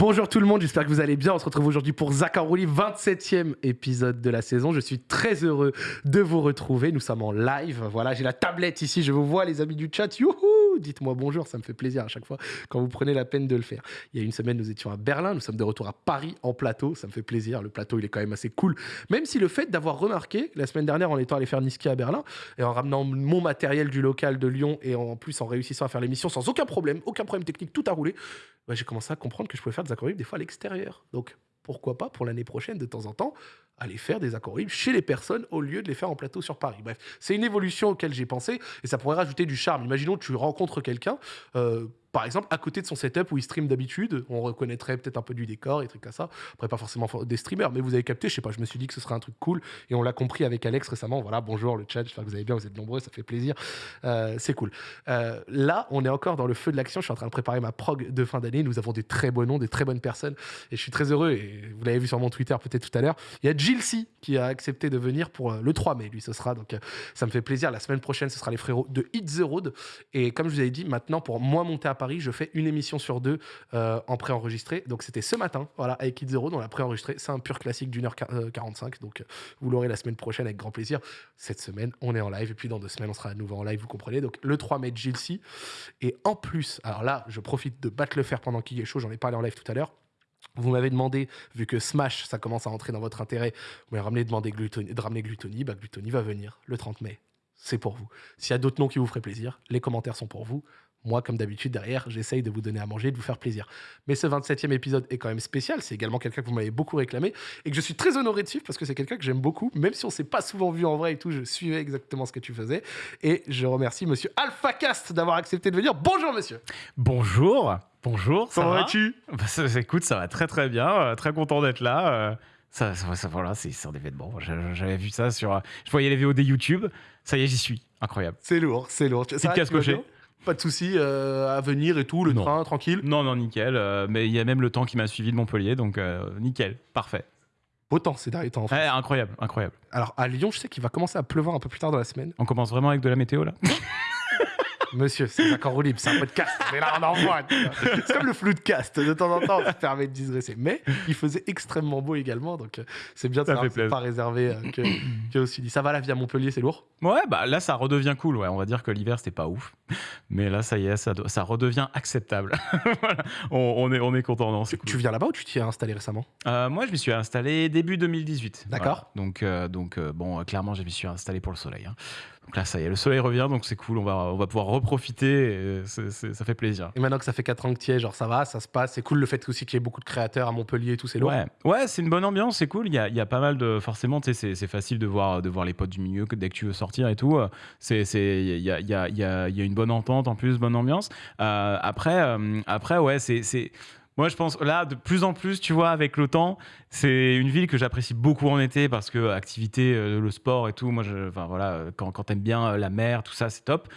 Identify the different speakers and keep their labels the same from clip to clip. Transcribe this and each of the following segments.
Speaker 1: Bonjour tout le monde, j'espère que vous allez bien. On se retrouve aujourd'hui pour Zakarouli, 27e épisode de la saison. Je suis très heureux de vous retrouver. Nous sommes en live. Voilà, j'ai la tablette ici, je vous vois les amis du chat. Youhou Dites-moi bonjour, ça me fait plaisir à chaque fois quand vous prenez la peine de le faire. Il y a une semaine, nous étions à Berlin, nous sommes de retour à Paris en plateau. Ça me fait plaisir. Le plateau, il est quand même assez cool. Même si le fait d'avoir remarqué, la semaine dernière, en étant allé faire Niski à Berlin et en ramenant mon matériel du local de Lyon et en plus en réussissant à faire l'émission sans aucun problème, aucun problème technique, tout a roulé, bah, j'ai commencé à comprendre que je pouvais faire des accords des fois à l'extérieur. Donc pourquoi pas pour l'année prochaine, de temps en temps, aller faire des accords chez les personnes au lieu de les faire en plateau sur Paris. Bref, c'est une évolution auquel j'ai pensé et ça pourrait rajouter du charme. Imaginons que tu rencontres quelqu'un, euh, par exemple, à côté de son setup où il stream d'habitude, on reconnaîtrait peut-être un peu du décor et trucs comme ça. Après, pas forcément des streamers, mais vous avez capté, je sais pas, je me suis dit que ce serait un truc cool et on l'a compris avec Alex récemment. Voilà, bonjour le chat, j'espère que vous allez bien, vous êtes nombreux, ça fait plaisir. Euh, c'est cool. Euh, là, on est encore dans le feu de l'action. Je suis en train de préparer ma prog de fin d'année. Nous avons des très beaux noms, des très bonnes personnes et je suis très heureux. Et vous l'avez vu sur mon Twitter peut-être tout à l'heure. Il y a Jill C qui a accepté de venir pour euh, le 3 mai. Lui, ce sera donc ça me fait plaisir. La semaine prochaine, ce sera les frérots de Hit the Road. Et comme je vous avais dit, maintenant pour moi monter à Paris, je fais une émission sur deux euh, en préenregistré. Donc c'était ce matin, voilà, avec Kid Zero, dans la préenregistré. C'est un pur classique d'une heure 45. Donc euh, vous l'aurez la semaine prochaine avec grand plaisir. Cette semaine, on est en live. Et puis dans deux semaines, on sera à nouveau en live, vous comprenez. Donc le 3 mai, Gilsey. Et en plus, alors là, je profite de battre le fer pendant qu'il est chaud. J'en ai parlé en live tout à l'heure. Vous m'avez demandé, vu que Smash, ça commence à entrer dans votre intérêt, vous m'avez ramené Glutoni, de ramener Glutoni. Bah, Glutoni va venir le 30 mai. C'est pour vous. S'il y a d'autres noms qui vous feraient plaisir, les commentaires sont pour vous. Moi, comme d'habitude, derrière, j'essaye de vous donner à manger, de vous faire plaisir. Mais ce 27e épisode est quand même spécial. C'est également quelqu'un que vous m'avez beaucoup réclamé et que je suis très honoré de suivre parce que c'est quelqu'un que j'aime beaucoup. Même si on s'est pas souvent vu en vrai et tout, je suivais exactement ce que tu faisais. Et je remercie monsieur AlphaCast d'avoir accepté de venir. Bonjour, monsieur.
Speaker 2: Bonjour. Bonjour.
Speaker 1: Comment vas-tu?
Speaker 2: Bah, Écoute, ça va très très bien. Euh, très content d'être là. Euh, ça, ça, voilà, c'est un événement. J'avais vu ça sur. Je voyais les VOD YouTube. Ça y est, j'y suis. Incroyable.
Speaker 1: C'est lourd, c'est lourd.
Speaker 2: Petite casse cochée.
Speaker 1: Pas de soucis euh, à venir et tout, le train, tranquille
Speaker 2: Non, non, nickel. Euh, mais il y a même le temps qui m'a suivi de Montpellier, donc euh, nickel, parfait.
Speaker 1: Beau temps ces derniers temps. En
Speaker 2: fait. incroyable, incroyable.
Speaker 1: Alors à Lyon, je sais qu'il va commencer à pleuvoir un peu plus tard dans la semaine.
Speaker 2: On commence vraiment avec de la météo là?
Speaker 1: Monsieur, c'est un roue libre, c'est un podcast. Mais là, on envoie. C'est comme le flou de cast. De temps en temps, ça permet de digresser. Mais il faisait extrêmement beau également. Donc, euh, c'est bien de savoir pas réservé euh, que, que aussi dit. Ça va la vie à Montpellier, c'est lourd?
Speaker 2: Ouais, bah là, ça redevient cool. Ouais. On va dire que l'hiver, c'était pas ouf. Mais là, ça y est, ça, ça redevient acceptable. on, est, on est content. Non,
Speaker 1: tu, tu viens là-bas ou tu t'y es installé récemment?
Speaker 2: Euh, Moi, je m'y suis installé début 2018.
Speaker 1: D'accord.
Speaker 2: Donc, donc bon, clairement, je m'y suis installé pour le soleil. Hein. Donc là, ça y est, le soleil revient, donc c'est cool. On va, on va pouvoir reprofiter. Et ça fait plaisir.
Speaker 1: Et maintenant que ça fait 4 ans que tu es, genre ça va, ça se passe. C'est cool le fait aussi qu'il y ait beaucoup de créateurs à Montpellier et tout, c'est lourd.
Speaker 2: Ouais, ouais c'est une bonne ambiance, c'est cool. Il y a, y a, pas mal de. Forcément, tu sais, c'est facile de voir, de voir les potes du milieu dès que tu veux sortir et tout. Il y a, y, a, y, a, y a une bonne entente en plus, bonne ambiance. Euh, après, euh, après, ouais, c'est moi, je pense là, de plus en plus, tu vois, avec le temps, c'est une ville que j'apprécie beaucoup en été parce que activité, euh, le sport et tout. Moi, enfin voilà, quand, quand t'aimes bien euh, la mer, tout ça, c'est top.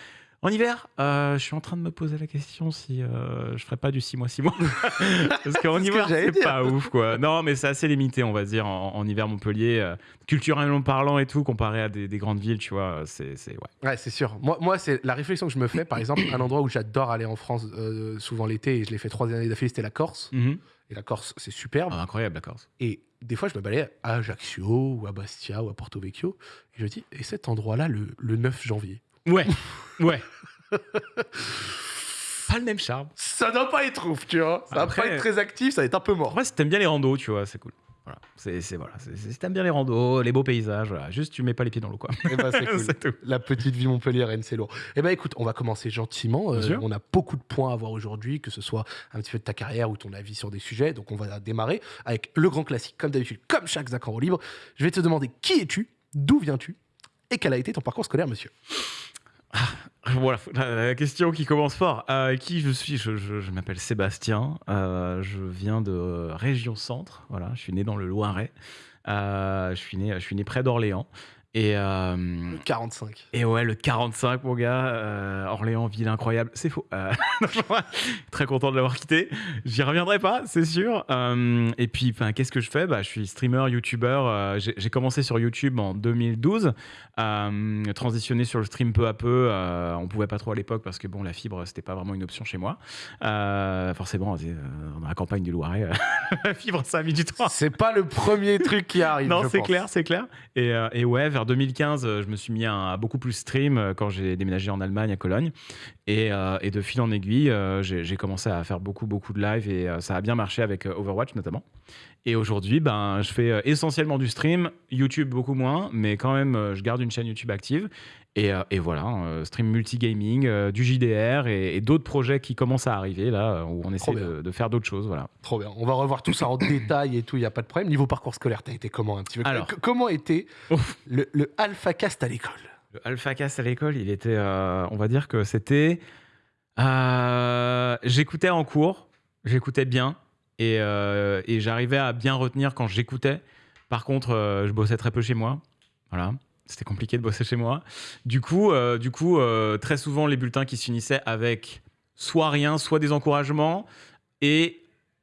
Speaker 2: En hiver, euh, je suis en train de me poser la question si euh, je ferais pas du 6 mois 6 mois. Parce qu'en hiver, c'est pas ouf, quoi. Non, mais c'est assez limité, on va dire, en, hiver Montpellier. Euh, culturellement parlant et tout, comparé à des, grandes villes, tu vois, c'est. Ouais,
Speaker 1: ouais c'est sûr. Moi, moi c'est la réflexion que je me fais, par exemple, un endroit où j'adore aller en France souvent l'été, et je l'ai fait trois années d'affilée, c'était la Corse. Mhm. Et la Corse, c'est superbe.
Speaker 2: Ah, incroyable, la Corse.
Speaker 1: Et des fois, je me balais à Ajaccio, ou à Bastia, ou à Porto Vecchio, et je me dis, et cet endroit-là, le, le 9 janvier?
Speaker 2: Ouais, ouais. pas le même charme.
Speaker 1: Ça doit pas être ouf, tu vois. Ça va pas être très actif, ça va être un peu mort.
Speaker 2: Ouais, si t'aimes bien les randos, tu vois, c'est cool. Voilà, c'est voilà, si t'aimes bien les randos, les beaux paysages, voilà. juste tu mets pas les pieds dans l'eau quoi.
Speaker 1: Eh ben, c'est cool. La petite vie montpelliéraine, c'est lourd. Eh ben écoute, on va commencer gentiment. Euh, on a beaucoup de points à voir aujourd'hui, que ce soit un petit peu de ta carrière ou ton avis sur des sujets. Donc on va démarrer avec le grand classique, comme d'habitude, comme chaque Zach en libre. Je vais te demander qui es-tu, d'où viens-tu et quel a été ton parcours scolaire, monsieur?
Speaker 2: Ah, voilà, la question qui commence fort. Euh, qui je suis Je, m'appelle Sébastien. Euh, je viens de région centre. Voilà, je suis né dans le Loiret. Euh, je suis né, je suis né près d'Orléans. Et, euh,
Speaker 1: Le 45.
Speaker 2: et ouais, le 45, mon gars, euh, Orléans, ville incroyable, c'est faux. Euh, très content de l'avoir quitté. J'y reviendrai pas, c'est sûr. Euh, et puis, qu'est-ce que je fais? Bah, Je suis streamer, youtubeur. euh, j'ai commencé sur YouTube en 2012, euh, transitionné sur le stream peu à peu. euh, on pouvait pas trop à l'époque parce que bon, la fibre, c'était pas vraiment une option chez moi. Euh, forcément, euh, dans la campagne du Loiret, euh, la fibre, ça a mis du temps.
Speaker 1: C'est pas le premier truc qui arrive.
Speaker 2: Non, c'est clair, c'est clair. Et, euh, et ouais, vers 2015, euh, je me suis mis à, beaucoup plus stream euh, quand j'ai déménagé en Allemagne, à Cologne. Et, euh, et de fil en aiguille, j'ai commencé à faire beaucoup, beaucoup de live et ça a bien marché avec Overwatch notamment. Et aujourd'hui, ben, je fais euh, essentiellement du stream, YouTube beaucoup moins, mais quand même, euh, je garde une chaîne YouTube active. Et, euh, et voilà, stream multigaming, du JDR et, et d'autres projets qui commencent à arriver là, où on essaie de, de faire d'autres choses. Voilà.
Speaker 1: Trop bien. On va revoir tout ça en détail et tout, il n'y a pas de problème. Niveau parcours scolaire, t'as été comment un petit peu?
Speaker 2: Alors.
Speaker 1: Comment était le, le Alpha Cast à l'école?
Speaker 2: Le Alpha Cast à l'école, il était, euh, on va dire que c'était. euh, j'écoutais en cours, j'écoutais bien et, euh, et j'arrivais à bien retenir quand j'écoutais. Par contre, euh, je bossais très peu chez moi. Voilà. C'était compliqué de bosser chez moi. Du coup, euh, du coup très souvent, les bulletins qui se finissaient avec soit rien, soit des encouragements et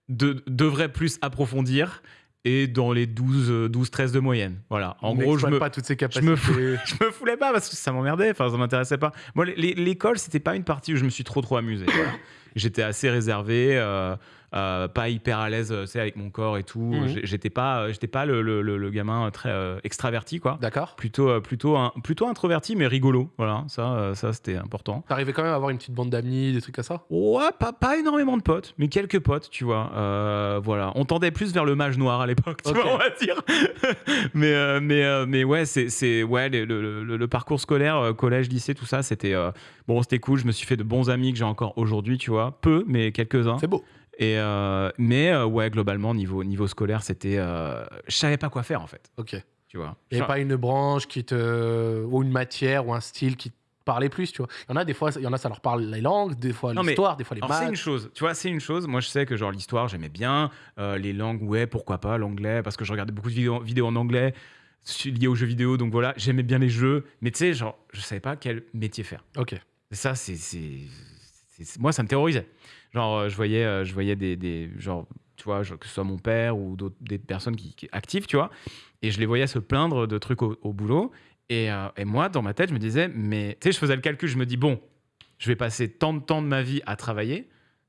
Speaker 2: de, devraient plus approfondir et dans les 12, euh, 12 13 de moyenne. Voilà. En
Speaker 1: On
Speaker 2: gros, je me,
Speaker 1: pas toutes ces
Speaker 2: je me fous- je me foulais pas parce que ça m'emmerdait, enfin ça m'intéressait pas. Moi, l'école, c'était pas une partie où je me suis trop trop amusé. voilà. J'étais assez réservé, euh, euh, pas hyper à l'aise, euh, tu sais, avec mon corps et tout.
Speaker 1: Mhm.
Speaker 2: J'étais pas, euh, j'étais pas le, le- le- gamin très euh, extraverti, quoi.
Speaker 1: D'accord.
Speaker 2: Plutôt, euh, plutôt, un- plutôt introverti, mais rigolo. Voilà, ça, euh, ça c'était important.
Speaker 1: T'arrivais quand même à avoir une petite bande d'amis, des trucs comme ça?
Speaker 2: Ouais, pas, pas énormément de potes, mais quelques potes, tu vois. Euh, voilà, on tendait plus vers le mage noir à l'époque, tu vois, on va dire. mais, euh, mais, euh, mais ouais, c'est, c'est ouais, le, le- parcours scolaire, euh, collège, lycée, tout ça, c'était euh, bon, c'était cool. Je me suis fait de bons amis que j'ai encore aujourd'hui, tu vois, peu, mais quelques-uns.
Speaker 1: C'est beau.
Speaker 2: Et euh, mais euh, ouais, globalement, niveau niveau scolaire, c'était, euh, je savais pas quoi faire en fait,
Speaker 1: Ok.
Speaker 2: tu vois.
Speaker 1: Il n'y avait pas une branche qui te. ou une matière ou un style qui te parlait plus, tu vois. Il y en a des fois, il y en a, ça leur parle les langues, des fois l'histoire, des fois les
Speaker 2: Alors c'est une
Speaker 1: maths.
Speaker 2: chose, tu vois, c'est une chose. Moi, je sais que genre l'histoire, j'aimais bien. Euh, les langues, ouais, pourquoi pas. L'anglais, parce que je regardais beaucoup de vidéos, vidéos en anglais liées aux jeux vidéo. Donc voilà, j'aimais bien les jeux. Mais tu sais, genre, je savais pas quel métier faire.
Speaker 1: Ok.
Speaker 2: Ça, c'est- moi, ça me terrorisait. Genre, euh, je voyais, euh, je voyais des, des genre, tu vois, que ce soit mon père ou d'autres des personnes qui, qui actives, tu vois, et je les voyais se plaindre de trucs au, au boulot. Et, euh, et moi, dans ma tête, je me disais, mais tu sais, je faisais le calcul, je me dis, bon, je vais passer tant de temps de ma vie à travailler,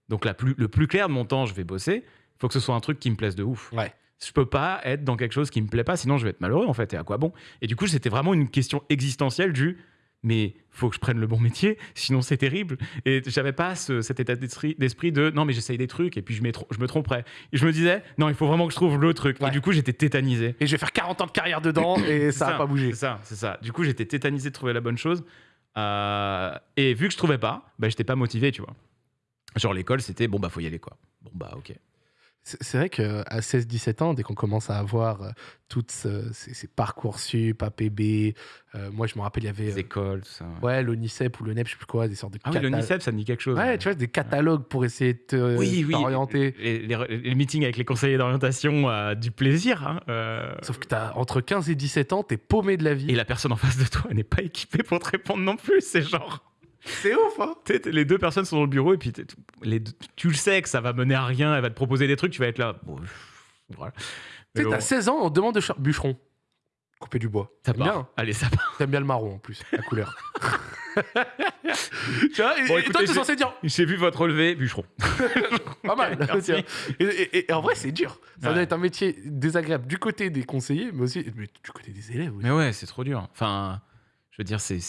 Speaker 2: donc la plus, le plus clair de mon temps, je vais bosser. Il faut que ce soit un truc qui me plaise de ouf.
Speaker 1: Ouais.
Speaker 2: Je peux pas être dans quelque chose qui me plaît pas, sinon je vais être malheureux en fait. Et à quoi bon? Et du coup, c'était vraiment une question existentielle du mais faut que je prenne le bon métier, sinon c'est terrible. Et j'avais pas ce- cet état d'esprit, de non mais j'essaye des trucs et puis je, me tromperai. Et je me disais non il faut vraiment que je trouve le truc.
Speaker 1: Ouais.
Speaker 2: Et du coup j'étais tétanisé.
Speaker 1: Et je vais faire 40 ans de carrière dedans et ça n'a pas bougé.
Speaker 2: C'est ça, c'est ça. Du coup j'étais tétanisé de trouver la bonne chose. Euh, et vu que je trouvais pas, bah, j'étais pas motivé, tu vois. Genre l'école c'était bon bah faut y aller quoi. Bon bah ok.
Speaker 1: C'est vrai qu'à 16-17 ans, dès qu'on commence à avoir euh, toutes ce- ces, ces parcours sup, APB, euh, moi je me rappelle, il y avait
Speaker 2: Les
Speaker 1: euh,
Speaker 2: écoles, ça.
Speaker 1: ouais, l'ONICEP ou le NEP, je sais plus quoi, des sortes de
Speaker 2: Ah oui, l'ONICEP ça me dit quelque chose.
Speaker 1: Ouais, tu vois, des catalogues pour essayer de te-
Speaker 2: oui, oui.
Speaker 1: t'orienter.
Speaker 2: Les, les- les meetings avec les conseillers d'orientation, euh, du plaisir. hein, euh,
Speaker 1: Sauf que t'as entre 15 et 17 ans, t'es paumé de la vie.
Speaker 2: Et la personne en face de toi n'est pas équipée pour te répondre non plus. C'est genre.
Speaker 1: C'est ouf, hein
Speaker 2: tu sais, t'es- les deux personnes sont dans le bureau et puis t'es- les deux- tu le sais que ça va mener à rien. Elle va te proposer des trucs, tu vas être là. Bon, voilà.
Speaker 1: Tu
Speaker 2: bon,
Speaker 1: t'as 16 ans, on demande de bûcheron. Couper du bois.
Speaker 2: ça
Speaker 1: T'aimes
Speaker 2: part.
Speaker 1: bien, hein
Speaker 2: Allez, ça part.
Speaker 1: T'aimes bien le marron en plus, la couleur. tu vois, et,
Speaker 2: Bon,
Speaker 1: et
Speaker 2: écoutez,
Speaker 1: toi, tu es
Speaker 2: j'ai-
Speaker 1: censé dire
Speaker 2: J'ai vu votre relevé, bûcheron.
Speaker 1: pas mal. Et, et- et en vrai, c'est dur. Ça
Speaker 2: Ouais.
Speaker 1: doit être un métier désagréable du côté des conseillers, mais aussi mais du côté des élèves. Aussi.
Speaker 2: Mais ouais, c'est trop dur. Enfin, je veux dire, c'est,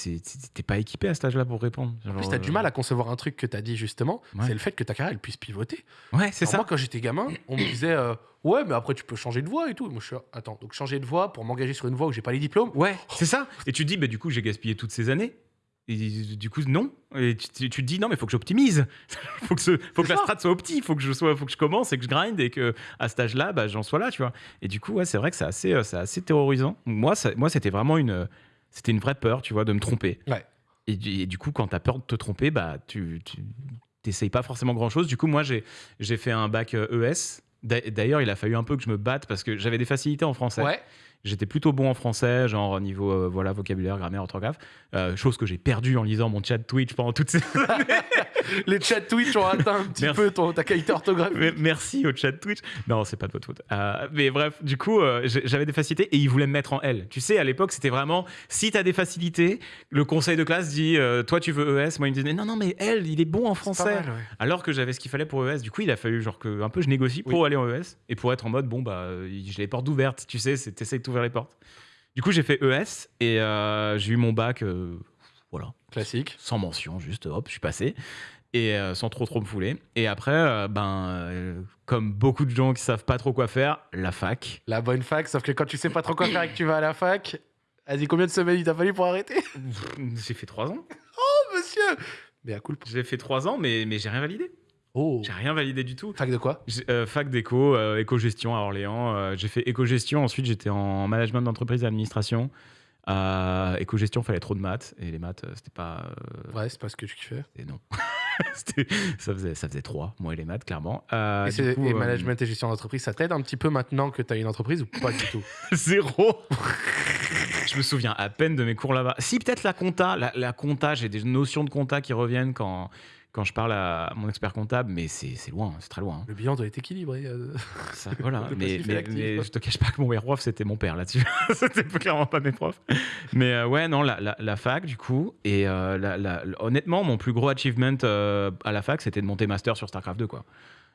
Speaker 2: t'es pas équipé à cet âge-là pour répondre.
Speaker 1: En plus, t'as du mal à concevoir un truc que t'as dit justement,
Speaker 2: Ouais.
Speaker 1: c'est le fait que ta carrière elle puisse pivoter.
Speaker 2: Ouais, c'est ça.
Speaker 1: Moi, quand j'étais gamin, on me disait euh, ouais, mais après tu peux changer de voie et tout. Moi, je suis attends, donc changer de voie pour m'engager sur une voie où j'ai pas les diplômes?
Speaker 2: Ouais, c'est ça. Et tu te dis, bah, du coup, j'ai gaspillé toutes ces années. Et du coup, non. Et tu, te dis, non, mais il faut que j'optimise. Il faut que, ce- faut que
Speaker 1: C'est
Speaker 2: la strat soit opti. Il faut que je sois, faut que je commence et que je grind et que à cet âge-là, bah, j'en sois là, tu vois. Et du coup, ouais, c'est vrai que c'est assez, euh, c'est assez terrorisant. Moi, ça- moi, c'était vraiment une, c'était une vraie peur, tu vois, de me tromper.
Speaker 1: Ouais.
Speaker 2: Et, du- et du coup, quand tu as peur de te tromper, bah, tu, t'essayes pas forcément grand-chose. Du coup, moi, j'ai, fait un bac euh, ES. D'a- D'ailleurs, il a fallu un peu que je me batte parce que j'avais des facilités en français.
Speaker 1: Ouais.
Speaker 2: J'étais plutôt bon en français, genre niveau euh, voilà vocabulaire, grammaire, orthographe. Euh, chose que j'ai perdu en lisant mon chat Twitch pendant toutes ces années.
Speaker 1: Les chats Twitch ont atteint un petit
Speaker 2: Merci.
Speaker 1: peu ton, ta qualité orthographique.
Speaker 2: Merci au chat Twitch. Non, c'est pas de votre faute. Euh, mais bref, du coup, euh, j'avais des facilités et ils voulaient me mettre en L. Tu sais, à l'époque, c'était vraiment si t'as des facilités, le conseil de classe dit euh, toi tu veux ES. Moi, ils me disaient non, non, mais L, il est bon en français.
Speaker 1: mal, ouais.
Speaker 2: Alors que j'avais ce qu'il fallait pour ES. Du coup, il a fallu genre que un peu je négocie pour
Speaker 1: Oui.
Speaker 2: aller en ES et pour être en mode bon bah j'ai les portes ouvertes. Tu sais, c'est t'essayes d'ouvrir les portes. Du coup, j'ai fait ES et j'ai eu mon bac. voilà
Speaker 1: Classique.
Speaker 2: sans mention, juste hop, je suis passé. Et euh, sans trop trop me fouler. Et après, euh, ben, euh, comme beaucoup de gens qui savent pas trop quoi faire, la fac.
Speaker 1: La bonne fac, sauf que quand tu sais pas trop quoi faire et que tu vas à la fac, vas-y, combien de semaines il t'a fallu pour arrêter?
Speaker 2: J'ai fait trois ans.
Speaker 1: Oh, monsieur Mais à cool.
Speaker 2: J'ai fait trois ans, mais, mais j'ai rien validé.
Speaker 1: Oh.
Speaker 2: J'ai rien validé du tout.
Speaker 1: Fac de quoi?
Speaker 2: Euh, fac d'éco, euh, éco-gestion à Orléans. euh, j'ai fait éco-gestion. Ensuite, j'étais en management d'entreprise et administration. Euh, éco-gestion, fallait trop de maths. Et les maths, euh, c'était pas. euh,
Speaker 1: Ouais, c'est pas ce que tu kiffais.
Speaker 2: Et non. Ça, faisait, ça faisait trois, moi et les maths, clairement. Euh,
Speaker 1: et,
Speaker 2: coup,
Speaker 1: et management et gestion d'entreprise, ça t'aide un petit peu maintenant que t'as une entreprise ou pas du tout?
Speaker 2: Zéro. je me souviens à peine de mes cours là-bas. Si, peut-être la compta. La, la compta, j'ai des notions de compta qui reviennent quand, quand je parle à mon expert comptable, mais c'est loin, c'est très loin.
Speaker 1: Le bilan doit être équilibré. euh.
Speaker 2: Ça, voilà. Mais, mais, mais je te cache pas que mon prof, c'était mon père là-dessus. c'était clairement pas mes profs. Mais euh, ouais, non, la, la- la fac, du coup. Et euh, la- honnêtement, mon plus gros achievement à la fac, c'était de monter master sur StarCraft 2, quoi.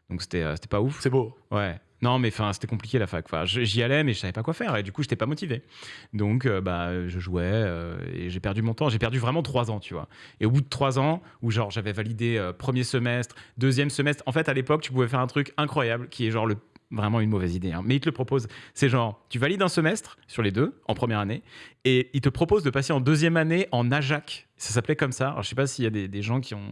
Speaker 2: Donc c'était c'était pas ouf.
Speaker 1: C'est beau.
Speaker 2: Ouais. Non, mais c'était compliqué la fac. Enfin, j'y allais, mais je savais pas quoi faire. Et du coup, j'étais pas motivé. Donc, euh, bah, je jouais euh, et j'ai perdu mon temps. J'ai perdu vraiment trois ans, tu vois. Et au bout de trois ans, où genre j'avais validé euh, premier semestre, deuxième semestre, en fait, à l'époque, tu pouvais faire un truc incroyable qui est genre le vraiment une mauvaise idée, hein. mais il te le propose. C'est genre, tu valides un semestre sur les deux en première année, et il te propose de passer en deuxième année en AJAC. Ça s'appelait comme ça. Alors, je sais pas s'il y a des, des gens qui ont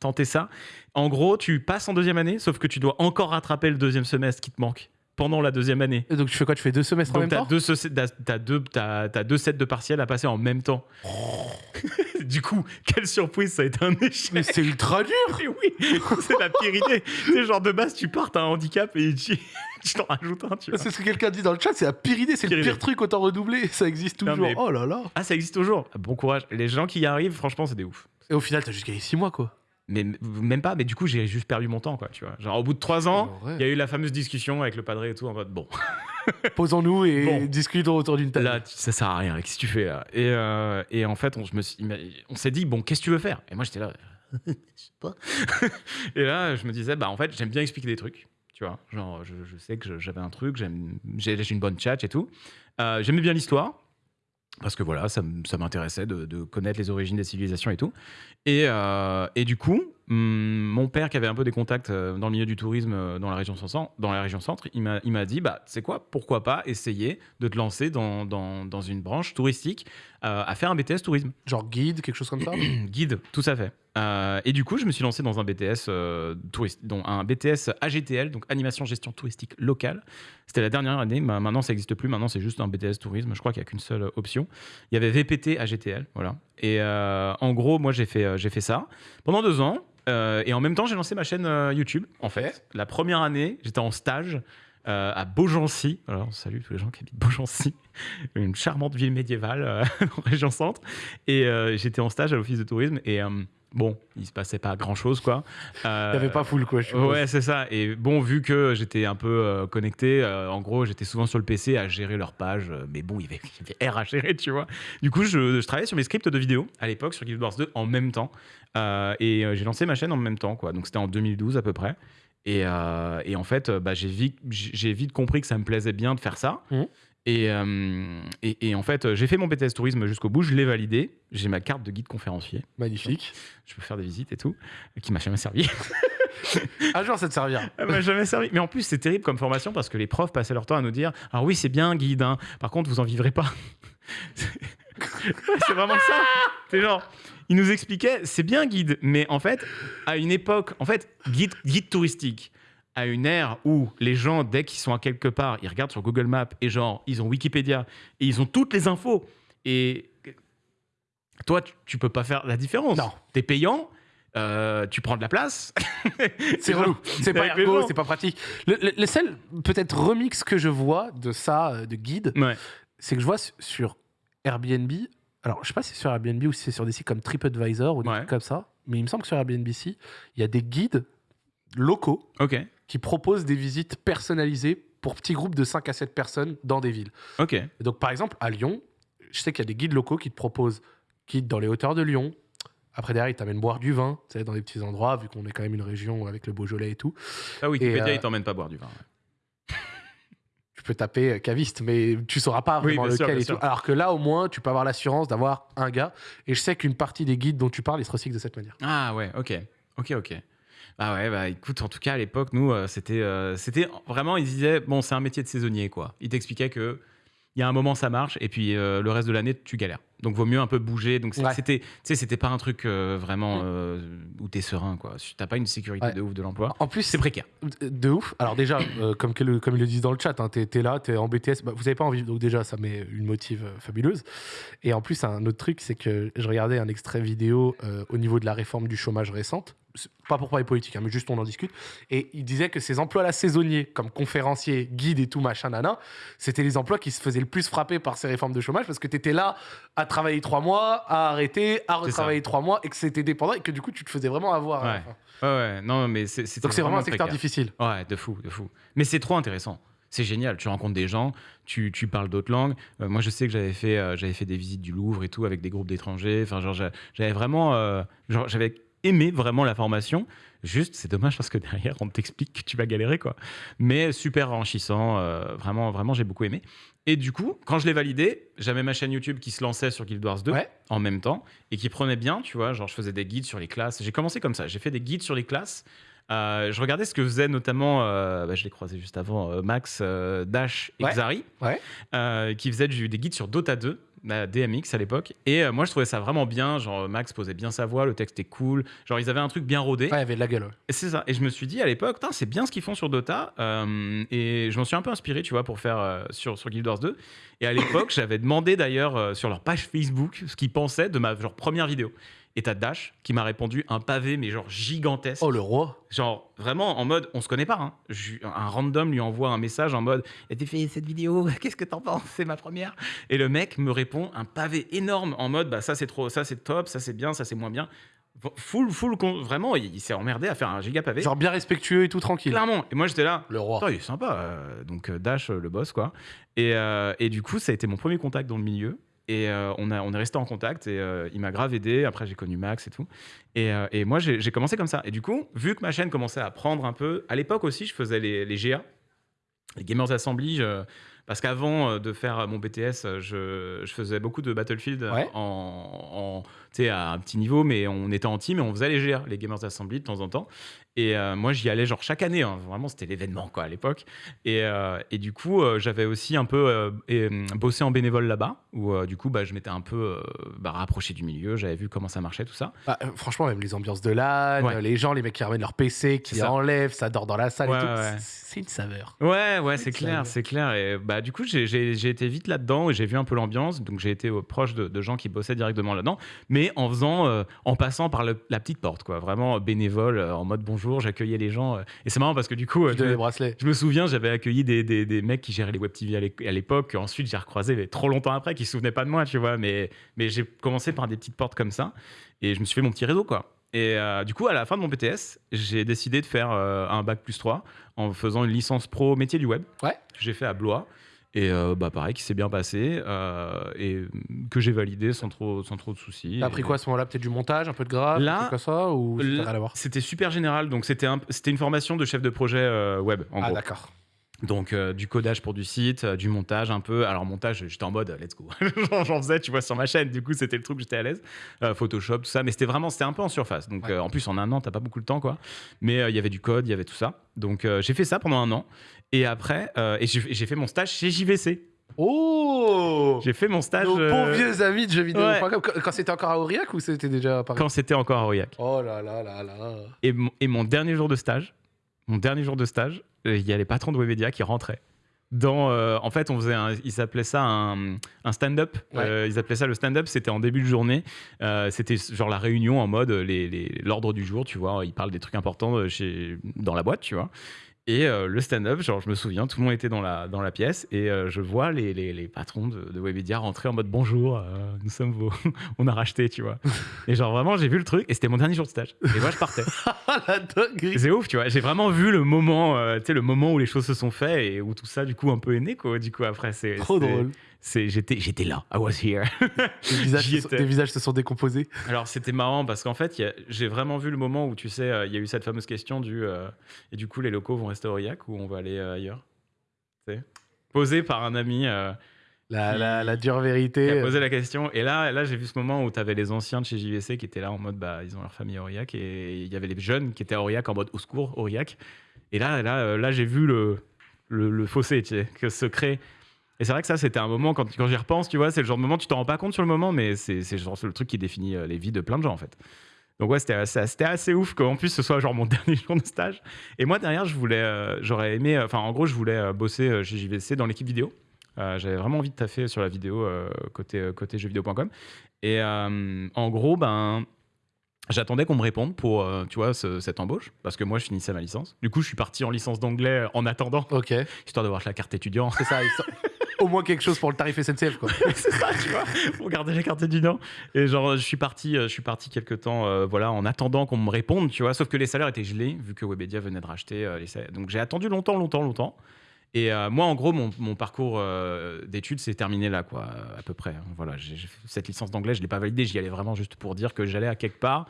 Speaker 2: tenté ça. En gros, tu passes en deuxième année, sauf que tu dois encore rattraper le deuxième semestre qui te manque pendant la deuxième année.
Speaker 1: Et donc tu fais quoi? Tu fais deux semestres en
Speaker 2: Donc,
Speaker 1: même
Speaker 2: tu as
Speaker 1: temps?
Speaker 2: deux, t'as- deux, t'as deux sets de partiels à passer en même temps. du coup, quelle surprise, ça a été un échec.
Speaker 1: Mais c'est ultra dur
Speaker 2: Mais oui, c'est la pire idée. C'est genre de base, tu pars, t'as un handicap et tu, t'en rajoutes un, tu vois.
Speaker 1: C'est ce que quelqu'un dit dans le chat, c'est la pire idée, c'est le
Speaker 2: Pire idée.
Speaker 1: truc, autant redoubler, ça existe
Speaker 2: Non,
Speaker 1: toujours.
Speaker 2: mais-
Speaker 1: Oh là là
Speaker 2: Ah, ça existe toujours. Bon courage. Les gens qui y arrivent, franchement, c'est des ouf.
Speaker 1: Et au final, t'as juste gagné 6 mois, quoi.
Speaker 2: Mais même pas, mais du coup, j'ai juste perdu mon temps, quoi, tu vois. Genre, au bout de trois ans, il y a eu la fameuse discussion avec le padré et tout, en mode, bon,
Speaker 1: Posons-nous et
Speaker 2: Bon.
Speaker 1: discutons autour d'une table.
Speaker 2: là, ça sert à rien, qu'est-ce que tu fais, là et, euh, et en fait, on, je me suis- il m'a- on s'est dit, bon, qu'est-ce que tu veux faire? Et moi, j'étais là, je sais pas. et là, je me disais, bah, en fait, j'aime bien expliquer des trucs, tu vois. Genre, je, je sais que j'avais un truc, j'ai une bonne chat et tout. Euh, J'aimais bien l'histoire. Parce que voilà, ça, m'intéressait de, connaître les origines des civilisations et tout. Et, euh, et du coup, hum, mon père qui avait un peu des contacts euh, dans le milieu du tourisme euh, dans la région centre, dans la région centre il m'a il m'a dit, bah, c'est quoi, pourquoi pas essayer de te lancer dans, dans, dans une branche touristique euh, à faire un BTS tourisme.
Speaker 1: Genre guide, quelque chose comme ça
Speaker 2: Guide, tout à fait. Et du coup, je me suis lancé dans un BTS touriste, dont un BTS AGTL, donc animation gestion touristique locale. C'était la dernière année. Ma- Maintenant, ça n'existe plus. Maintenant, c'est juste un BTS tourisme. Je crois qu'il n'y a qu'une seule option. Il y avait VPT AGTL, voilà. Et en gros, moi, j'ai fait, j'ai fait ça pendant deux ans. Euh, et en même temps, j'ai lancé ma chaîne euh, YouTube. En fait, la première année, j'étais en stage. euh, à Beaugency, alors salut tous les gens qui habitent Beaugency, une charmante ville médiévale en région centre. Et j'étais en stage à l'office de tourisme et bon, il se passait pas grand chose quoi. Euh,
Speaker 1: Il n'y avait pas full, quoi. Je.
Speaker 2: Ouais, c'est ça. Et bon, vu que j'étais un peu euh, connecté, euh, en gros, j'étais souvent sur le PC à gérer leur page. euh, mais bon, il y avait, il y avait R à gérer, tu vois. Du coup, je, je travaillais sur mes scripts de vidéo à l'époque sur Guild Wars 2 en même temps. Et j'ai lancé ma chaîne en même temps, quoi. Donc c'était en 2012 à peu près. Et, et en fait, bah, j'ai vite, compris que ça me plaisait bien de faire ça.
Speaker 1: Mhm.
Speaker 2: Et, euh, et, et en fait, j'ai fait mon BTS tourisme jusqu'au bout, je l'ai validé. J'ai ma carte de guide conférencier.
Speaker 1: Magnifique.
Speaker 2: Je peux faire des visites et tout, qui m'a jamais servi.
Speaker 1: Un jour, ça te servira.
Speaker 2: Elle m'a jamais servi. Mais en plus, c'est terrible comme formation parce que les profs passaient leur temps à nous dire Alors oui, c'est bien, guide, hein. par contre, vous en vivrez pas. C'est vraiment ça. C'est genre, ils nous expliquaient C'est bien, guide, mais en fait, à une époque, en fait, guide, guide touristique, à une ère où les gens, dès qu'ils sont à quelque part, ils regardent sur Google Maps et genre, ils ont Wikipédia et ils ont toutes les infos. Et toi, tu, tu peux pas faire la différence.
Speaker 1: Non.
Speaker 2: T'es payant. euh, tu prends de la place.
Speaker 1: C'est relou. C'est pas ergo, c'est pas pratique. Le, le- le seul, peut-être, remix que je vois de ça, euh, de guide,
Speaker 2: Ouais.
Speaker 1: c'est que je vois su- sur Airbnb, alors je sais pas si c'est sur Airbnb ou si c'est sur des sites comme TripAdvisor ou des
Speaker 2: Ouais.
Speaker 1: trucs comme ça, mais il me semble que sur Airbnb, il y a des guides locaux
Speaker 2: Ok,
Speaker 1: qui proposent des visites personnalisées pour petits groupes de 5 à 7 personnes dans des villes.
Speaker 2: ok.
Speaker 1: Et donc, par exemple, à Lyon, je sais qu'il y a des guides locaux qui te proposent guides dans les hauteurs de Lyon. Après, derrière, ils t'amènent boire du vin, tu sais, dans des petits endroits, vu qu'on est quand même une région avec le Beaujolais et tout.
Speaker 2: Ah, Wikipédia,
Speaker 1: euh,
Speaker 2: il t'emmène pas boire du vin. ouais.
Speaker 1: Tu peux taper euh, caviste, mais tu sauras pas
Speaker 2: Oui,
Speaker 1: vraiment
Speaker 2: sûr,
Speaker 1: lequel et tout. Alors que là, au moins, tu peux avoir l'assurance d'avoir un gars. Et je sais qu'une partie des guides dont tu parles, ils se recyclent de cette manière.
Speaker 2: Ah ouais, ok, ok, ok. Ah ouais, bah écoute, en tout cas à l'époque, nous, euh, c'était, euh, c'était vraiment, ils disaient, bon, c'est un métier de saisonnier, quoi. Ils t'expliquaient que il y a un moment ça marche et puis euh, le reste de l'année tu galères. Donc vaut mieux un peu bouger. Donc c'est-
Speaker 1: Ouais.
Speaker 2: c'était, tu sais, c'était pas un truc euh, vraiment euh, où t'es serein, quoi. T'as pas une sécurité
Speaker 1: Ouais.
Speaker 2: de ouf de l'emploi.
Speaker 1: En plus,
Speaker 2: C'est précaire.
Speaker 1: De ouf. Alors déjà, euh, comme, que le- comme ils le disent dans le chat, hein, t'es es là, t'es en BTS, bah, vous avez pas envie, donc déjà ça met une motive euh, fabuleuse. Et en plus, un autre truc, c'est que je regardais un extrait vidéo euh, au niveau de la réforme du chômage récente, pas pour parler politique, hein, mais juste on en discute, et il disait que ces emplois-là saisonniers, comme conférencier, guide et tout machin nana, c'était les emplois qui se faisaient le plus frapper par ces réformes de chômage, parce que t'étais là à travailler trois mois, à arrêter, à retravailler trois mois, et que c'était dépendant, et que du coup tu te faisais vraiment avoir.
Speaker 2: Ouais. Ouais, ouais, non, mais c'est,
Speaker 1: Donc c'est vraiment un secteur
Speaker 2: précaire.
Speaker 1: difficile.
Speaker 2: Ouais, de fou, de fou. Mais c'est trop intéressant. C'est génial. Tu rencontres des gens, tu, tu parles d'autres langues. Euh, moi, je sais que j'avais fait, euh, j'avais fait des visites du Louvre et tout avec des groupes d'étrangers. Enfin, genre, j'a- j'avais vraiment, euh, j'avais aimé vraiment la formation. Juste, c'est dommage parce que derrière, on t'explique que tu vas galérer, quoi. Mais super enrichissant. euh, vraiment, vraiment, j'ai beaucoup aimé. Et du coup, quand je l'ai validé, j'avais ma chaîne YouTube qui se lançait sur Guild Wars 2
Speaker 1: Ouais.
Speaker 2: en même temps et qui prenait bien, tu vois. Genre, je faisais des guides sur les classes. J'ai commencé comme ça. J'ai fait des guides sur les classes. Euh, je regardais ce que faisait notamment, euh, bah, je l'ai croisé juste avant, euh, Max, Dash et
Speaker 1: Ouais.
Speaker 2: Xari,
Speaker 1: Ouais.
Speaker 2: qui faisaient du- des guides sur Dota 2, la DMX à l'époque. Et euh, moi, je trouvais ça vraiment bien. Genre, Max posait bien sa voix, le texte est cool. Genre, ils avaient un truc bien rodé.
Speaker 1: Ouais, il y avait de la gueule. ouais.
Speaker 2: C'est ça. Et je me suis dit à l'époque, c'est bien ce qu'ils font sur Dota. Euh, et je m'en suis un peu inspiré, tu vois, pour faire euh, sur, sur Guild Wars 2. Et à l'époque, j'avais demandé d'ailleurs sur leur page Facebook ce qu'ils pensaient de ma genre, première vidéo. Et t'as Dash qui m'a répondu un pavé, mais genre gigantesque.
Speaker 1: Oh, le roi.
Speaker 2: Genre vraiment en mode, on se connaît pas. Hein. Je- un random lui envoie un message en mode, t'as fait cette vidéo, qu'est-ce que t'en penses? C'est ma première. Et le mec me répond un pavé énorme en mode, bah ça c'est trop, ça c'est top, ça c'est bien, ça c'est moins bien. Full, full, vraiment, il, il s'est emmerdé à faire un giga pavé.
Speaker 1: Genre bien respectueux et tout tranquille.
Speaker 2: Clairement. Et moi j'étais là.
Speaker 1: Le roi.
Speaker 2: Il est sympa. euh, donc euh, Dash, euh, le boss, quoi. Et, euh, et du coup, ça a été mon premier contact dans le milieu. Et euh, on, a, on est resté en contact et euh, il m'a grave aidé. Après, j'ai connu Max et tout. Et, euh, et moi, j'ai commencé comme ça. Et du coup, vu que ma chaîne commençait à prendre un peu, à l'époque aussi, je faisais les, les GA, les Gamers Assembly. je- parce qu'avant de faire mon BTS, je, je faisais beaucoup de Battlefield
Speaker 1: Ouais.
Speaker 2: en, en- à un petit niveau, mais on était en team et on faisait les GA, les Gamers Assembly de temps en temps. Et euh, moi, j'y allais genre chaque année. hein. Vraiment, c'était l'événement quoi à l'époque. Et, euh, et du coup, euh, j'avais aussi un peu euh, bossé en bénévole là-bas, où du coup, bah, je m'étais un peu bah, rapproché du milieu. J'avais vu comment ça marchait, tout ça.
Speaker 1: Bah, franchement, même les ambiances de LAN,
Speaker 2: Ouais.
Speaker 1: les gens, les mecs qui ramènent leur PC, qui
Speaker 2: ça.
Speaker 1: enlèvent, ça dort dans la salle
Speaker 2: Ouais,
Speaker 1: et tout.
Speaker 2: ouais, ouais.
Speaker 1: C'est- une saveur.
Speaker 2: Ouais, ouais,
Speaker 1: C'est
Speaker 2: clair, c'est clair. Et bah, du coup, j'ai- été vite là-dedans et j'ai vu un peu l'ambiance. Donc, j'ai été proche de, de gens qui bossaient directement là-dedans, mais en faisant, en passant par le- la petite porte, quoi. Vraiment bénévole, en mode bonjour, j'accueillais les gens. euh. et c'est marrant parce que du coup, euh, je, me-
Speaker 1: les bracelets.
Speaker 2: je me souviens, j'avais accueilli des, des- des mecs qui géraient les web TV à l'é- à l'époque. Ensuite, j'ai recroisé mais trop longtemps après, qui se souvenaient pas de moi, tu vois. Mais, mais j'ai commencé par des petites portes comme ça et je me suis fait mon petit réseau, quoi. Et euh, du coup, à la fin de mon BTS, j'ai décidé de faire euh, un bac plus 3 en faisant une licence pro métier du web.
Speaker 1: Ouais.
Speaker 2: J'ai fait à Blois. Et euh, bah pareil, qui s'est bien passé euh, et que j'ai validé sans trop, sans trop de soucis.
Speaker 1: T'as appris quoi à ce moment-là? Peut-être du montage, un peu de graphe,
Speaker 2: Là,
Speaker 1: comme ça Ou
Speaker 2: C'était super général, donc c'était un- c'était une formation de chef de projet euh, web, en
Speaker 1: Ah, d'accord.
Speaker 2: Donc euh, du codage pour du site, euh, du montage un peu. Alors montage, j'étais en mode let's go. J'en- faisais, tu vois, sur ma chaîne. Du coup, c'était le truc, j'étais à l'aise. Euh, Photoshop, tout ça. Mais c'était vraiment, c'était un peu en surface. Donc
Speaker 1: Ouais.
Speaker 2: en plus, en un an, t'as pas beaucoup de temps, quoi. Mais il y avait du code, il y avait tout ça. Donc j'ai fait ça pendant un an. Et après, euh, et j'ai fait mon stage chez JVC.
Speaker 1: Oh
Speaker 2: J'ai fait mon stage
Speaker 1: Nos
Speaker 2: euh,
Speaker 1: bons vieux amis de jeux vidéo.
Speaker 2: ouais.
Speaker 1: Quand, c'était encore à Aurillac ou c'était déjà à Paris
Speaker 2: quand c'était encore à Aurillac.
Speaker 1: Oh là là là là.
Speaker 2: Et, mon- et mon dernier jour de stage, mon dernier jour de stage, euh, il y a les patrons de Webedia qui rentraient. Dans, euh, en fait, on faisait, un, ils appelaient ça un, un stand-up.
Speaker 1: Ouais.
Speaker 2: Euh, ils appelaient ça le stand-up. C'était en début de journée. Euh, c'était genre la réunion en mode les- les- l'ordre du jour, tu vois. Ils parlent des trucs importants chez, dans la boîte, tu vois. Et euh, le stand-up, genre, je me souviens, tout le monde était dans la, dans la pièce et euh, je vois les, les, les patrons de, de Webedia rentrer en mode bonjour, euh, nous sommes vos. on a racheté, tu vois. Et genre, vraiment, j'ai vu le truc et c'était mon dernier jour de stage. Et moi, je partais. C'est ouf, tu vois. J'ai vraiment vu le moment, tu sais, le moment où les choses se sont faites et où tout ça, du coup, un peu est né, quoi. Du coup, après, c'est.
Speaker 1: Trop drôle.
Speaker 2: J'étais j'étais là. I was here.
Speaker 1: Les visages, se sont,
Speaker 2: étais.
Speaker 1: les visages se sont décomposés.
Speaker 2: Alors c'était marrant parce qu'en fait, j'ai vraiment vu le moment où tu sais, euh, il y a eu cette fameuse question du euh, et du coup les locaux vont rester à Aurillac ou on va aller euh, ailleurs? Tu sais? Posé par un ami euh,
Speaker 1: La,
Speaker 2: Qui-
Speaker 1: la, la dure
Speaker 2: qui
Speaker 1: vérité.
Speaker 2: a posé la question et là, là j'ai vu ce moment où tu avais les anciens de chez JVC qui étaient là en mode bah ils ont leur famille à Aurillac et il y avait les jeunes qui étaient à Aurillac en mode au secours Aurillac. Et là, là, là j'ai vu le, le, le fossé tu sais, que se crée. Et c'est vrai que ça, c'était un moment, quand, quand j'y repense, tu vois, c'est le genre de moment, tu t'en rends pas compte sur le moment, mais c'est c'est genre le truc qui définit euh, les vies de plein de gens, en fait. Donc ouais, c'était assez, assez ouf qu'en plus ce soit genre mon dernier jour de stage. Et moi, derrière, je voulais, euh, j'aurais aimé, euh, enfin, en gros, je voulais euh, bosser chez JVC dans l'équipe vidéo. J'avais vraiment envie de taffer sur la vidéo côté, côté jeuxvideo.com. Et en gros, ben, j'attendais qu'on me réponde pour, tu vois, ce- cette embauche, parce que moi, je finissais ma licence. Du coup, je suis parti en licence d'anglais en attendant,
Speaker 1: Ok,
Speaker 2: histoire d'avoir la carte étudiant.
Speaker 1: c'est ça. Au moins quelque chose pour le tarif SNCF, quoi.
Speaker 2: c'est ça, tu vois, pour garder la carte étudiant. Et genre, je suis parti, euh, je suis parti quelques temps, euh, voilà, en attendant qu'on me réponde, tu vois. Sauf que les salaires étaient gelés, vu que Webedia venait de racheter euh, les salaires. Donc j'ai attendu longtemps, longtemps, longtemps. Et moi, en gros, mon, parcours d'études s'est terminé là, quoi, à peu près. Voilà, j'ai fait cette licence d'anglais, je l'ai pas validée, j'y allais vraiment juste pour dire que j'allais à quelque part.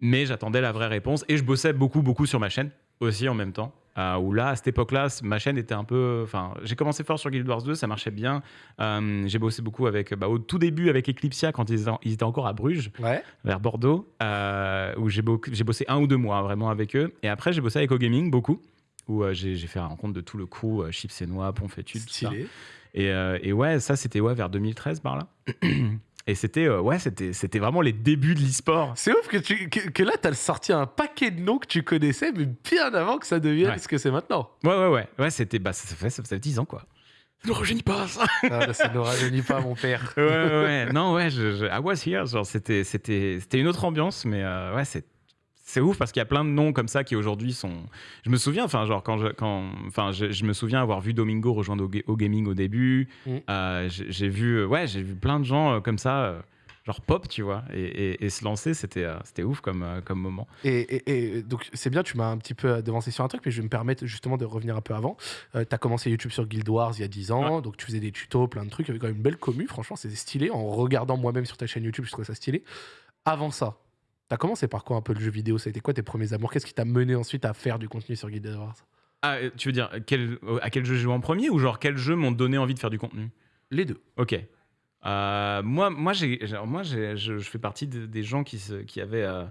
Speaker 2: Mais j'attendais la vraie réponse et je bossais beaucoup, beaucoup sur ma chaîne aussi en même temps. Euh, où là, à cette époque-là, ma chaîne était un peu. Enfin, j'ai commencé fort sur Guild Wars 2, ça marchait bien. Euh, j'ai bossé beaucoup avec, bah, au tout début avec Eclipsia quand ils, étaient en- ils étaient encore à Bruges,
Speaker 1: Ouais.
Speaker 2: vers Bordeaux, euh, où j'ai bossé un ou deux mois vraiment avec eux. Et après, j'ai bossé avec O-Gaming beaucoup, où euh, j'ai fait la rencontre de tout le crew, Chips et Noix, Ponfétude, tout ça. Et, et ouais, ça c'était ouais, vers 2013 par là. Et c'était euh, ouais, c'était c'était vraiment les débuts de l'e-sport.
Speaker 1: C'est ouf que, tu, que, que là, t'as sorti un paquet de noms que tu connaissais, mais bien avant que ça devienne
Speaker 2: Ouais.
Speaker 1: ce que c'est maintenant.
Speaker 2: Ouais, ouais, ouais. Ouais, c'était. Bah, ça fait, ça fait 10 ans, quoi. Ne rejeunis pas ça
Speaker 1: Ah, là, ça ne rajeunit pas, mon père.
Speaker 2: Ouais, ouais, ouais. Non, ouais, je, je, I was here. Genre, c'était, c'était, c'était une autre ambiance, mais euh, ouais, c'est. C'est ouf parce qu'il y a plein de noms comme ça qui aujourd'hui sont. Je me souviens, enfin, genre, quand je, quand, enfin, je, je me souviens avoir vu Domingo rejoindre au, au gaming au début.
Speaker 1: Mm.
Speaker 2: Euh, j'ai, vu, euh, ouais, j'ai vu plein de gens euh, comme ça, genre pop, tu vois, et, et, et se lancer, c'était, c'était ouf comme, comme moment.
Speaker 1: Et, et- et donc, c'est bien, tu m'as un petit peu devancé sur un truc, mais je vais me permettre justement de revenir un peu avant. Euh, tu as commencé YouTube sur Guild Wars il y a 10 ans, donc tu faisais des tutos, plein de trucs, il y avait quand même une belle commu, franchement, c'était stylé. En regardant moi-même sur ta chaîne YouTube, je trouvais ça stylé. Avant ça, tu as commencé par quoi un peu le jeu vidéo? Ça a été quoi tes premiers amours? Qu'est-ce qui t'a mené ensuite à faire du contenu sur Guild Wars
Speaker 2: Ah, euh, tu veux dire quel, à quel jeu j'ai joué en premier ou genre quels jeux m'ont donné envie de faire du contenu?
Speaker 1: Les deux.
Speaker 2: Ok. Euh, moi, moi, j'ai, moi je, je fais partie de- des gens qui, se- qui avaient euh,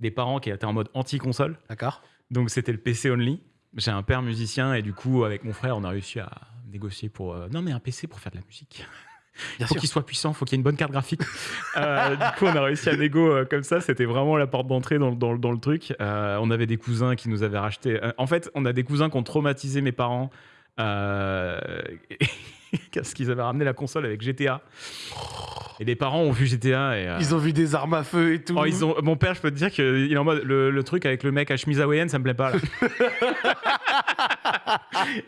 Speaker 2: des parents qui étaient en mode anti-console.
Speaker 1: D'accord
Speaker 2: Donc c'était le PC only. J'ai un père musicien et du coup, avec mon frère, on a réussi à négocier pour. euh, non, mais un PC pour faire de la musique.
Speaker 1: Bien
Speaker 2: faut
Speaker 1: sûr.
Speaker 2: qu'il soit puissant, faut qu'il y ait une bonne carte graphique. Euh, du coup, on a réussi à négo euh, comme ça. C'était vraiment la porte d'entrée dans, dans- dans le truc. Euh, on avait des cousins qui nous avaient racheté. euh, en fait, on a des cousins qui ont traumatisé mes parents. Euh, parce qu'ils avaient ramené la console avec GTA. Et les parents ont vu GTA et. euh,
Speaker 1: Ils ont vu des armes à feu et tout.
Speaker 2: oh, ils ont... Mon père, je peux te dire qu'il est en mode le, le truc avec le mec à chemise hawaïenne, ça me plaît pas là.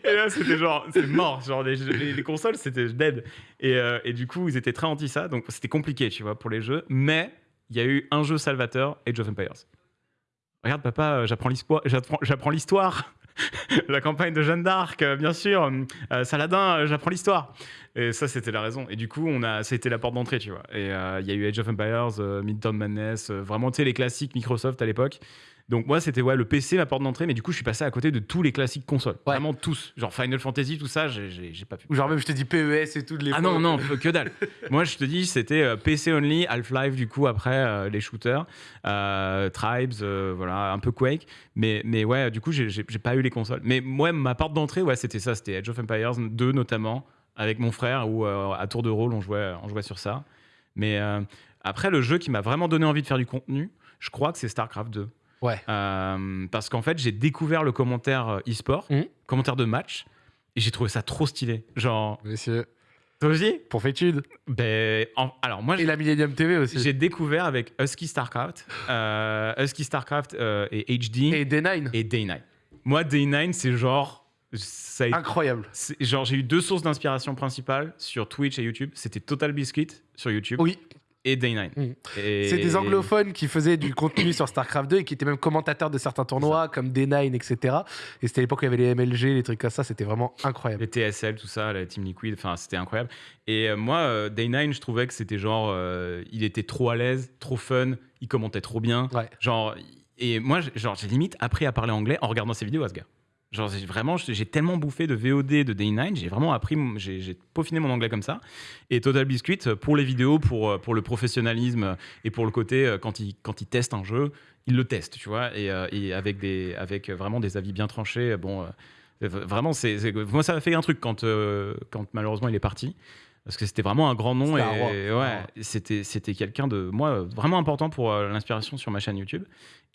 Speaker 2: et là, c'était genre, c'est mort. Genre, les, les- les consoles, c'était dead. Et, euh, et du coup, ils étaient très anti ça. Donc, c'était compliqué, tu vois, pour les jeux. Mais il y a eu un jeu salvateur, Age of Empires. Regarde, papa, euh, j'apprends l'histoire. La campagne de Jeanne d'Arc, euh, bien sûr. Saladin, j'apprends l'histoire. Et ça, c'était la raison. Et du coup, on a, c'était la porte d'entrée, tu vois. Et il y a eu Age of Empires, Midtown Madness, vraiment, tu sais, les classiques Microsoft à l'époque. Donc moi, c'était ouais, le PC, ma porte d'entrée, mais du coup, je suis passé à côté de tous les classiques consoles.
Speaker 1: Ouais.
Speaker 2: Vraiment tous. Genre Final Fantasy, tout ça, j'ai- pas pu.
Speaker 1: Ou genre même, je te dis PES et tout de.
Speaker 2: Ah non, non, que dalle. Moi, je te dis, c'était euh, PC only, Half-Life, du coup, après euh, les shooters, euh, Tribes, euh, voilà, un peu Quake. Mais, mais ouais, du coup, j'ai pas eu les consoles. Mais moi, ma porte d'entrée, ouais, c'était ça, c'était Age of Empires 2 notamment, avec mon frère, où à tour de rôle, on jouait, on jouait sur ça. Mais après, le jeu qui m'a vraiment donné envie de faire du contenu, je crois que c'est StarCraft 2.
Speaker 1: Ouais.
Speaker 2: Euh, parce qu'en fait, j'ai découvert le commentaire euh, e-sport,
Speaker 1: Mhm.
Speaker 2: commentaire de match, et j'ai trouvé ça trop stylé. Genre,
Speaker 1: Monsieur,
Speaker 2: toi aussi?
Speaker 1: Pour fétude.
Speaker 2: ben, en- alors moi,
Speaker 1: Et la Millennium TV aussi.
Speaker 2: j'ai découvert avec Husky Starcraft, euh, Husky Starcraft euh, et HD
Speaker 1: Et
Speaker 2: et,
Speaker 1: D9.
Speaker 2: Day Night. Moi, Day 9, c'est genre. Ça a été-
Speaker 1: Incroyable.
Speaker 2: genre, j'ai eu deux sources d'inspiration principales sur Twitch et YouTube. C'était Total Biscuit sur YouTube
Speaker 1: Oui,
Speaker 2: et Day 9.
Speaker 1: Mm.
Speaker 2: Et-
Speaker 1: c'est des anglophones qui faisaient du contenu sur StarCraft 2 et qui étaient même commentateurs de certains tournois comme D9, etc. Et c'était l'époque où il y avait les MLG, les trucs comme ça. C'était vraiment incroyable.
Speaker 2: Les TSL, tout ça, la Team Liquid, enfin, c'était incroyable. Et euh, moi, euh, Day 9, je trouvais que c'était genre. euh, il était trop à l'aise, trop fun, il commentait trop bien.
Speaker 1: Ouais.
Speaker 2: Genre, et moi, genre, j'ai limite appris à parler anglais en regardant ses vidéos à ce gars. Genre, vraiment, j'ai tellement bouffé de VOD de Day 9, j'ai vraiment appris, j'ai peaufiné mon anglais comme ça. Et Total Biscuit, euh, pour les vidéos, pour, euh, pour le professionnalisme euh, et pour le côté, euh, quand il, quand il teste un jeu, il le teste, tu vois, et, euh, et avec, des, avec vraiment des avis bien tranchés. Bon, euh, vraiment, c'est moi, ça m'a fait un truc quand, euh, quand malheureusement il est parti. Parce que c'était vraiment un grand nom et ouais, c'était c'était quelqu'un de moi vraiment important pour euh, l'inspiration sur ma chaîne YouTube.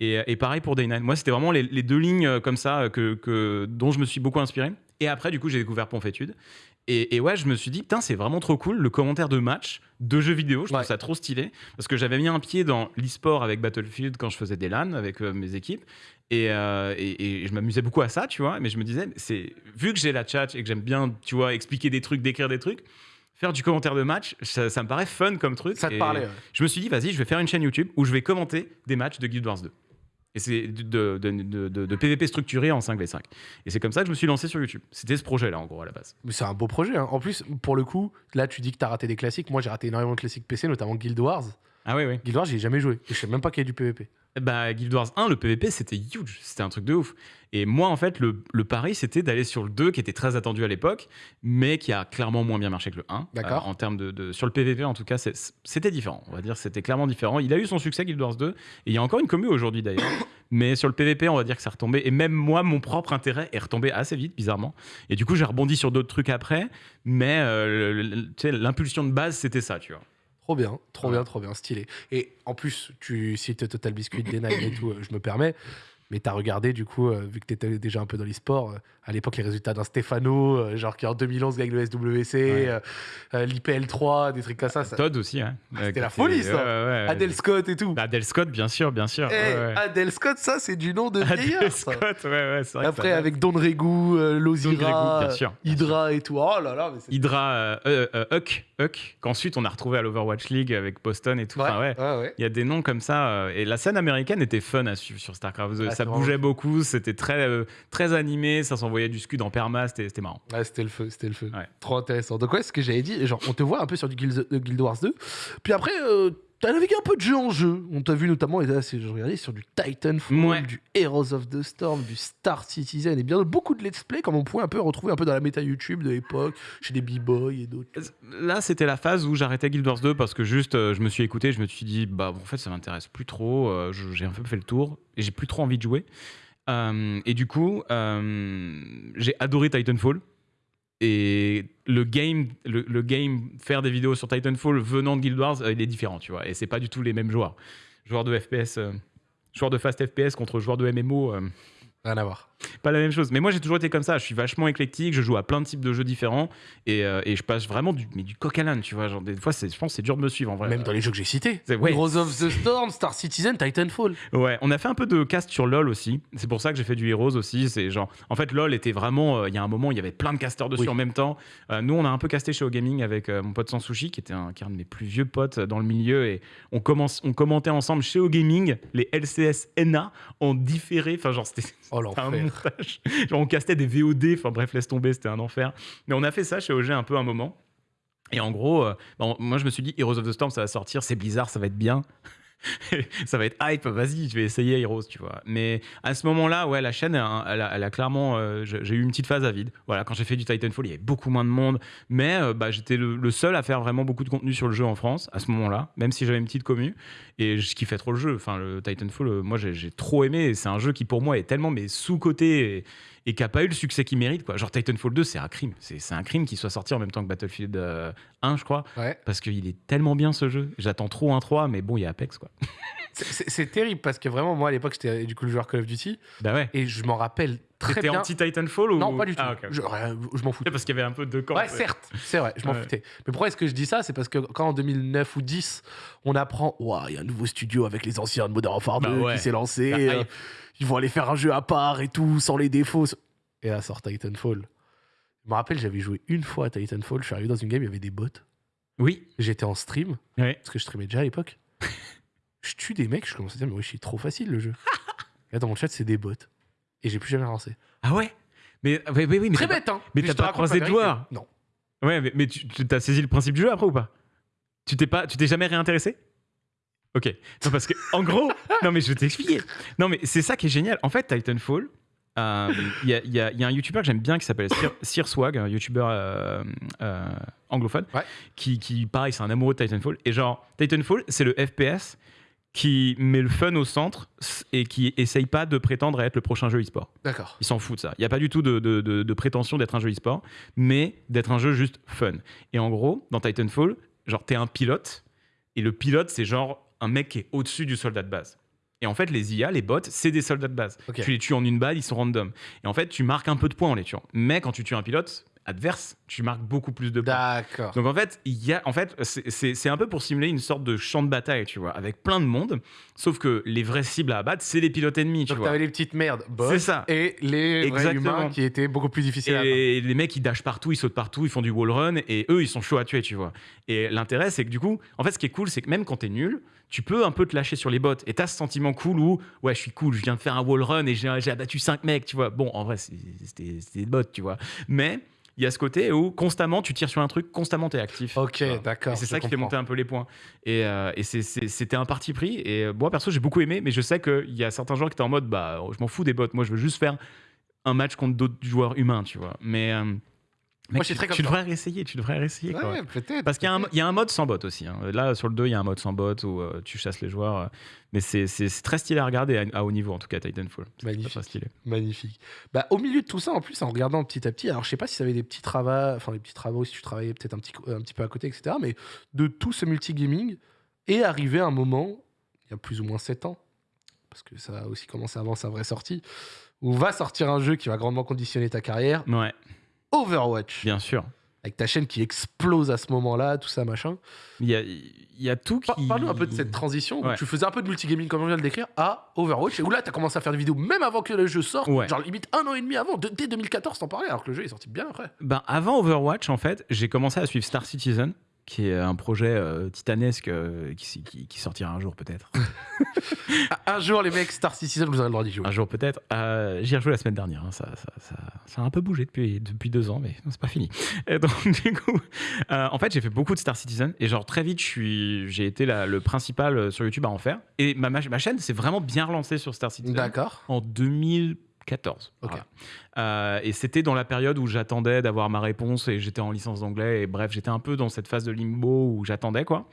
Speaker 2: Et, et pareil pour Day 9. Moi, c'était vraiment les, les deux lignes euh, comme ça euh, que, que, dont je me suis beaucoup inspiré. Et après, du coup, j'ai découvert Ponfétude. Et, et ouais, je me suis dit, putain, c'est vraiment trop cool le commentaire de match, de jeux vidéo. Je trouve
Speaker 1: Ouais.
Speaker 2: ça trop stylé. Parce que j'avais mis un pied dans l'e-sport avec Battlefield quand je faisais des LAN avec euh, mes équipes. Et, euh, et- et je m'amusais beaucoup à ça, tu vois. Mais je me disais, c'est vu que j'ai la chat et que j'aime bien, tu vois, expliquer des trucs, décrire des trucs, faire du commentaire de match, ça, ça me paraît fun comme truc.
Speaker 1: Ça te parlait. ouais.
Speaker 2: Je me suis dit, vas-y, je vais faire une chaîne YouTube où je vais commenter des matchs de Guild Wars 2. Et c'est de, de, de- de- de PVP structuré en 5v5. Et c'est comme ça que je me suis lancé sur YouTube. C'était ce projet-là, en gros, à la base.
Speaker 1: Mais c'est un beau projet. hein. En plus, pour le coup, là, tu dis que t'as raté des classiques. Moi, j'ai raté énormément de classiques PC, notamment Guild Wars.
Speaker 2: Ah oui, oui.
Speaker 1: Guild Wars, j'y ai jamais joué. Je sais même pas qu'il y a du PvP.
Speaker 2: Bah, Guild Wars 1, le PVP, c'était huge. C'était un truc de ouf. Et moi, en fait, le, le pari, c'était d'aller sur le 2, qui était très attendu à l'époque, mais qui a clairement moins bien marché que le 1.
Speaker 1: D'accord.
Speaker 2: Euh, en termes de, de- Sur le PVP, en tout cas, c'était différent. On va dire c'était clairement différent. Il a eu son succès, Guild Wars 2. Et il y a encore une commu aujourd'hui, d'ailleurs. mais sur le PVP, on va dire que c'est retombé. Et même moi, mon propre intérêt est retombé assez vite, bizarrement. Et du coup, j'ai rebondi sur d'autres trucs après. Mais euh, l'impulsion de base, c'était ça, tu vois.
Speaker 1: Trop bien, trop bien, trop bien, stylé. Et en plus, tu cites Total Biscuit, D9 et tout, euh, je me permets. Mais t'as regardé, du coup, euh, vu que t'étais déjà un peu dans l'e-sport, euh, à l'époque, les résultats d'un Stefano, euh, genre qui en 2011 gagne le SWC,
Speaker 2: Ouais.
Speaker 1: euh, euh, l'IPL3, des trucs comme ça. ça...
Speaker 2: Todd aussi, ouais.
Speaker 1: c'était
Speaker 2: Euh,
Speaker 1: la folie, ça.
Speaker 2: ouais, ouais.
Speaker 1: Adel Scott et tout.
Speaker 2: Adel Scott, bien sûr, bien sûr.
Speaker 1: Eh,
Speaker 2: ouais, ouais.
Speaker 1: Adel Scott, ça, c'est du nom de
Speaker 2: Adel
Speaker 1: vieillard. ça.
Speaker 2: Scott, ouais, ouais, c'est vrai.
Speaker 1: Après, avec Don Regu,
Speaker 2: Don
Speaker 1: Lozira,
Speaker 2: Regu, bien sûr, bien
Speaker 1: Hydra et tout. Oh là là, mais c'est.
Speaker 2: Hydra, Huck, Huck, qu'ensuite on a retrouvé à l'Overwatch League avec Boston et tout. Enfin, ouais.
Speaker 1: ouais.
Speaker 2: Il y a des noms comme ça. euh, et la scène américaine était fun à suivre sur StarCraft 2.
Speaker 1: Ah,
Speaker 2: ça bougeait beaucoup, c'était très, euh, très animé, ça s'envoyait du scud en perma, c'était marrant.
Speaker 1: Ouais, c'était le feu, c'était le feu. Trop intéressant. Donc ouais, ce que j'avais dit, genre, on te voit un peu sur du Guild, de Guild Wars 2. Puis après, euh, t'as navigué un peu de jeu en jeu. On t'a vu notamment, et là, je regardais sur du Titanfall,
Speaker 2: Ouais.
Speaker 1: du Heroes of the Storm, du Star Citizen, et bien beaucoup de let's play, comme on pouvait un peu retrouver un peu dans la méta YouTube de l'époque, chez des b-boys et d'autres.
Speaker 2: Là, c'était la phase où j'arrêtais Guild Wars 2 parce que juste, euh, je me suis écouté, je me suis dit, bah, en fait, ça m'intéresse plus trop. euh, j'ai un peu fait le tour et j'ai plus trop envie de jouer. Euh, et du coup, j'ai adoré Titanfall. Et le game, le, game, faire des vidéos sur Titanfall venant de Guild Wars, euh, il est différent, tu vois. Et c'est pas du tout les mêmes joueurs. Joueurs de FPS, euh, joueurs de fast FPS contre joueurs de MMO. euh,
Speaker 1: Rien à voir.
Speaker 2: Pas la même chose. Mais moi, j'ai toujours été comme ça. Je suis vachement éclectique. Je joue à plein de types de jeux différents. Et, euh, et je passe vraiment du, mais du coq à l'âne, tu vois. Genre, des fois, c'est- je pense que c'est dur de me suivre en vrai.
Speaker 1: Même dans les jeux que j'ai cités.
Speaker 2: Ouais.
Speaker 1: Heroes of the Storm, Star Citizen, Titanfall.
Speaker 2: Ouais, on a fait un peu de cast sur LoL aussi. C'est pour ça que j'ai fait du Heroes aussi. C'est genre, en fait, LoL était vraiment. euh, Il y a un moment, il y avait plein de casters dessus
Speaker 1: Oui.
Speaker 2: en même temps. Euh, nous, on a un peu casté chez O-Gaming avec euh, mon pote Sansushi, qui était un, qui est un de mes plus vieux potes dans le milieu. Et on, commence, on commentait ensemble chez O-Gaming les LCS NA en différé. Enfin, genre, c'était
Speaker 1: Oh l'enfer.
Speaker 2: Genre, on castait des VOD. Enfin, bref, laisse tomber, c'était un enfer. Mais on a fait ça chez OG un peu un moment. Et en gros, euh, bon, moi, je me suis dit, Heroes of the Storm, ça va sortir, c'est bizarre, ça va être bien. ça va être hype, vas-y, je vais essayer Heroes, tu vois. Mais à ce moment-là, ouais, la chaîne, elle, a- clairement. euh, j'ai eu une petite phase à vide. Voilà, quand j'ai fait du Titanfall, il y avait beaucoup moins de monde. Mais euh, bah, j'étais le, seul à faire vraiment beaucoup de contenu sur le jeu en France à ce moment-là, même si j'avais une petite commu. Et je kiffais trop le jeu. Enfin, le Titanfall, euh, moi, j'ai trop aimé. C'est un jeu qui, pour moi, est tellement mais sous-coté et, et qui n'a pas eu le succès qu'il mérite. Quoi. Genre, Titanfall 2, c'est un crime. C'est un crime qu'il soit sorti en même temps que Battlefield euh, 1, je crois.
Speaker 1: Ouais.
Speaker 2: Parce qu'il est tellement bien ce jeu. J'attends trop un 3, mais bon, il y a Apex, quoi.
Speaker 1: C'est terrible parce que vraiment, moi à l'époque, j'étais du coup le joueur Call of Duty.
Speaker 2: Bah ouais.
Speaker 1: Et je m'en rappelle très
Speaker 2: T'étais
Speaker 1: bien.
Speaker 2: anti-Titanfall ou
Speaker 1: Non, pas du tout.
Speaker 2: Ah.
Speaker 1: Je, je m'en fous.
Speaker 2: Parce qu'il y avait un peu de camps.
Speaker 1: Ouais, certes, c'est vrai, je m'en
Speaker 2: Ouais.
Speaker 1: foutais. Mais pourquoi est-ce que je dis ça? C'est parce que quand en 2009 ou 10, on apprend, Ouah, il y a un nouveau studio avec les anciens de Modern Warfare 2
Speaker 2: Bah ouais.
Speaker 1: qui s'est lancé,
Speaker 2: Ça
Speaker 1: euh, ils vont aller faire un jeu à part et tout, sans les défauts. Et là sort Titanfall. Je me rappelle, j'avais joué une fois à Titanfall, je suis arrivé dans une game, il y avait des bots.
Speaker 2: Oui.
Speaker 1: J'étais en stream,
Speaker 2: Ouais.
Speaker 1: parce que je streamais déjà à l'époque. je tue des mecs, je commence à dire, mais oui, suis trop facile le jeu. et là, dans mon chat, c'est des bots. Et j'ai plus jamais relancé.
Speaker 2: Ah ouais? Mais oui, oui, oui, mais
Speaker 1: Très bête, hein
Speaker 2: mais t'as pas croisé de joueurs
Speaker 1: Non.
Speaker 2: Ouais, mais, mais tu t'as saisi le principe du jeu après ou pas? Tu t'es pas, tu t'es jamais réintéressé? Ok. Non, parce que en gros, non mais je vais t'expliquer. Non mais c'est ça qui est génial. En fait, Titanfall. euh, Il y, a, il y il y a un YouTuber que j'aime bien qui s'appelle Sir, Swag, un YouTuber euh, euh, anglophone,
Speaker 1: Ouais.
Speaker 2: qui, qui, pareil, c'est un amoureux de Titanfall. Et genre, Titanfall, c'est le FPS qui met le fun au centre et qui essaye pas de prétendre à être le prochain jeu e-sport.
Speaker 1: D'accord.
Speaker 2: Ils s'en foutent de ça. Il n'y a pas du tout de, de- de- de prétention d'être un jeu e-sport, mais d'être un jeu juste fun. Et en gros, dans Titanfall, genre, t'es un pilote, et le pilote, c'est genre un mec qui est au-dessus du soldat de base. Et en fait, les IA, les bots, c'est des soldats de base. Tu les tues en une balle, ils sont random. Et en fait, tu marques un peu de points en les tuant. Mais quand tu tues un pilote adverse, tu marques beaucoup plus de points.
Speaker 1: D'accord.
Speaker 2: Donc en fait, il y a, en fait, c'est- un peu pour simuler une sorte de champ de bataille, tu vois, avec plein de monde. Sauf que les vraies cibles à abattre, c'est les pilotes ennemis, tu
Speaker 1: Donc
Speaker 2: vois.
Speaker 1: t'avais les petites merdes, boss,
Speaker 2: C'est ça.
Speaker 1: et les vrais
Speaker 2: Exactement.
Speaker 1: humains qui étaient beaucoup plus difficiles à.
Speaker 2: Et les mecs, ils dashent partout, ils sautent partout, ils font du wall run, et eux, ils sont chauds à tuer, tu vois. Et l'intérêt, c'est que du coup, en fait, ce qui est cool, c'est que même quand t'es nul, tu peux un peu te lâcher sur les bots. Et t'as ce sentiment cool où, ouais, je suis cool, je viens de faire un wall run et j'ai abattu 5 mecs, tu vois. Bon, en vrai, c'était des bots, tu vois. Mais il y a ce côté où constamment, tu tires sur un truc, constamment, t'es actif.
Speaker 1: Ok,
Speaker 2: tu
Speaker 1: d'accord.
Speaker 2: C'est ça qui fait monter un peu les points. Et, euh, et c'était un parti pris. Et euh, moi, perso, j'ai beaucoup aimé, mais je sais qu'il y a certains joueurs qui étaient en mode, bah, je m'en fous des bots. Moi, je veux juste faire un match contre d'autres joueurs humains, tu vois. Mais euh, mec,
Speaker 1: Moi, je suis très
Speaker 2: tu devrais réessayer, tu devrais réessayer. quoi.
Speaker 1: Ouais, peut-être.
Speaker 2: Parce qu'il y, a un-
Speaker 1: peut-être.
Speaker 2: il y a un mode sans bot aussi. hein. Là, sur le 2, il y a un mode sans bot où euh, tu chasses les joueurs. euh, mais c'est très stylé à regarder à, à haut niveau, en tout cas, Titanfall.
Speaker 1: Magnifique.
Speaker 2: très stylé.
Speaker 1: Magnifique. Bah, au milieu de tout ça, en plus, en regardant petit à petit, alors je sais pas si ça avait des petits travaux, enfin des petits travaux, si tu travaillais peut-être un petit, un petit peu à côté, etc. Mais de tout ce multigaming est arrivé un moment, il y a plus ou moins 7 ans, parce que ça a aussi commencé avant sa vraie sortie, où va sortir un jeu qui va grandement conditionner ta carrière,
Speaker 2: Ouais,
Speaker 1: Overwatch,
Speaker 2: bien sûr.
Speaker 1: avec ta chaîne qui explose à ce moment-là, tout ça, machin.
Speaker 2: Il y a, il y a tout qui.
Speaker 1: Par- Parle-nous un peu de cette transition où
Speaker 2: Ouais.
Speaker 1: tu faisais un peu de multigaming, comme on vient de le décrire, à Overwatch, et où là, tu as commencé à faire des vidéos même avant que le jeu sorte,
Speaker 2: Ouais.
Speaker 1: genre limite un an et demi avant, de- dès 2014, t'en parlais, alors que le jeu est sorti bien après.
Speaker 2: Ben, avant Overwatch, en fait, j'ai commencé à suivre Star Citizen, qui est un projet euh, titanesque euh, qui, qui- qui sortira un jour peut-être.
Speaker 1: Un jour, les mecs, Star Citizen, vous aurez le droit d'y jouer.
Speaker 2: un jour peut-être. Euh, J'y ai rejoué la semaine dernière. hein. Ça, ça, ça- ça a un peu bougé depuis, depuis deux ans, mais c'est pas fini. Et donc, du coup, en fait, j'ai fait beaucoup de Star Citizen. Et genre, très vite, j'ai été la- le principal sur YouTube à en faire. Et ma, ma, chaîne s'est vraiment bien relancée sur Star Citizen.
Speaker 1: D'accord.
Speaker 2: en 2014.
Speaker 1: Ok.
Speaker 2: Voilà. Euh, et c'était dans la période où j'attendais d'avoir ma réponse et j'étais en licence d'anglais. Et bref, j'étais un peu dans cette phase de limbo où j'attendais quoi.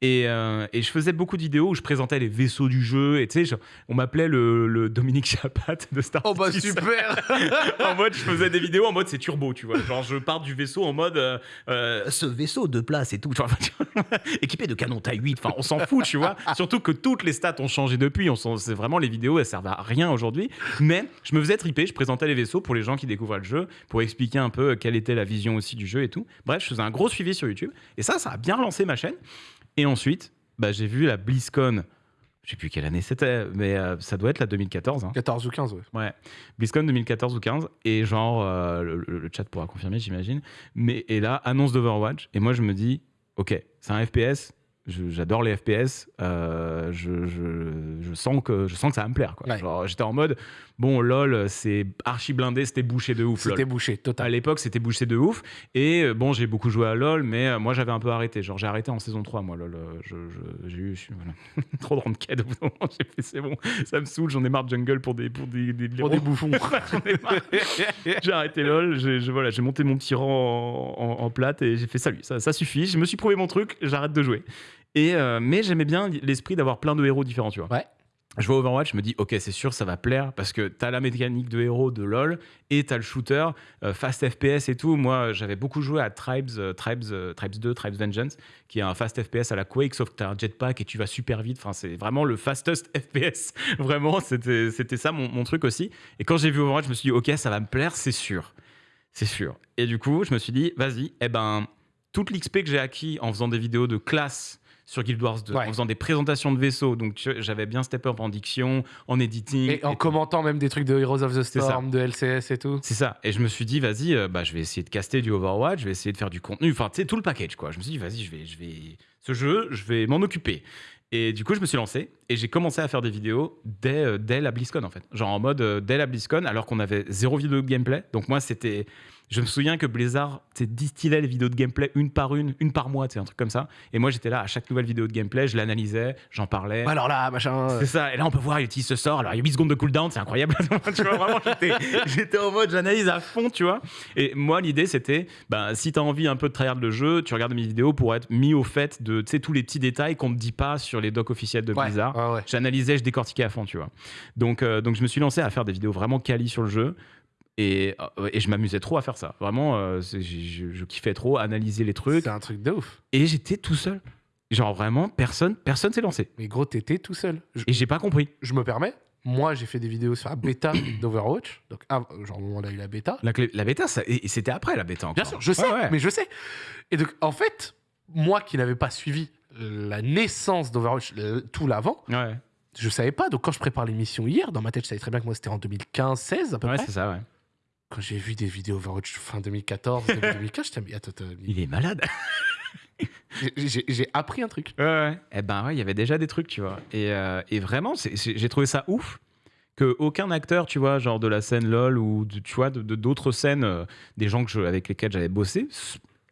Speaker 2: Et, euh, et je faisais beaucoup de vidéos où je présentais les vaisseaux du jeu. Et tu sais, on m'appelait le, le Dominique Chapat de Star
Speaker 1: Oh bah super
Speaker 2: en mode, je faisais des vidéos en mode c'est turbo, tu vois. Genre, je pars du vaisseau en mode euh, euh, ce vaisseau de place et tout, genre, équipé de canon taille 8. Enfin, on s'en fout, tu vois. Surtout que toutes les stats ont changé depuis. On c'est vraiment les vidéos, elles servent à rien aujourd'hui. Mais je me faisais triper, je présentais les vaisseaux pour les gens qui découvraient le jeu, pour expliquer un peu quelle était la vision aussi du jeu et tout. Bref, je faisais un gros suivi sur YouTube. Et ça, ça a bien relancé ma chaîne. Et ensuite, bah, j'ai vu la BlizzCon. Je sais plus quelle année c'était, mais euh, ça doit être la 2014. hein.
Speaker 1: 14 ou 15, ouais.
Speaker 2: Ouais, BlizzCon 2014 ou 15 et genre euh, le, le- le chat pourra confirmer j'imagine. Mais et là annonce d'Overwatch et moi je me dis ok c'est un FPS, j'adore les FPS, euh, je, je- je sens que je sens que ça va me plaire.
Speaker 1: Ouais.
Speaker 2: J'étais en mode bon lol c'est archi blindé c'était bouché de ouf.
Speaker 1: C'était bouché,
Speaker 2: À
Speaker 1: total.
Speaker 2: l'époque, c'était bouché de ouf. Et euh, bon, j'ai beaucoup joué à LoL, mais euh, moi, j'avais un peu arrêté. Genre, j'ai arrêté en saison 3, moi, LoL. J'ai eu voilà. trop de ranked. Au bout d'un moment, j'ai fait, c'est bon, ça me saoule, j'en ai marre de jungle pour des, pour des, des
Speaker 1: Pour des bouffons.
Speaker 2: J'ai arrêté LoL, j'ai voilà, monté mon petit rang en, en- en plate et j'ai fait salut, ça, ça suffit. Je me suis prouvé mon truc, j'arrête de jouer. Et, euh, mais j'aimais bien l'esprit d'avoir plein de héros différents, tu vois.
Speaker 1: Ouais.
Speaker 2: je vois Overwatch, je me dis, ok, c'est sûr, ça va plaire parce que t'as la mécanique de héros de LoL et t'as le shooter, euh, fast FPS et tout. Moi, j'avais beaucoup joué à Tribes, euh, Tribes, euh, Tribes 2, Tribes Vengeance, qui est un fast FPS à la Quake, sauf que t'as un jetpack et tu vas super vite. Enfin, c'est vraiment le fastest FPS. vraiment, c'était c'était ça mon, mon truc aussi. Et quand j'ai vu Overwatch, je me suis dit, ok, ça va me plaire, c'est sûr. C'est sûr. Et du coup, je me suis dit, vas-y, eh ben, toute l'XP que j'ai acquis en faisant des vidéos de classe sur Guild Wars 2,
Speaker 1: Ouais.
Speaker 2: en faisant des présentations de vaisseaux. Donc j'avais bien step up en diction, en editing.
Speaker 1: Et en commentant même des trucs de Heroes of the. Storm, de LCS et tout.
Speaker 2: c'est ça. Et je me suis dit, vas-y, euh, bah, je vais essayer de caster du Overwatch, je vais essayer de faire du contenu. Enfin, tu sais, tout le package, quoi. Je me suis dit, vas-y, je vais, je vais, ce jeu, je vais m'en occuper. Et du coup, je me suis lancé et j'ai commencé à faire des vidéos dès, euh, dès la BlizzCon, en fait. Genre en mode euh, dès la BlizzCon, alors qu'on avait zéro vidéo de gameplay. Donc moi, c'était. Je me souviens que Blizzard tu distillait les vidéos de gameplay une par une, une par mois, tu un truc comme ça. Et moi, j'étais là à chaque nouvelle vidéo de gameplay, je l'analysais, j'en parlais.
Speaker 1: Alors là, machin.
Speaker 2: C'est ça, et là on peut voir, il utilise ce sort, alors il y a 8 secondes de cooldown, c'est incroyable. tu vois, vraiment, j'étais, en mode, j'analyse à fond, tu vois. Et moi, l'idée, c'était, bah, si t'as envie un peu de tryhard le jeu, tu regardes mes vidéos pour être mis au fait de, tu tous les petits détails qu'on te dit pas sur les docs officiels de
Speaker 1: Ouais,
Speaker 2: Blizzard.
Speaker 1: ouais, ouais.
Speaker 2: J'analysais, je décortiquais à fond, tu vois. Donc, euh, donc je me suis lancé à faire des vidéos vraiment quali sur le jeu. Et, euh, et je m'amusais trop à faire ça. Vraiment, euh, je, je- je kiffais trop analyser les trucs.
Speaker 1: C'est un truc de ouf.
Speaker 2: Et j'étais tout seul. Genre vraiment, personne personne s'est lancé.
Speaker 1: Mais gros, t'étais tout seul. Je,
Speaker 2: Et j'ai pas compris.
Speaker 1: je me permets. Moi, j'ai fait des vidéos sur la bêta d'Overwatch. Donc, ah, genre, au moment où on a eu la bêta.
Speaker 2: La, bêta, ça- et et c'était après la bêta encore.
Speaker 1: Bien sûr, je sais,
Speaker 2: Ouais, ouais.
Speaker 1: mais je sais. Et donc, en fait, moi qui n'avais pas suivi la naissance d'Overwatch tout l'avant,
Speaker 2: Ouais,
Speaker 1: je savais pas. Donc, quand je prépare l'émission hier, dans ma tête, je savais très bien que moi, c'était en 2015-16 à peu
Speaker 2: ouais
Speaker 1: près.
Speaker 2: c'est ça, ouais.
Speaker 1: Quand j'ai vu des vidéos Overwatch fin 2014, début 2015, j'étais mais attends, attends,
Speaker 2: Il est malade.
Speaker 1: j'ai- appris un truc.
Speaker 2: Ouais, ouais. Eh ben ouais, il y avait déjà des trucs, tu vois. Et, euh, et vraiment, j'ai trouvé ça ouf que aucun acteur, tu vois, genre de la scène LOL ou de- tu vois, de de- d'autres scènes, euh, des gens que je- avec lesquels j'avais bossé,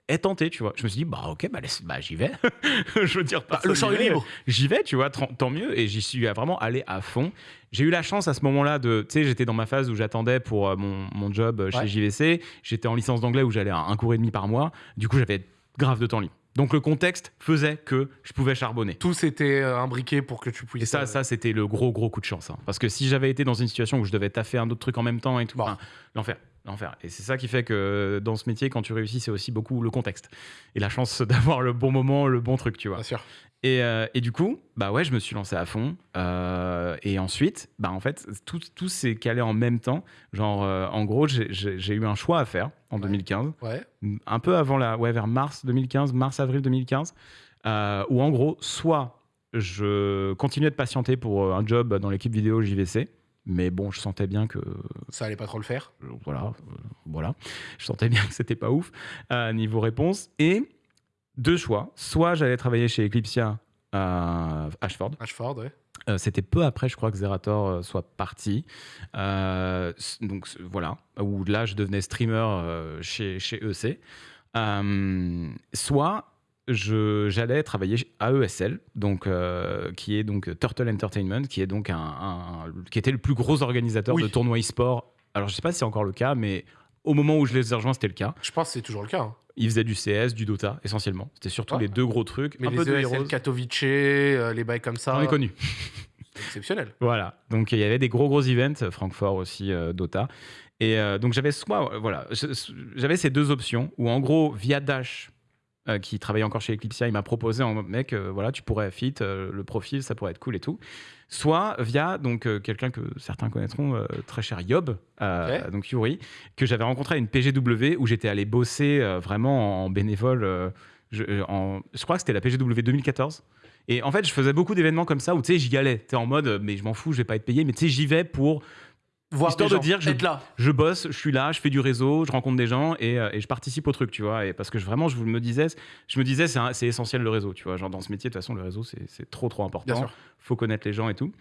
Speaker 2: ait tenté, tu vois. Je me suis dit, bah ok, bah, bah, j'y vais. je veux dire,
Speaker 1: Bah, le champ est libre.
Speaker 2: J'y vais, tu vois, tant, mieux. Et j'y suis vraiment allé à fond. J'ai eu la chance à ce moment-là de. Tu sais, j'étais dans ma phase où j'attendais pour euh, mon, mon job euh, chez
Speaker 1: Ouais.
Speaker 2: JVC. J'étais en licence d'anglais où j'allais à un cours et demi par mois. Du coup, j'avais grave de temps libre. Donc le contexte faisait que je pouvais charbonner.
Speaker 1: Tout s'était euh, imbriqué pour que tu puisses.
Speaker 2: Et ça,
Speaker 1: euh,
Speaker 2: ça c'était le gros, gros coup de chance. hein. Parce que si j'avais été dans une situation où je devais taffer un autre truc en même temps et tout,
Speaker 1: Bon.
Speaker 2: enfin, l'enfer, l'enfer. Et c'est ça qui fait que dans ce métier, quand tu réussis, c'est aussi beaucoup le contexte. Et la chance d'avoir le bon moment, le bon truc, tu vois.
Speaker 1: Bien sûr.
Speaker 2: Et, euh, et du coup, bah ouais, je me suis lancé à fond. Euh, et ensuite, bah en fait, tout, tout s'est calé en même temps. Genre, euh, en gros, j'ai- eu un choix à faire en
Speaker 1: Ouais.
Speaker 2: 2015,
Speaker 1: Ouais.
Speaker 2: un peu avant la, ouais, vers mars 2015, mars-avril 2015, euh, où en gros, soit je continuais de patienter pour un job dans l'équipe vidéo JVC, mais bon, je sentais bien que
Speaker 1: Ça allait pas trop le faire.
Speaker 2: euh, voilà, euh, voilà. Je sentais bien que c'était pas ouf euh, niveau réponse. Et deux choix. Soit j'allais travailler chez Eclipsia à Ashford.
Speaker 1: Ashford, ouais.
Speaker 2: Euh, c'était peu après, je crois, que Zerator euh, soit parti. Euh, donc voilà, où là, je devenais streamer chez, chez EC. Soit j'allais travailler à ESL, donc, euh, qui est donc Turtle Entertainment, qui, est donc un, un- qui était le plus gros organisateur
Speaker 1: Oui.
Speaker 2: de tournois e-sport. Alors, je sais pas si c'est encore le cas, mais au moment où je les ai rejoints, c'était le cas.
Speaker 1: Je pense que c'est toujours le cas. hein.
Speaker 2: Ils faisaient du CS, du Dota, essentiellement. C'était surtout
Speaker 1: Ouais.
Speaker 2: les deux gros trucs.
Speaker 1: Mais
Speaker 2: un
Speaker 1: les
Speaker 2: peu de
Speaker 1: ESL,
Speaker 2: Heroes.
Speaker 1: Katowice, euh, les bails comme ça,
Speaker 2: J'en ai connu.
Speaker 1: c'est exceptionnel.
Speaker 2: Voilà, donc il y avait des gros gros events, Francfort aussi, euh, Dota. Et euh, donc j'avais soit, voilà, j'avais ces deux options où en gros, via Dash, euh, qui travaillait encore chez Eclipsia, il m'a proposé en mode, mec, euh, voilà, tu pourrais fit euh, le profil, ça pourrait être cool et tout. Soit via donc quelqu'un que certains connaîtront, très cher Yob, donc Yuri, que j'avais rencontré à une PGW où j'étais allé bosser vraiment en bénévole. je, en- je crois que c'était la PGW 2014. Et en fait, je faisais beaucoup d'événements comme ça où tu sais, j'y allais. Tu en mode, mais je m'en fous, je vais pas être payé. Mais tu sais, j'y vais pour.
Speaker 1: Voir
Speaker 2: Histoire de
Speaker 1: gens,
Speaker 2: dire je-
Speaker 1: être là.
Speaker 2: Je bosse, je suis là, je fais du réseau, je rencontre des gens et, euh, et je participe au truc, tu vois. Et parce que je- vraiment, je me disais, je me disais, c'est un- c'est essentiel le réseau, tu vois. Genre dans ce métier, de toute façon, le réseau, c'est c'est trop, trop important
Speaker 1: Bien sûr.
Speaker 2: faut connaître les gens et tout.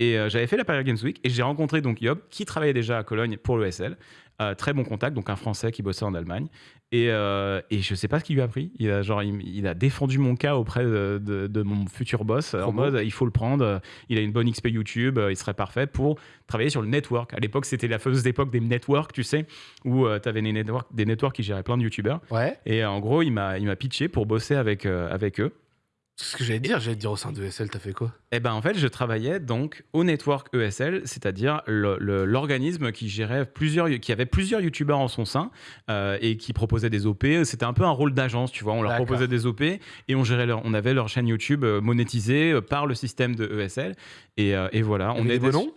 Speaker 2: Et euh, j'avais fait la Paris Games Week et j'ai rencontré donc Yob qui travaillait déjà à Cologne pour le SL. Euh, très bon contact, donc un Français qui bossait en Allemagne. Et, euh, et je sais pas ce qu'il lui a pris. Il a, genre, il, il a défendu mon cas auprès de, de- de mon futur boss en mode il faut le prendre. Il a une bonne XP YouTube, euh, il serait parfait pour travailler sur le network. À l'époque, c'était la fameuse époque des networks, tu sais, où tu avais des networks, des networks qui géraient plein de YouTubeurs.
Speaker 1: Ouais.
Speaker 2: Et euh, en gros, il m'a il m'a pitché pour bosser avec, euh, avec eux.
Speaker 1: C'est ce que j'allais dire. J'allais te dire au sein de ESL, t'as fait quoi?
Speaker 2: Eh ben en fait, je travaillais donc au network ESL, c'est-à-dire l'organisme qui gérait plusieurs, qui avait plusieurs youtubeurs en son sein euh, et qui proposait des OP. C'était un peu un rôle d'agence, tu vois. On leur proposait des OP et on gérait leur, on avait leur chaîne YouTube euh, monétisée euh, par le système de ESL. Et, euh, et voilà,
Speaker 1: Il y
Speaker 2: on
Speaker 1: avait des noms?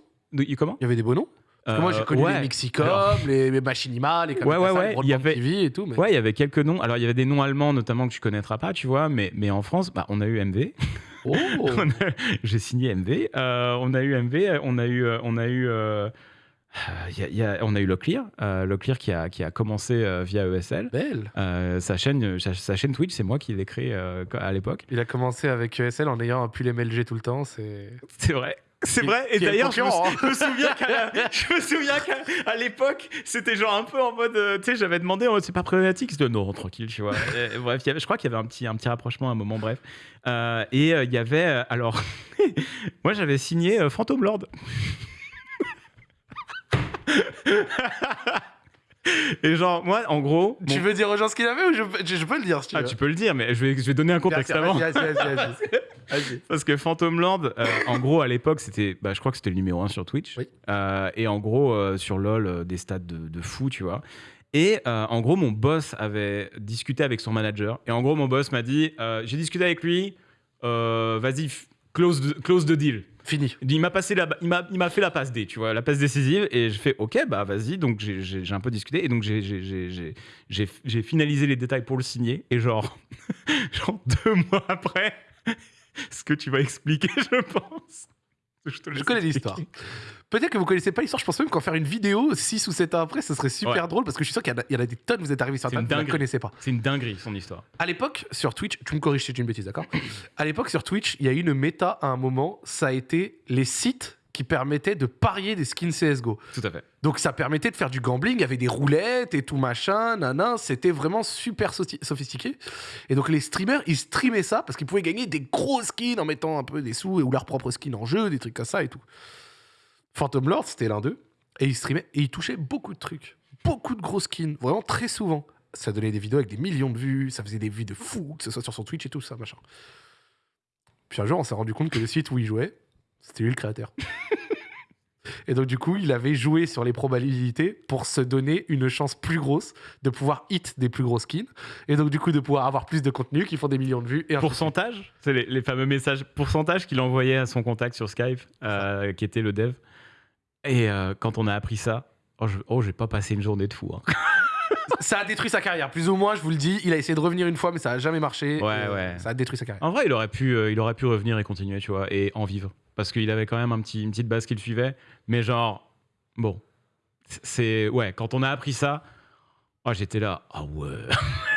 Speaker 2: comment?
Speaker 1: Il y avait des beaux noms? Parce que moi, j'ai
Speaker 2: Euh,
Speaker 1: connu
Speaker 2: ouais.
Speaker 1: les Mixicom,
Speaker 2: Alors-
Speaker 1: les, les Machinima, les
Speaker 2: Ouais, ouais,
Speaker 1: Kamikaze,
Speaker 2: ouais, il y avait-
Speaker 1: TV et tout. Mais...
Speaker 2: Ouais, il y avait quelques noms. Alors, il y avait des noms allemands, notamment, que tu connaîtras pas, tu vois. Mais, mais en France, bah, on a eu MV.
Speaker 1: Oh
Speaker 2: J'ai signé MV. Euh, on a eu MV. On a eu. euh, On a eu. euh, y a- il y a- on a eu Locklear, euh, Locklear qui a, qui a commencé euh, via ESL.
Speaker 1: Belle
Speaker 2: Euh, sa, chaîne, sa, sa chaîne Twitch, c'est moi qui l'ai créée euh, à l'époque.
Speaker 1: Il a commencé avec ESL en ayant un pull MLG tout le temps. C'est
Speaker 2: C'est vrai. C'est vrai. Et d'ailleurs, je, me
Speaker 1: concurrent,
Speaker 2: sou- je me souviens qu'à l'époque, c'était genre un peu en mode, euh, tu sais, j'avais demandé, oh, c'est pas problématique. C'était non, tranquille, tu vois. Et, bref, il y avait- je crois qu'il y avait un petit, un petit rapprochement à un moment, bref. Euh, et euh, il y avait, alors, moi j'avais signé euh, Phantom Lord. Et genre, moi, en gros.
Speaker 1: Tu veux dire aux gens ce qu'il avait ou je, peux- je, je peux le dire si tu
Speaker 2: Ah,
Speaker 1: veux
Speaker 2: tu peux le dire, mais je vais, je vais donner un contexte avant.
Speaker 1: Vas-y, vas-y.
Speaker 2: Parce que Phantom Lord, euh, en gros, à l'époque, c'était, bah, je crois que c'était le numéro 1 sur Twitch.
Speaker 1: Oui.
Speaker 2: Euh, et en gros, euh, sur LoL, euh, des stats de, de fou, tu vois. Et en gros, mon boss avait discuté avec son manager. Et en gros, mon boss m'a dit J'ai discuté avec lui, vas-y, close, the- close the deal.
Speaker 1: Fini.
Speaker 2: Il m'a passé la, il m'a, il m'a fait la passe D, tu vois, la passe décisive, et je fais OK, bah vas-y. Donc j'ai, j'ai- j'ai un peu discuté, et donc j'ai, j'ai, j'ai, j'ai, j'ai- j'ai finalisé les détails pour le signer, et genre, genre deux mois après, ce que tu vas expliquer, je pense. Je, te
Speaker 1: Je
Speaker 2: laisse
Speaker 1: connais
Speaker 2: expliquer.
Speaker 1: l'histoire. Peut-être que vous connaissez pas l'histoire. Je pense même qu'en faire une vidéo 6 ou 7 ans après, ce serait super
Speaker 2: Ouais.
Speaker 1: drôle parce que je suis sûr qu'il y en a- des tonnes. Vous êtes arrivés sur Internet, vous ne connaissez pas.
Speaker 2: C'est une dinguerie, son histoire.
Speaker 1: À l'époque, sur Twitch, tu me corriges si j'ai une bêtise, d'accord? À l'époque, sur Twitch, il y a eu une méta à un moment. Ça a été les sites qui permettaient de parier des skins CSGO.
Speaker 2: Tout à fait.
Speaker 1: Donc ça permettait de faire du gambling, il y avait des roulettes et tout machin, nanan, c'était vraiment super sophistiqué. Et donc les streamers, ils streamaient ça parce qu'ils pouvaient gagner des gros skins en mettant un peu des sous ou leur propre skin en jeu, des trucs comme ça et tout. Phantom Lord, c'était l'un d'eux, et ils streamaient et ils touchaient beaucoup de trucs, beaucoup de gros skins, vraiment très souvent. Ça donnait des vidéos avec des millions de vues, ça faisait des vues de fou, que ce soit sur son Twitch et tout ça, machin. Puis un jour, on s'est rendu compte que le site où il jouait, c'était lui le créateur. Et donc, du coup, il avait joué sur les probabilités pour se donner une chance plus grosse de pouvoir hit des plus gros skins. Et donc, du coup, de pouvoir avoir plus de contenu qui font des millions de vues. Et
Speaker 2: Pourcentage? C'est les, les fameux messages pourcentage qu'il envoyait à son contact sur Skype, euh, qui était le dev? Et euh, quand on a appris ça, oh, je, oh, j'ai pas passé une journée de fou. hein.
Speaker 1: Ça a détruit sa carrière, plus ou moins, je vous le dis. Il a essayé de revenir une fois, mais ça a jamais marché.
Speaker 2: Ouais,
Speaker 1: euh,
Speaker 2: ouais.
Speaker 1: Ça a détruit sa carrière.
Speaker 2: En vrai, il aurait pu, euh, il aurait pu revenir et continuer, tu vois, et en vivre. Parce qu'il avait quand même un petit, une petite base qu'il suivait. Mais genre, bon, c'est. Ouais, quand on a appris ça, oh, j'étais là, ah ouais.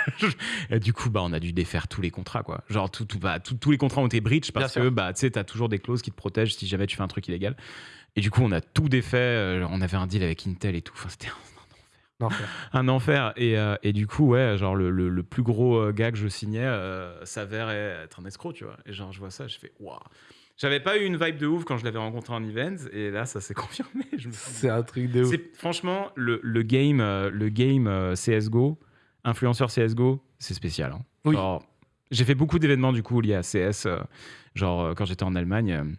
Speaker 2: et du coup, bah, on a dû défaire tous les contrats, quoi. Genre, tout, tout, bah, tout- tous les contrats ont été breach parce
Speaker 1: Bien
Speaker 2: que,
Speaker 1: sûr.
Speaker 2: bah, tu sais, t'as toujours des clauses qui te protègent si jamais tu fais un truc illégal. Et du coup, on a tout défait. euh, on avait un deal avec Intel et tout. Enfin, c'était
Speaker 1: Non, frère.
Speaker 2: un enfer. Et, euh, et du coup, ouais, genre le, le- le plus gros euh, gars que je signais euh, s'avère être un escroc, tu vois. Et genre, je vois ça, je fais waouh. J'avais pas eu une vibe de ouf quand je l'avais rencontré en event, et là, ça s'est confirmé.
Speaker 1: C'est un truc de ouf.
Speaker 2: franchement, le, le game, le game CSGO, influenceur CSGO, c'est spécial. hein.
Speaker 1: Oui.
Speaker 2: J'ai fait beaucoup d'événements du coup liés à CS, genre quand j'étais en Allemagne.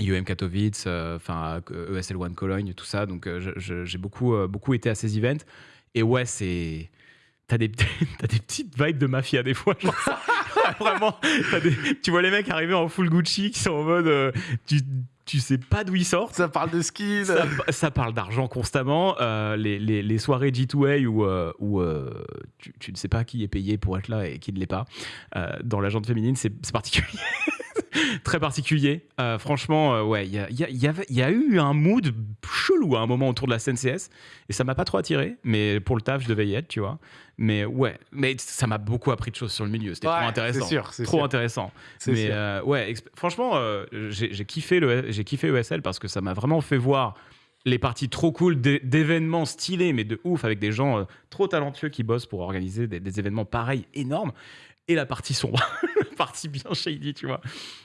Speaker 2: IEM Katowice, euh, enfin euh, ESL One Cologne, tout ça. Donc euh, j'ai beaucoup, beaucoup été à ces events. Et ouais, c'est. T'as des, t'as des petites vibes de mafia des fois. genre. Vraiment. des- tu vois les mecs arriver en full Gucci qui sont en mode. euh, tu, tu sais pas d'où ils sortent.
Speaker 1: Ça parle de skins.
Speaker 2: Ça, ça parle d'argent constamment. Euh, les, les- les soirées G2A où, euh, où tu, tu ne sais pas qui est payé pour être là et qui ne l'est pas. Dans la jante féminine, c'est particulier. Très particulier. Euh, franchement, euh, ouais, il y a, y y y eu un mood chelou à un moment autour de la scène CS et ça m'a pas trop attiré, mais pour le taf, je devais y être, tu vois. Mais ouais, mais ça m'a beaucoup appris de choses sur le milieu. C'était
Speaker 1: Ouais,
Speaker 2: trop intéressant.
Speaker 1: C'est sûr,
Speaker 2: Trop
Speaker 1: sûr.
Speaker 2: intéressant. Mais
Speaker 1: sûr.
Speaker 2: euh, ouais, franchement, j'ai kiffé, le, j'ai kiffé ESL parce que ça m'a vraiment fait voir les parties trop cool d'é- d'événements stylés, mais de ouf, avec des gens euh, trop talentueux qui bossent pour organiser des, des événements pareils, énormes, et la partie sombre, la partie bien shady, tu vois.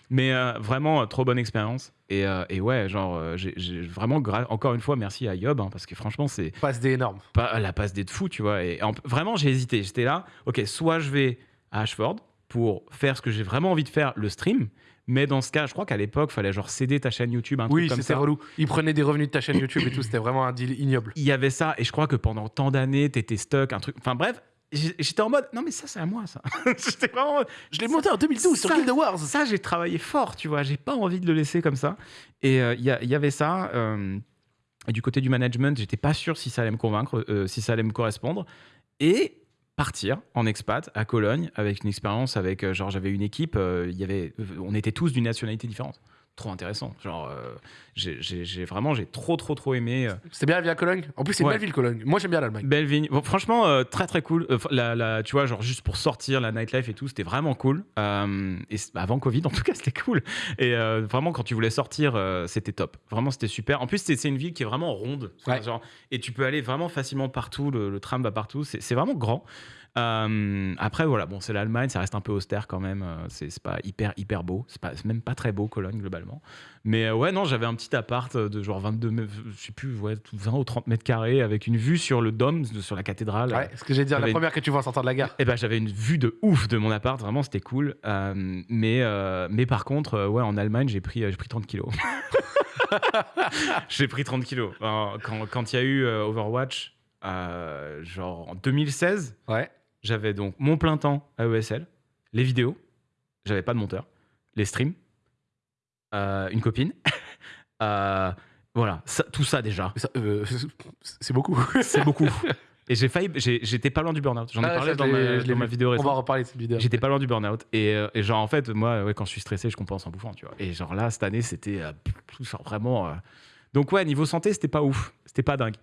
Speaker 2: Mais euh, vraiment, euh, trop bonne expérience. Et, euh, et ouais, genre, j'ai vraiment, encore une fois, merci à Yob, hein, parce que franchement, c'est
Speaker 1: Passe des énormes.
Speaker 2: pas la passe des de fou, tu vois. Et en- vraiment, j'ai hésité. J'étais là, ok, soit je vais à Ashford pour faire ce que j'ai vraiment envie de faire, le stream. Mais dans ce cas, je crois qu'à l'époque, fallait genre céder ta chaîne YouTube, un
Speaker 1: Oui,
Speaker 2: truc comme
Speaker 1: c'était
Speaker 2: ça.
Speaker 1: relou. Ils prenaient des revenus de ta chaîne YouTube et tout. C'était vraiment un deal ignoble.
Speaker 2: Il y avait ça, et je crois que pendant tant d'années, t'étais stuck, un truc. Enfin bref, j'étais en mode, non mais ça c'est à moi ça. j'étais vraiment.
Speaker 1: Je l'ai monté en 2012 sur
Speaker 2: Ça-
Speaker 1: Guild Wars.
Speaker 2: Ça, j'ai travaillé fort, tu vois. J'ai pas envie de le laisser comme ça. Et euh, il y, il y avait ça. euh, et du côté du management, j'étais pas sûr si ça allait me convaincre, euh, si ça allait me correspondre. Et partir en expat à Cologne avec une expérience avec euh, genre j'avais une équipe euh, il y avait on était tous d'une nationalité différente trop intéressant genre euh, j'ai- vraiment j'ai trop trop trop aimé euh,
Speaker 1: C'était bien la vie à Cologne? En plus, c'est
Speaker 2: Ouais.
Speaker 1: belle ville, Cologne. Moi, j'aime bien l'Allemagne.
Speaker 2: Belle vigne. Bon, franchement, euh, très très cool. La, la- tu vois, genre juste pour sortir la nightlife et tout, c'était vraiment cool. Et c- avant Covid, en tout cas, c'était cool. Et vraiment, quand tu voulais sortir, c'était top. Vraiment, c'était super. En plus, c'est une ville qui est vraiment ronde.
Speaker 1: Ouais.
Speaker 2: genre, et tu peux aller vraiment facilement partout. Le, le tram va partout. C'est vraiment grand. Euh, après, voilà, bon, c'est l'Allemagne, ça reste un peu austère quand même. euh, C'est pas hyper hyper beau. C'est même pas très beau, Cologne, globalement. Mais euh, ouais, non, j'avais un petit appart de genre 22, mè- je sais plus, ouais, 20 ou 30 mètres carrés avec une vue sur le dôme, sur la cathédrale.
Speaker 1: Ouais, ce que j'ai dit, la première que tu vois en sortant de la gare.
Speaker 2: Et ben j'avais une vue de ouf de mon appart, vraiment c'était cool. Euh, mais, euh, mais par contre, ouais, en Allemagne, j'ai pris, j'ai pris 30 kilos. j'ai pris 30 kilos. Quand quand il y a eu Overwatch, genre en 2016,
Speaker 1: Ouais.
Speaker 2: J'avais donc mon plein temps à ESL, les vidéos, j'avais pas de monteur, les streams, euh, une copine. Euh, voilà, ça- tout ça déjà.
Speaker 1: Euh, c'est beaucoup.
Speaker 2: C'est beaucoup. Et j'ai failli, j'étais pas loin du burn-out. J'en ai
Speaker 1: Ah,
Speaker 2: parlé dans, ma, dans vidéo
Speaker 1: On
Speaker 2: récente.
Speaker 1: va en reparler de cette vidéo.
Speaker 2: J'étais pas loin du burn-out. Et, et genre, en fait, moi, ouais, quand je suis stressé, je compense en bouffant, tu vois. Et genre là, cette année, c'était vraiment. Donc, ouais, niveau santé, c'était pas ouf. C'était pas dingue.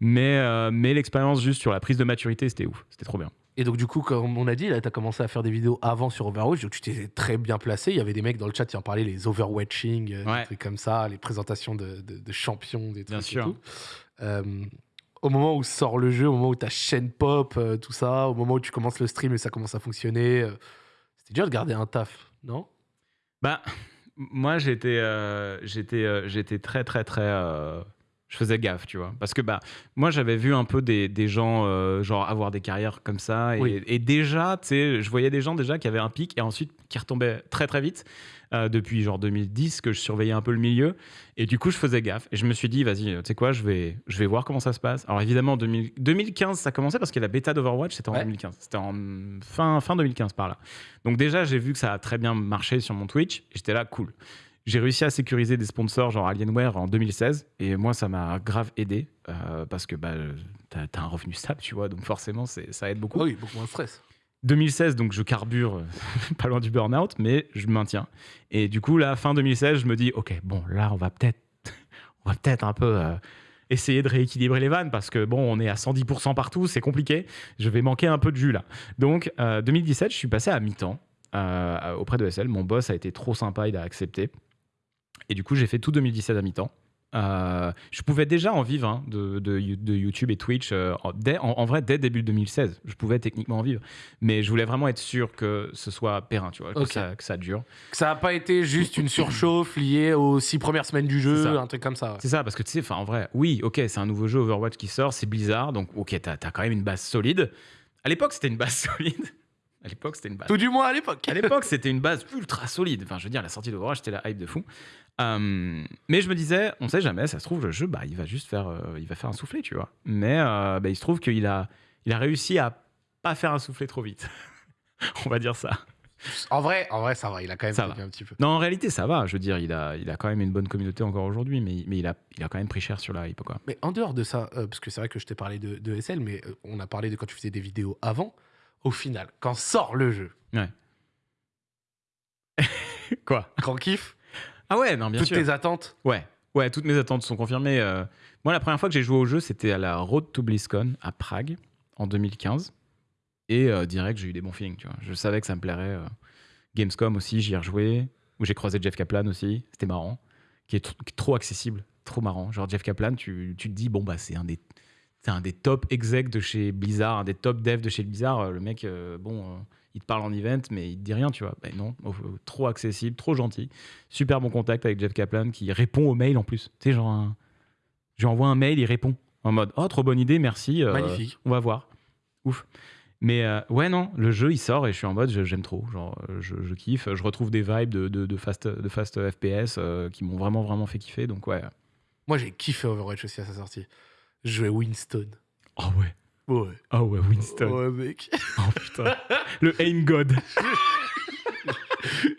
Speaker 2: Mais, euh, mais l'expérience juste sur la prise de maturité, c'était ouf. C'était trop bien.
Speaker 1: Et donc, du coup, comme on a dit, là, tu as commencé à faire des vidéos avant sur Overwatch. Donc, tu t'es très bien placé. Il y avait des mecs dans le chat qui en parlaient, les Overwatching, euh,
Speaker 2: Ouais.
Speaker 1: des trucs comme ça, les présentations de, de- de champions, des trucs
Speaker 2: Bien
Speaker 1: et
Speaker 2: sûr.
Speaker 1: tout. Euh, au moment où sort le jeu, au moment où ta chaîne pop, euh, tout ça, au moment où tu commences le stream et ça commence à fonctionner, c'était dur de garder un taf, non?
Speaker 2: Bah, moi, j'étais, j'étais, j'étais très, très, très. Je faisais gaffe, tu vois. Parce que bah, moi, j'avais vu un peu des, des gens, euh, genre, avoir des carrières comme ça. Et,
Speaker 1: Oui.
Speaker 2: et déjà, tu sais, je voyais des gens déjà qui avaient un pic et ensuite qui retombaient très, très vite. euh, depuis genre 2010 que je surveillais un peu le milieu et du coup je faisais gaffe et je me suis dit vas-y tu sais quoi je vais je vais voir comment ça se passe alors évidemment en 2000 2015 ça commençait parce que la bêta d'Overwatch c'était en
Speaker 1: Ouais.
Speaker 2: 2015 c'était en fin fin 2015 par là donc déjà j'ai vu que ça a très bien marché sur mon Twitch j'étais là cool j'ai réussi à sécuriser des sponsors genre Alienware en 2016 et moi ça m'a grave aidé euh, parce que bah, t'as as un revenu stable tu vois donc forcément ça aide beaucoup
Speaker 1: Oui, beaucoup moins de stress.
Speaker 2: 2016, donc je carbure euh, pas loin du burn-out, mais je maintiens. Et du coup, là, fin 2016, je me dis, ok, bon, là, on va peut-être, on va peut-être un peu euh, essayer de rééquilibrer les vannes parce que bon, on est à 110% partout, c'est compliqué. Je vais manquer un peu de jus là. Donc, euh, 2017, je suis passé à mi-temps euh, auprès de SL. Mon boss a été trop sympa, il a accepté. Et du coup, j'ai fait tout 2017 à mi-temps. Euh, je pouvais déjà en vivre hein, de, de, de YouTube et Twitch euh, en, dès- en- en vrai dès début 2016. Je pouvais techniquement en vivre, mais je voulais vraiment être sûr que ce soit périn, tu vois, que, ça, que ça dure.
Speaker 1: Que ça n'a pas été juste une surchauffe liée aux six premières semaines du jeu, un truc comme ça.
Speaker 2: C'est ça, parce que tu sais, en vrai, oui, ok, c'est un nouveau jeu Overwatch qui sort, c'est Blizzard, donc ok, t'as as quand même une base solide. À l'époque, c'était une base solide. À l'époque, c'était une base.
Speaker 1: Tout du moins à l'époque.
Speaker 2: À l'époque, c'était une base ultra solide. Enfin, je veux dire, la sortie d'Overwatch, c'était la hype de fou. Euh, mais je me disais, on sait jamais, ça se trouve, le jeu, bah, il va juste faire, euh, il va faire un soufflet, tu vois. Mais euh, bah, il se trouve qu'il a, il a réussi à pas faire un soufflet trop vite. on va dire ça.
Speaker 1: En vrai, en vrai, ça va. Il a quand même
Speaker 2: Ça va.
Speaker 1: un petit peu.
Speaker 2: Non, en réalité, ça va. Je veux dire, il a, il a quand même une bonne communauté encore aujourd'hui, mais, mais il, a, il a quand même pris cher sur la hype, quoi.
Speaker 1: Mais en dehors de ça, euh, parce que c'est vrai que je t'ai parlé de, de SL, mais on a parlé de quand tu faisais des vidéos avant. Au final, quand sort le jeu,
Speaker 2: Quoi?
Speaker 1: Grand kiff,
Speaker 2: Ah ouais, non, bien
Speaker 1: toutes
Speaker 2: sûr.
Speaker 1: tes attentes?
Speaker 2: Ouais, ouais, toutes mes attentes sont confirmées. euh. Moi, la première fois que j'ai joué au jeu, c'était à la Road to BlizzCon à Prague en 2015. Et euh, direct, j'ai eu des bons feelings, tu vois. Je savais que ça me plairait. euh. Gamescom aussi, j'y ai rejoué. Où j'ai croisé Jeff Kaplan aussi. C'était marrant. Qui est, tr- qui est trop accessible, trop marrant. Genre, Jeff Kaplan, tu, tu te dis, bon, bah, c'est un des. C'est un des top execs de chez Blizzard, un des top devs de chez Blizzard. Euh, Le mec, euh, bon, euh, il te parle en event, mais il te dit rien, tu vois. Ben non, trop accessible, trop gentil super bon contact avec Jeff Kaplan qui répond aux mails en plus. Tu sais, genre, un... je lui envoie un mail, il répond en mode Oh, trop bonne idée, merci. euh,
Speaker 1: Magnifique.
Speaker 2: On va voir. Ouf. Mais euh, ouais, non, le jeu il sort et je suis en mode j'aime trop. Genre, je, je kiffe. Je retrouve des vibes de, de, de fast, de fast FPS euh, qui m'ont vraiment, vraiment fait kiffer. Donc ouais.
Speaker 1: Moi, j'ai kiffé Overwatch aussi à sa sortie. Je jouais Winston.
Speaker 2: Oh ouais.
Speaker 1: Ouais.
Speaker 2: Oh ouais, Winston.
Speaker 1: Ouais, mec.
Speaker 2: Oh putain. le aim god.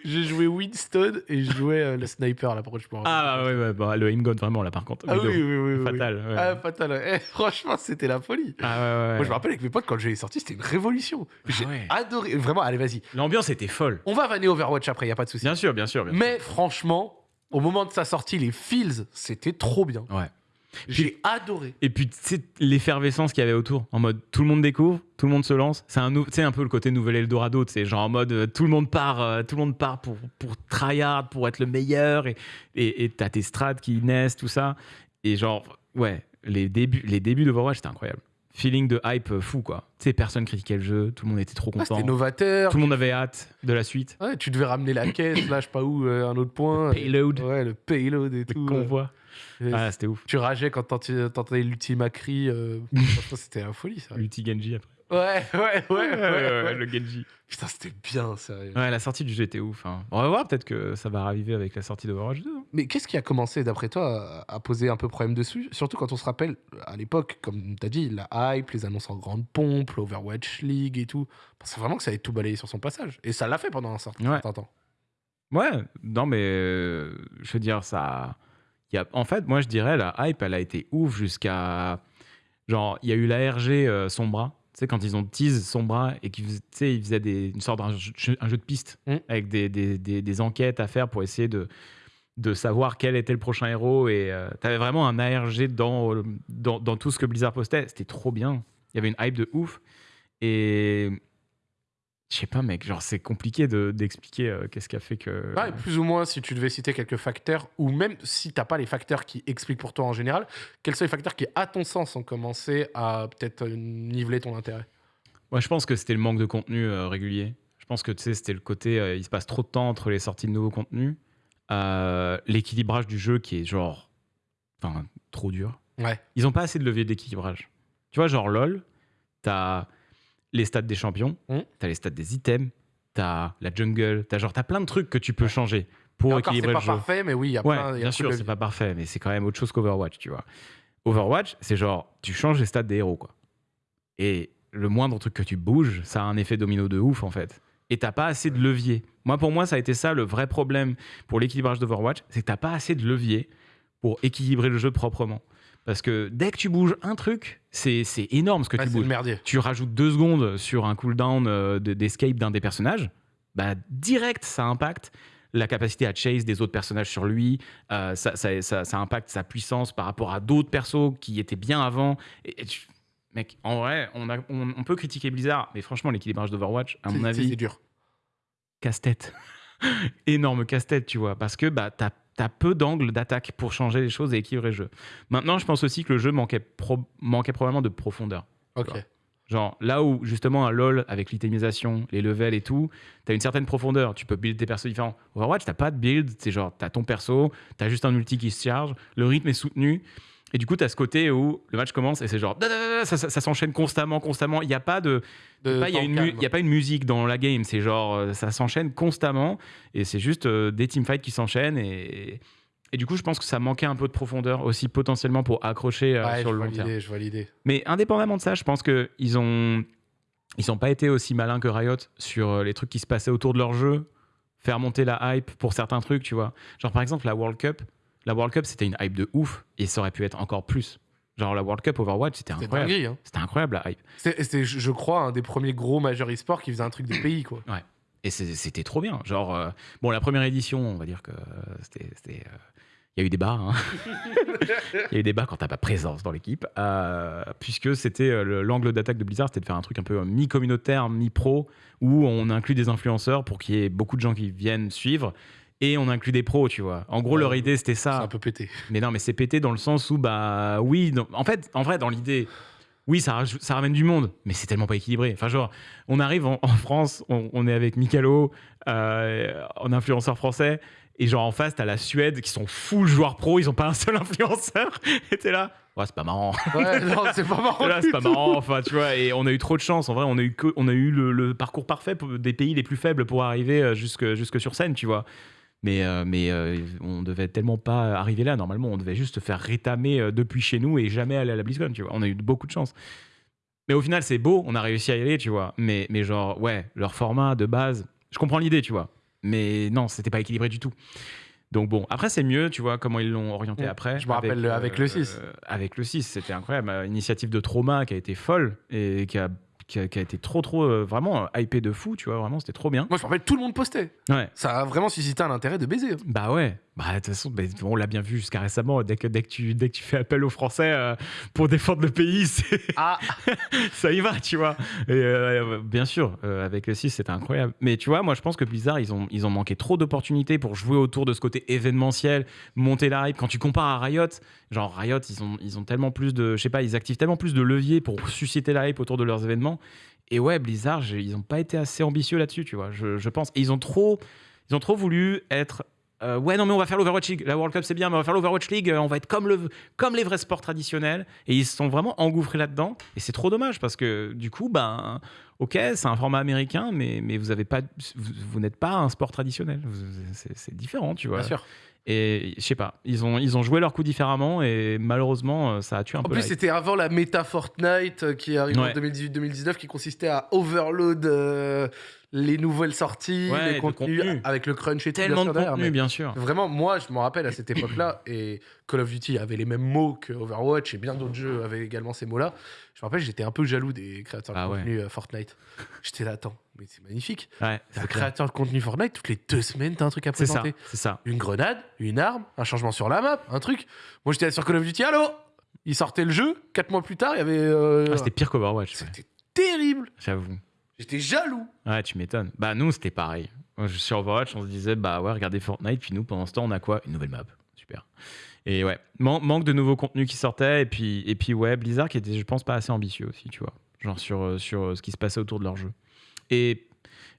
Speaker 1: J'ai joué Winston et je jouais euh, le sniper là, je peux
Speaker 2: Ah ouais, ouais, bah, le aim god vraiment là par contre.
Speaker 1: Ah oui, oui, oui, oui.
Speaker 2: Fatal. ouais.
Speaker 1: Ah, fatal. Eh, franchement, c'était la folie.
Speaker 2: Ah ouais, ouais,
Speaker 1: Moi, je me rappelle avec mes potes, quand j'ai sorti, c'était une révolution. J'ai
Speaker 2: ouais.
Speaker 1: adoré. Vraiment, allez, vas-y.
Speaker 2: L'ambiance était folle.
Speaker 1: On va vanner Overwatch après, y a pas de souci.
Speaker 2: Bien sûr, bien sûr. bien sûr.
Speaker 1: Mais franchement, au moment de sa sortie, les feels, c'était trop bien.
Speaker 2: Ouais.
Speaker 1: J'ai adoré.
Speaker 2: Et puis, tu sais, l'effervescence qu'il y avait autour, en mode tout le monde découvre, tout le monde se lance. C'est un, un peu le côté nouvel Eldorado, tu sais, genre en mode euh, tout le monde part, euh, tout le monde part pour, pour tryhard, pour être le meilleur, et et et t'as tes strats qui naissent, tout ça. Et genre, ouais, les débuts, les débuts d'Overwatch, c'était incroyable. Feeling de hype euh, fou, quoi. Tu sais, personne critiquait le jeu, tout le monde était trop
Speaker 1: Ah,
Speaker 2: content.
Speaker 1: c'était novateur.
Speaker 2: tout le monde avait hâte de la suite.
Speaker 1: Ouais, tu devais ramener la caisse, là, je sais pas où, euh, un autre point.
Speaker 2: Payload,
Speaker 1: Ouais, le payload et
Speaker 2: le
Speaker 1: tout.
Speaker 2: convoi.
Speaker 1: euh,
Speaker 2: Ah, c'était ouf.
Speaker 1: Tu rageais quand t'entendais l'Ultima Cri. euh, c'était la folie, ça.
Speaker 2: L'ulti Genji après.
Speaker 1: Ouais, ouais, ouais, ouais. ouais.
Speaker 2: le Genji.
Speaker 1: Putain, c'était bien, sérieux.
Speaker 2: Ouais, la sortie du jeu était ouf. hein. On va voir, peut-être que ça va arriver avec la sortie d'Overwatch 2. hein.
Speaker 1: Mais qu'est-ce qui a commencé, d'après toi, à poser un peu problème dessus? Surtout quand on se rappelle, à l'époque, comme t'as dit, la hype, les annonces en grande pompe, l'Overwatch League et tout. C'est vraiment que ça avait tout balayé sur son passage. Et ça l'a fait pendant un certain
Speaker 2: Ouais.
Speaker 1: temps.
Speaker 2: Ouais, non, mais euh, je veux dire, ça. Il Y a, en fait, moi, je dirais, la hype, elle a été ouf jusqu'à. Genre, il y a eu la RG euh, Sombra. Tu sais, quand ils ont tease Sombra et qu'ils faisaient, tu sais, ils faisaient des, une sorte d'un jeu, un jeu de piste
Speaker 1: Mm.
Speaker 2: avec des, des, des- des enquêtes à faire pour essayer de, de savoir quel était le prochain héros. Et tu avais vraiment un ARG dans, euh, dans, dans tout ce que Blizzard postait. C'était trop bien. Il y avait une hype de ouf. Et. Je sais pas, mec, genre, c'est compliqué de- d'expliquer euh, qu'est-ce qui a fait que.
Speaker 1: Ouais, plus ou moins, si tu devais citer quelques facteurs, ou même si t'as pas les facteurs qui expliquent pour toi en général, quels sont les facteurs qui, à ton sens, ont commencé à peut-être euh, niveler ton intérêt?
Speaker 2: Moi, je pense que c'était le manque de contenu euh, régulier. Je pense que tu sais, c'était le côté, euh, il se passe trop de temps entre les sorties de nouveaux contenus, Euh, l'équilibrage du jeu qui est genre, enfin, trop dur.
Speaker 1: Ouais.
Speaker 2: Ils ont pas assez de levier d'équilibrage. Tu vois, genre LOL, t'as les stats des champions,
Speaker 1: Mm.
Speaker 2: t'as les stats des items, t'as la jungle, t'as genre, t'as plein de trucs que tu peux changer pour
Speaker 1: encore, c'est
Speaker 2: équilibrer
Speaker 1: pas
Speaker 2: le jeu.
Speaker 1: parfait, mais oui, il y a
Speaker 2: Ouais,
Speaker 1: plein. y a
Speaker 2: bien sûr, c'est pas parfait, mais c'est quand même autre chose qu'Overwatch, tu vois. Overwatch, c'est genre, tu changes les stats des héros, quoi. Et le moindre truc que tu bouges, ça a un effet domino de ouf, en fait. Et t'as pas assez de levier. Moi, pour moi, ça a été ça le vrai problème pour l'équilibrage d'Overwatch, c'est que t'as pas assez de levier pour équilibrer le jeu proprement. Parce que dès que tu bouges un truc, c'est énorme ce que
Speaker 1: Ouais,
Speaker 2: tu bouges.
Speaker 1: merdier.
Speaker 2: Tu rajoutes deux secondes sur un cooldown euh, de- d'escape d'un des personnages, bah direct, ça impacte la capacité à chase des autres personnages sur lui, euh, ça, ça, ça- ça impacte sa puissance par rapport à d'autres persos qui étaient bien avant. Et, et tu- Mec, en vrai, on, a- on- on peut critiquer Blizzard, mais franchement, l'équilibrage d'Overwatch, à mon avis,
Speaker 1: C'est dur.
Speaker 2: casse-tête. Énorme casse-tête, tu vois, parce que bah, t'as as peu d'angles d'attaque pour changer les choses et équilibrer le jeu. Maintenant, je pense aussi que le jeu manquait, pro- manquait probablement de profondeur.
Speaker 1: Ok.
Speaker 2: Genre, là où justement un LoL avec l'itemisation, les levels et tout, t'as une certaine profondeur. Tu peux build des persos différents. Overwatch, t'as pas de build. C'est genre, t'as ton perso, t'as juste un ulti qui se charge, le rythme est soutenu. Et du coup, t'as ce côté où le match commence et c'est genre, ça, ça- ça s'enchaîne constamment, constamment. Il n'y a pas de.
Speaker 1: De
Speaker 2: pas- Il y, a une y pas une musique dans la game. C'est genre, euh, ça s'enchaîne constamment et c'est juste euh, des teamfights qui s'enchaînent. Et, et du coup, je pense que ça manquait un peu de profondeur aussi potentiellement pour accrocher euh,
Speaker 1: Ouais,
Speaker 2: sur le long terme.
Speaker 1: l'idée, je vois l'idée.
Speaker 2: Mais indépendamment de ça, je pense qu'ils ont ils n'ont pas été aussi malins que Riot sur les trucs qui se passaient autour de leur jeu, faire monter la hype pour certains trucs, tu vois. Genre par exemple la World Cup, la World Cup c'était une hype de ouf et ça aurait pu être encore plus. Genre la World Cup Overwatch, c'était incroyable.
Speaker 1: hein.
Speaker 2: C'était incroyable la hype.
Speaker 1: C'était, je crois, un des premiers gros majeurs e-sport qui faisait un truc des pays, quoi.
Speaker 2: Et c'est- c'était trop bien. Genre, euh, bon, la première édition, on va dire que euh, c'était. euh, Il y a eu des bas. hein. Il y a eu des bas quand t'as pas présence dans l'équipe. euh, puisque c'était le- l'angle d'attaque de Blizzard, c'était de faire un truc un peu mi-communautaire, mi-pro, où on inclut des influenceurs pour qu'il y ait beaucoup de gens qui viennent suivre. Et on inclut des pros, tu vois. En gros,
Speaker 1: Ouais,
Speaker 2: leur idée, c'était
Speaker 1: C'est
Speaker 2: ça.
Speaker 1: un peu pété.
Speaker 2: Mais non, mais c'est pété dans le sens où, bah oui, en fait, en vrai, dans l'idée, oui, ça, ça ramène du monde, mais c'est tellement pas équilibré. Enfin, genre, on arrive en, en France, on, on est avec Mikalo, euh, en influenceur français, et genre en face, t'as la Suède qui sont full joueurs pro, ils ont pas un seul influenceur, et t'es là, ouais, c'est pas marrant.
Speaker 1: Ouais, non, c'est pas marrant.
Speaker 2: Là, c'est pas marrant, enfin, tu vois, et on a eu trop de chance. En vrai, on a eu, que, on a eu le, le parcours parfait des pays les plus faibles pour arriver euh, jusque, jusque sur scène, tu vois. Mais, euh, mais euh, on devait tellement pas arriver là. Normalement, on devait juste se faire rétamer euh, depuis chez nous et jamais aller à la BlizzCon, tu vois. On a eu beaucoup de chance. Mais au final, c'est beau, on a réussi à y aller, tu vois. Mais, mais genre, ouais, leur format de base, je comprends l'idée, tu vois. Mais non, c'était pas équilibré du tout. Donc bon, après c'est mieux, tu vois, comment ils l'ont orienté après.
Speaker 1: Je me rappelle le- avec le 6.
Speaker 2: euh, avec le 6, c'était incroyable. Une initiative de trauma qui a été folle et qui a, qui a, qui a été trop, trop, euh, vraiment euh, hypé de fou, tu vois, vraiment, c'était trop bien.
Speaker 1: Moi, je me rappelle, tout le monde postait.
Speaker 2: Ouais.
Speaker 1: Ça a vraiment suscité un intérêt de baiser. hein.
Speaker 2: Bah ouais, bah de toute façon, bah, on l'a bien vu jusqu'à récemment, dès que, dès, que tu, dès que tu fais appel aux Français euh, pour défendre le pays,
Speaker 1: Ah,
Speaker 2: ça y va, tu vois. Et euh, bien sûr, euh, avec le 6, c'était incroyable. Mais tu vois, moi, je pense que Blizzard, ils ont, ils ont manqué trop d'opportunités pour jouer autour de ce côté événementiel, monter la hype. Quand tu compares à Riot, genre Riot, ils ont, ils ont tellement plus de, je sais pas, ils activent tellement plus de leviers pour susciter la hype autour de leurs événements. Et ouais, Blizzard, ils ont pas été assez ambitieux là-dessus, tu vois, je, je pense. Et ils ont trop, ils ont trop voulu être. Euh, ouais, non, mais on va faire l'Overwatch League. La World Cup, c'est bien, mais on va faire l'Overwatch League. euh, On va être comme, le, comme les vrais sports traditionnels. Et ils se sont vraiment engouffrés là-dedans. Et c'est trop dommage parce que du coup, ben, ok, c'est un format américain, mais, mais vous vous, n'êtes pas un sport traditionnel. C'est différent, tu vois.
Speaker 1: bien sûr.
Speaker 2: Et je sais pas, ils ont, ils ont joué leur coup différemment et malheureusement, euh, ça a tué un
Speaker 1: En
Speaker 2: peu.
Speaker 1: plus,
Speaker 2: la hype.
Speaker 1: c'était avant la méta Fortnite euh, qui arrive
Speaker 2: Ouais.
Speaker 1: en 2018-2019 qui consistait à overload euh, les nouvelles sorties,
Speaker 2: Ouais,
Speaker 1: les contenus
Speaker 2: contenu.
Speaker 1: avec le crunch et tout. bien
Speaker 2: tellement de contenu,
Speaker 1: mais
Speaker 2: bien sûr.
Speaker 1: Vraiment, moi, je me rappelle à cette époque-là, et Call of Duty avait les mêmes mots que Overwatch, et bien d'autres jeux avaient également ces mots-là. Je me rappelle, j'étais un peu jaloux des créateurs de
Speaker 2: Ah ouais.
Speaker 1: contenu euh, Fortnite. J'étais là, attends, mais c'est magnifique.
Speaker 2: Ouais,
Speaker 1: un créateur de contenu Fortnite, toutes les deux semaines, t'as un truc à présenter.
Speaker 2: c'est ça.
Speaker 1: Une grenade, une arme, un changement sur la map, un truc. Moi, j'étais là sur Call of Duty, allô? Il sortait le jeu, quatre mois plus tard, il y avait. euh,
Speaker 2: Ah, c'était pire qu'Overwatch,
Speaker 1: C'était terrible.
Speaker 2: j'avoue.
Speaker 1: J'étais jaloux.
Speaker 2: Ouais, tu m'étonnes. Bah, nous, c'était pareil. Sur Overwatch, on se disait, bah ouais, regardez Fortnite, puis nous, pendant ce temps, on a quoi? Une nouvelle map. Super. Et ouais, man- manque de nouveaux contenus qui sortaient, et puis, et puis ouais, Blizzard qui était, je pense, pas assez ambitieux aussi, tu vois. Genre sur, euh, sur euh, ce qui se passait autour de leur jeu. Et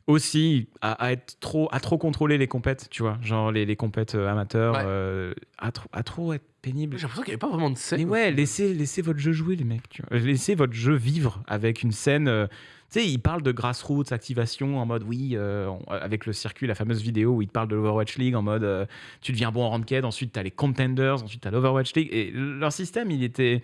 Speaker 2: aussi, à, à être trop, à trop contrôler les compètes, tu vois. Genre les, les compètes euh, amateurs,
Speaker 1: Ouais.
Speaker 2: euh, à, trop, à trop être pénible.
Speaker 1: J'ai l'impression qu'il n'y avait pas vraiment de scène.
Speaker 2: Mais ouais, laissez, laissez votre jeu jouer, les mecs. Tu vois. Laissez votre jeu vivre avec une scène. euh, sais, ils parlent de grassroots, activation, en mode oui, euh, on- avec le circuit, la fameuse vidéo où ils te parlent de l'Overwatch League, en mode euh, tu deviens bon en ranked, ensuite tu as les contenders, ensuite tu as l'Overwatch League. Et leur système, il était.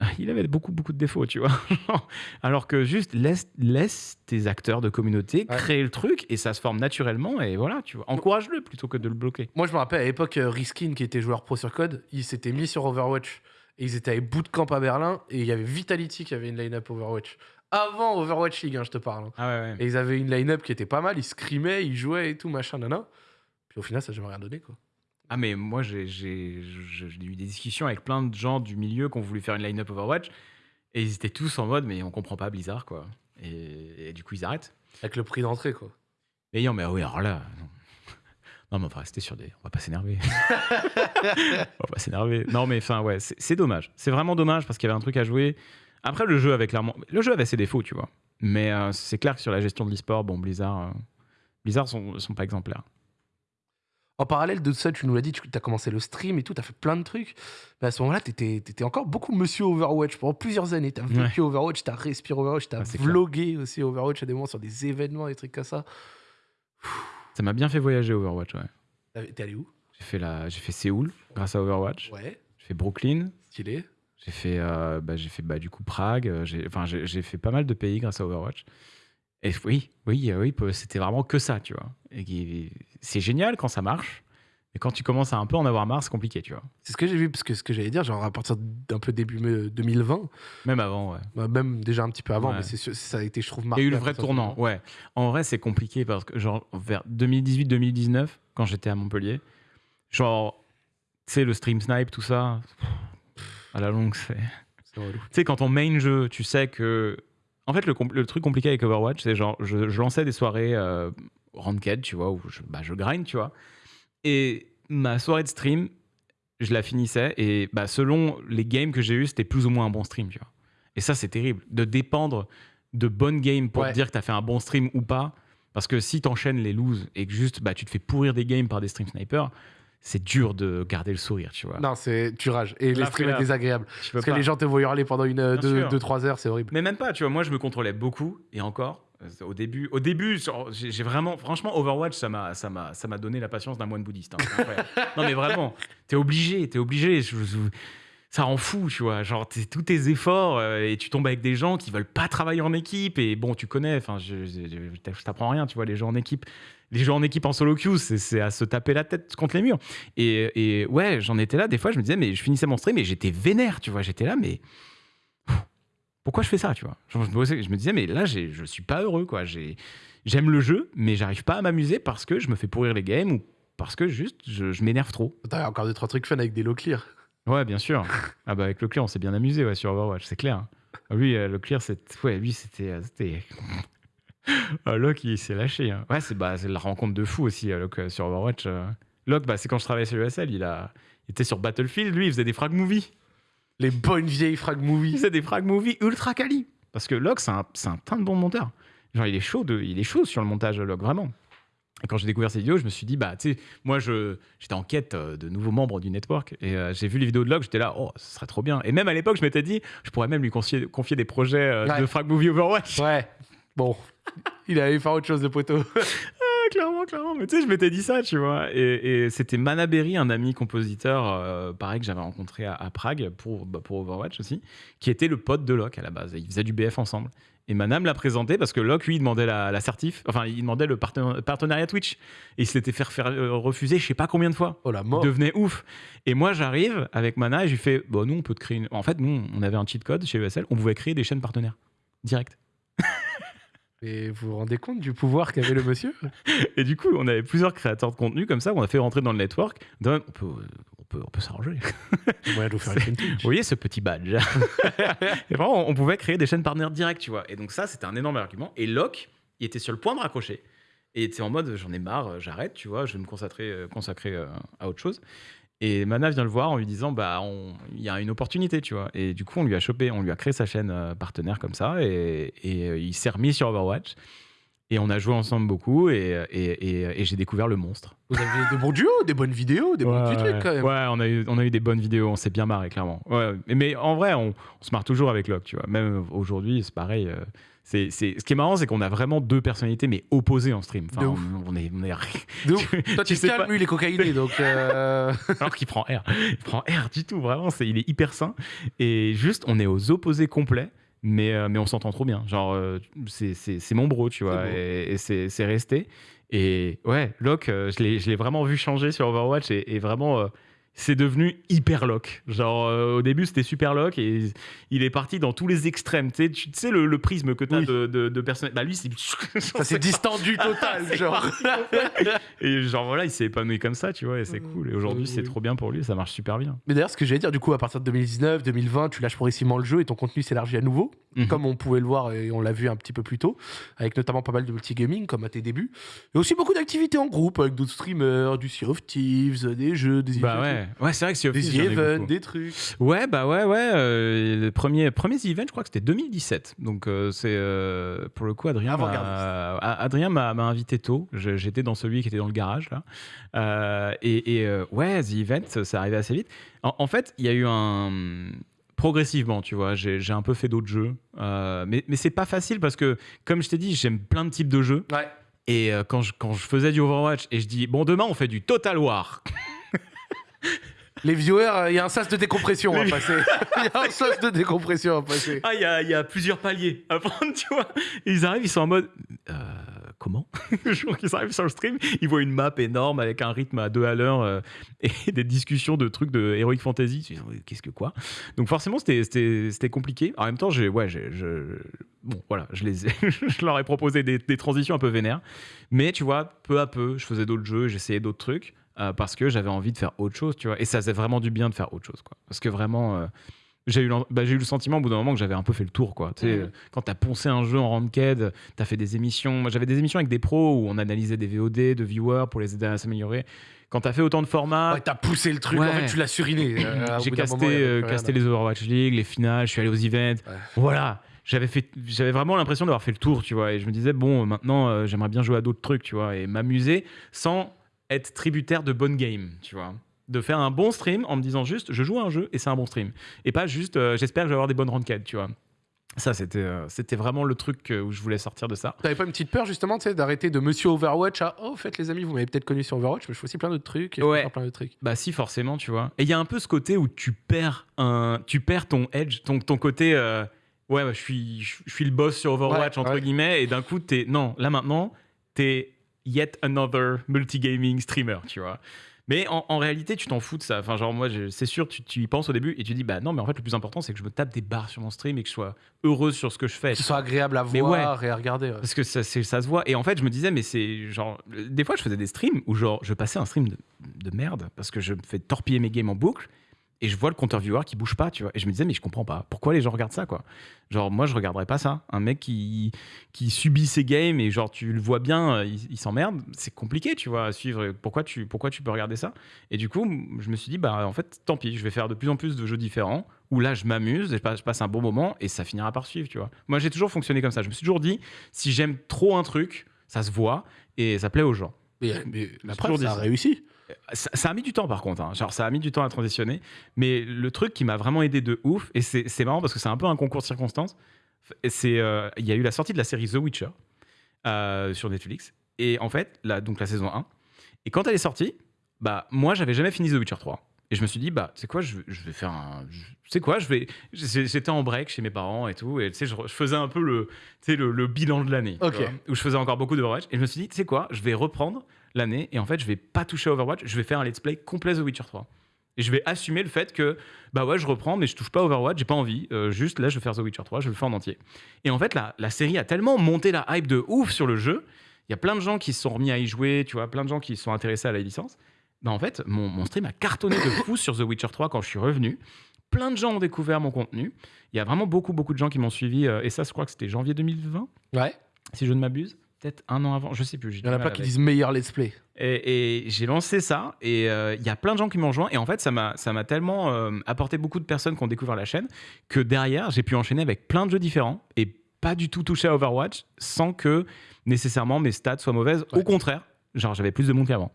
Speaker 2: Il avait beaucoup, beaucoup de défauts, tu vois. Alors que juste laisse, laisse tes acteurs de communauté
Speaker 1: Ouais.
Speaker 2: créer le truc et ça se forme naturellement et voilà, tu vois. Encourage-le plutôt que de le bloquer.
Speaker 1: Moi, je me rappelle à l'époque, euh, Riskin, qui était joueur pro sur Code, il s'était mis sur Overwatch. Et ils étaient à bootcamp à Berlin. Et il y avait Vitality qui avait une line-up Overwatch. Avant Overwatch League, hein, je te parle. hein.
Speaker 2: Ah ouais, ouais.
Speaker 1: Et ils avaient une line-up qui était pas mal. Ils scrimaient, ils jouaient et tout, machin, nana. Puis au final, ça n'a jamais rien donné, quoi.
Speaker 2: Ah mais moi j'ai eu des discussions avec plein de gens du milieu qui ont voulu faire une line-up Overwatch et ils étaient tous en mode mais on comprend pas Blizzard quoi. Et, et du coup ils arrêtent.
Speaker 1: Avec le prix d'entrée, quoi.
Speaker 2: Et non mais oui alors là non. Non mais on va rester sur des... On va pas s'énerver. on va pas s'énerver. Non mais enfin ouais c'est dommage. C'est vraiment dommage parce qu'il y avait un truc à jouer. Après le jeu avait clairement... Le jeu avait ses défauts tu vois. Mais euh, c'est clair que sur la gestion de l'e-sport, bon Blizzard... euh, Blizzard sont, sont pas exemplaires.
Speaker 1: En parallèle de ça, tu nous l'as dit, tu as commencé le stream et tout, tu as fait plein de trucs. Mais à ce moment-là, tu étais, encore beaucoup monsieur Overwatch pendant plusieurs années. Tu as vécu Overwatch, tu as respiré Overwatch, tu as
Speaker 2: Ah, clair.
Speaker 1: vlogué aussi Overwatch à des moments sur des événements, des trucs comme ça.
Speaker 2: Ça m'a bien fait voyager Overwatch ouais.
Speaker 1: T'es allé où?
Speaker 2: J'ai fait, la... j'ai fait Séoul grâce à Overwatch.
Speaker 1: Ouais,
Speaker 2: J'ai fait Brooklyn.
Speaker 1: stylé.
Speaker 2: J'ai fait, euh, bah, j'ai fait bah, du coup Prague. euh, J'ai, enfin, j'ai, j'ai fait pas mal de pays grâce à Overwatch. Et oui, oui, euh, oui, c'était vraiment que ça, tu vois. Et c'est génial quand ça marche. Mais quand tu commences à un peu en avoir marre, c'est compliqué, tu vois.
Speaker 1: C'est ce que j'ai vu, parce que ce que j'allais dire, genre à partir d'un peu début mai- 2020,
Speaker 2: Même avant, ouais.
Speaker 1: bah, même déjà un petit peu avant,
Speaker 2: Ouais.
Speaker 1: mais c'est sûr- ça a été, je trouve,
Speaker 2: Il
Speaker 1: marqué.
Speaker 2: y a eu le vrai tournant, ouais. En vrai, c'est compliqué parce que, genre, vers 2018-2019, quand j'étais à Montpellier, genre, tu sais, le stream snipe, tout ça, à la longue, c'est. Tu sais, quand on main jeu, tu sais que. En fait, le, truc compliqué avec Overwatch, c'est genre, je, je lançais des soirées euh, ranked, tu vois, où je, bah, je grind, tu vois. Et ma soirée de stream, je la finissais, et bah, selon les games que j'ai eu, c'était plus ou moins un bon stream, tu vois. Et ça, c'est terrible. De dépendre de bonnes games pour
Speaker 1: Ouais.
Speaker 2: te dire que tu as fait un bon stream ou pas. Parce que si tu enchaînes les loses et que juste bah, tu te fais pourrir des games par des stream snipers, c'est dur de garder le sourire, tu vois.
Speaker 1: Non, c'est tu rages. Et les streams est désagréable. Parce que les gens te voient hurler pendant une,
Speaker 2: Bien
Speaker 1: 2
Speaker 2: sûr.
Speaker 1: 3 heures, c'est horrible.
Speaker 2: Mais même pas, tu vois, moi je me contrôlais beaucoup et encore euh, au début, au début, j'ai vraiment, franchement, Overwatch, ça m'a, ça m'a, ça m'a donné la patience d'un moine bouddhiste. hein, non mais vraiment, t'es obligé, t'es obligé. je- je- ça rend fou, tu vois. Genre t'es- tous tes efforts euh, et tu tombes avec des gens qui veulent pas travailler en équipe et bon, tu connais. Enfin, je, je, je- je t'apprends rien, tu vois. Les gens en équipe, les gens en équipe en solo queue, c'est, à se taper la tête contre les murs. Et, et ouais, j'en étais là. Des fois, je me disais, mais je finissais mon stream et j'étais vénère, tu vois. J'étais là, mais pourquoi je fais ça, tu vois? Je, je me disais, mais là, je suis pas heureux, quoi. J'ai- J'aime le jeu, mais j'arrive pas à m'amuser parce que je me fais pourrir les games ou parce que juste, je, je m'énerve trop.
Speaker 1: T'as encore deux, trois trucs fun avec des low clear.
Speaker 2: Ouais, bien sûr. ah bah avec le clear, on s'est bien amusé ouais, sur Overwatch, c'est clair. Ah, Lui, euh, le clear, c'est... Ouais, lui, c'était... euh. Ah, Locke, il s'est lâché. hein. Ouais, c'est, bah, c'est la rencontre de fou aussi, euh, Locke, euh, sur Overwatch. euh. Locke, bah, c'est quand je travaillais chez USL, il, a... il était sur Battlefield, lui, il faisait des frag movies.
Speaker 1: Les bonnes vieilles frag
Speaker 2: Il
Speaker 1: movies.
Speaker 2: faisait des frag movies ultra quali. Parce que Locke, c'est un, c'est un de bon monteur. Genre, il est chaud, de, il est chaud sur le montage Locke, vraiment. Et quand j'ai découvert ces vidéos, je me suis dit, bah, tu sais, moi, je, j'étais en quête euh, de nouveaux membres du network. Et euh, j'ai vu les vidéos de Locke, j'étais là, oh, ce serait trop bien. Et même à l'époque, je m'étais dit, je pourrais même lui confier, confier des projets euh,
Speaker 1: Ouais.
Speaker 2: de frag movie Overwatch.
Speaker 1: Ouais. Bon. Il allait faire autre chose de poteau.
Speaker 2: Ah, clairement, clairement. Mais tu sais, je m'étais dit ça, tu vois. Et, et c'était Manaberry, un ami compositeur, euh, pareil, que j'avais rencontré à, à Prague pour, bah, pour Overwatch aussi, qui était le pote de Locke à la base. Ils faisaient du BF ensemble. Et Manam l'a présenté parce que Locke, lui, il demandait la, la certif, enfin, il demandait le parten- partenariat Twitch. Et il se l'était fait faire euh, refuser je sais pas combien de fois.
Speaker 1: Oh la
Speaker 2: Il
Speaker 1: mort.
Speaker 2: devenait ouf. Et moi, j'arrive avec Mana et je lui fais Bon, nous, on peut te créer une. En fait, nous, on avait un cheat code chez ESL, on pouvait créer des chaînes partenaires. Direct.
Speaker 1: Et vous vous rendez compte du pouvoir qu'avait le monsieur
Speaker 2: Et du coup, on avait plusieurs créateurs de contenu comme ça, on a fait rentrer dans le network. On peut, on peut, on peut s'arranger.
Speaker 1: De vous faire une.
Speaker 2: Vous voyez ce petit badge Et vraiment, on pouvait créer des chaînes partenaires directes, tu vois. Et donc ça, c'était un énorme argument. Et Locke, il était sur le point de raccrocher. Et était en mode, j'en ai marre, j'arrête, tu vois, je vais me consacrer, euh, consacrer euh, à autre chose. Et Mana vient le voir en lui disant, bah, il y a une opportunité, tu vois. Et du coup, on lui a chopé, on lui a créé sa chaîne euh, partenaire comme ça, et, et, euh, il s'est remis sur Overwatch. Et on a joué ensemble beaucoup, et, et, et- et j'ai découvert le monstre.
Speaker 1: Vous avez des bons duos, des bonnes vidéos, des bons petits trucs quand même.
Speaker 2: Ouais, on a, eu, on a eu des bonnes vidéos, on s'est bien marré, clairement. Ouais, mais, en vrai, on, on se marre toujours avec Locke, tu vois. Même aujourd'hui, c'est pareil. euh, c'est, c'est- Ce qui est marrant, c'est qu'on a vraiment deux personnalités, mais opposées en stream. Enfin,
Speaker 1: De
Speaker 2: on,
Speaker 1: ouf.
Speaker 2: on est, on est...
Speaker 1: De ouf. Toi, tu
Speaker 2: sais
Speaker 1: calmes,
Speaker 2: pas-
Speaker 1: lui, il est cocaïné, donc. euh,
Speaker 2: Alors qu'il prend R. Il prend R du tout, vraiment. C'est, il est hyper sain. Et juste, on est aux opposés complets. Mais, euh, mais on s'entend trop bien. Genre, euh, c'est, mon bro, tu vois. Et, et c'est, c'est resté. Et ouais, Locke, euh, je l'ai, je l'ai vraiment vu changer sur Overwatch. Et, et vraiment, euh, c'est devenu hyper Locke. Genre, euh, au début, c'était super Locke. Et il est parti dans tous les extrêmes. Tu sais, tu tu sais le, le prisme que tu as
Speaker 1: Oui.
Speaker 2: de, de, de personnes. Bah, lui, c'est.
Speaker 1: Ça s'est distendu total, genre.
Speaker 2: Et genre, voilà, il s'est épanoui comme ça, tu vois. Et c'est
Speaker 1: Euh,
Speaker 2: cool. Et aujourd'hui, c'est trop bien pour lui. Ça marche super bien.
Speaker 1: Mais d'ailleurs, ce que j'allais dire, du coup, à partir de 2019, 2020, tu lâches progressivement le jeu et ton contenu s'élargit à nouveau,
Speaker 2: Mhm.
Speaker 1: comme on pouvait le voir et on l'a vu un petit peu plus tôt, avec notamment pas mal de multigaming, comme à tes débuts. Et aussi beaucoup d'activités en groupe, avec d'autres streamers, du Sea of Thieves, des jeux, des
Speaker 2: Bah ouais, ouais c'est vrai que of
Speaker 1: des events, des trucs.
Speaker 2: Ouais, bah ouais, ouais. euh, le premier, premier event, je crois que c'était 2017. Donc euh, c'est euh, pour le coup, Adrien m'a Adrien m'a invité tôt. J'étais dans celui qui était dans le garage là. Euh, et et, ouais, The Event, ça arrivait assez vite. En, en fait, il y a eu un progressivement, tu vois, j'ai j'ai un peu fait d'autres jeux, Euh, mais, mais c'est pas facile parce que, comme je t'ai dit, j'aime plein de types de jeux.
Speaker 1: Ouais.
Speaker 2: Et euh, quand, je, quand je faisais du Overwatch et je dis, bon, demain on fait du Total War.
Speaker 1: Les viewers, euh, il y a un sas de décompression à passer. Il y a un sas de décompression à passer.
Speaker 2: Ah, il y a, il y a plusieurs paliers à prendre, tu vois. Et ils arrivent, ils sont en mode. Euh, comment? Le jour qu'ils arrivent sur le stream, ils voient une map énorme avec un rythme à deux à l'heure euh, et des discussions de trucs de Heroic Fantasy. Ils disent, Qu'est-ce que quoi? Donc, forcément, c'était- compliqué. En même temps, j'ai. Ouais, j'ai. je- Bon, voilà, je, les je leur ai proposé des, des transitions un peu vénères. Mais tu vois, peu à peu, je faisais d'autres jeux, j'essayais d'autres trucs. Euh, parce que j'avais envie de faire autre chose, tu vois. Et ça faisait vraiment du bien de faire autre chose, quoi. Parce que vraiment, euh, j'ai eu, bah, eu le sentiment au bout d'un moment que j'avais un peu fait le tour. Quoi. Tu sais, euh, Quand tu as poncé un jeu en ranked, tu as fait des émissions. Moi, j'avais des émissions avec des pros où on analysait des VOD de viewers pour les aider à s'améliorer. Quand tu as fait autant de formats,
Speaker 1: Ouais, t'as poussé le truc, en
Speaker 2: Ouais.
Speaker 1: fait, tu l'as suriné. Euh,
Speaker 2: j'ai casté,
Speaker 1: moment,
Speaker 2: casté les Overwatch League, les finales, je suis allé aux events.
Speaker 1: Ouais.
Speaker 2: Voilà. J'avais, fait, j'avais vraiment l'impression d'avoir fait le tour, tu vois. Et je me disais, bon, maintenant, euh, j'aimerais bien jouer à d'autres trucs, tu vois, et m'amuser sans être tributaire de bonnes games, tu vois. De faire un bon stream en me disant juste, je joue à un jeu et c'est un bon stream. Et pas juste, euh, j'espère que je vais avoir des bonnes ranked, tu vois. Ça, c'était, euh, c'était vraiment le truc euh, où je voulais sortir de ça.
Speaker 1: T'avais pas une petite peur justement tu sais, d'arrêter de Monsieur Overwatch à Oh, faites les amis, vous m'avez peut-être connu sur Overwatch, mais je fais aussi plein d'autres trucs. Et
Speaker 2: Ouais.
Speaker 1: plein de trucs.
Speaker 2: Bah si forcément tu vois. Et il y a un peu ce côté où tu perds un, tu perds ton edge, ton, ton côté euh, ouais bah, je suis je suis le boss sur Overwatch
Speaker 1: Ouais,
Speaker 2: entre
Speaker 1: ouais.
Speaker 2: guillemets et d'un coup t'es non là maintenant t'es yet another multigaming streamer tu vois. Mais en, en réalité tu t'en fous de ça. Enfin genre moi c'est sûr tu, tu y penses au début et tu dis bah non mais en fait le plus important c'est que je me tape des barres sur mon stream et que je sois heureuse sur ce que je fais.
Speaker 1: Que ce soit agréable à
Speaker 2: Mais
Speaker 1: voir et à regarder. ouais.
Speaker 2: Parce que ça se voit. Et en fait, je me disais, mais c'est genre. Des fois, je faisais des streams où, genre, je passais un stream de, de merde parce que je me fais torpiller mes games en boucle et je vois le compteur viewer qui bouge pas, tu vois. Et je me disais, mais je comprends pas. Pourquoi les gens regardent ça, quoi? Genre, moi, je regarderais pas ça. Un mec qui, qui subit ses games et, genre, tu le vois bien, euh, il, il s'emmerde. C'est compliqué, tu vois, à suivre. Pourquoi tu, pourquoi tu peux regarder ça? Et du coup, je me suis dit, bah, en fait, tant pis, je vais faire de plus en plus de jeux différents où là, je m'amuse et je passe, un bon moment et ça finira par suivre, tu vois. Moi, j'ai toujours fonctionné comme ça. Je me suis toujours dit, si j'aime trop un truc, ça se voit et ça plaît aux gens.
Speaker 1: Mais, mais la preuve, ça a réussi.
Speaker 2: Ça, ça a mis du temps par contre, hein. genre ça a mis du temps à transitionner, mais le truc qui m'a vraiment aidé de ouf, et c'est marrant parce que c'est un peu un concours de circonstances, c'est euh, il y a eu la sortie de la série The Witcher euh, sur Netflix, et en fait, la, donc la saison 1, et quand elle est sortie, bah moi j'avais jamais fini The Witcher 3. Et je me suis dit, bah, c'est quoi, je, vais- je vais faire un. C'est quoi, je vais. J'étais en break chez mes parents et tout, et tu sais, je, je faisais un peu le, le, le bilan de l'année. Où je faisais encore beaucoup de Overwatch. Et je me suis dit, tu sais quoi, je vais reprendre l'année, et en fait, je vais pas toucher à Overwatch, je vais faire un let's play complet The Witcher 3. Et je vais assumer le fait que, bah ouais, je reprends, mais je touche pas Overwatch, j'ai pas envie. euh, juste là, je vais faire The Witcher 3, je le fais en entier. Et en fait, la, la série a tellement monté la hype de ouf sur le jeu. Il y a plein de gens qui se sont remis à y jouer, tu vois, plein de gens qui se sont intéressés à la licence. Bah en fait, mon, mon stream a cartonné de fou sur The Witcher 3 quand je suis revenu. Plein de gens ont découvert mon contenu. Il y a vraiment beaucoup, beaucoup de gens qui m'ont suivi. euh, et ça, je crois que c'était janvier 2020,
Speaker 1: Ouais.
Speaker 2: si je ne m'abuse. Peut-être un an avant, je sais plus.
Speaker 1: Il y en a pas qui disent meilleur let's play.
Speaker 2: Et, et j'ai lancé ça et euh, il y a plein de gens qui m'ont rejoint et en fait ça m'a ça m'a tellement euh, apporté beaucoup de personnes qui ont découvert la chaîne que derrière j'ai pu enchaîner avec plein de jeux différents et pas du tout toucher à Overwatch sans que nécessairement mes stats soient mauvaises.
Speaker 1: Ouais.
Speaker 2: Au contraire, genre j'avais plus de monde qu'avant.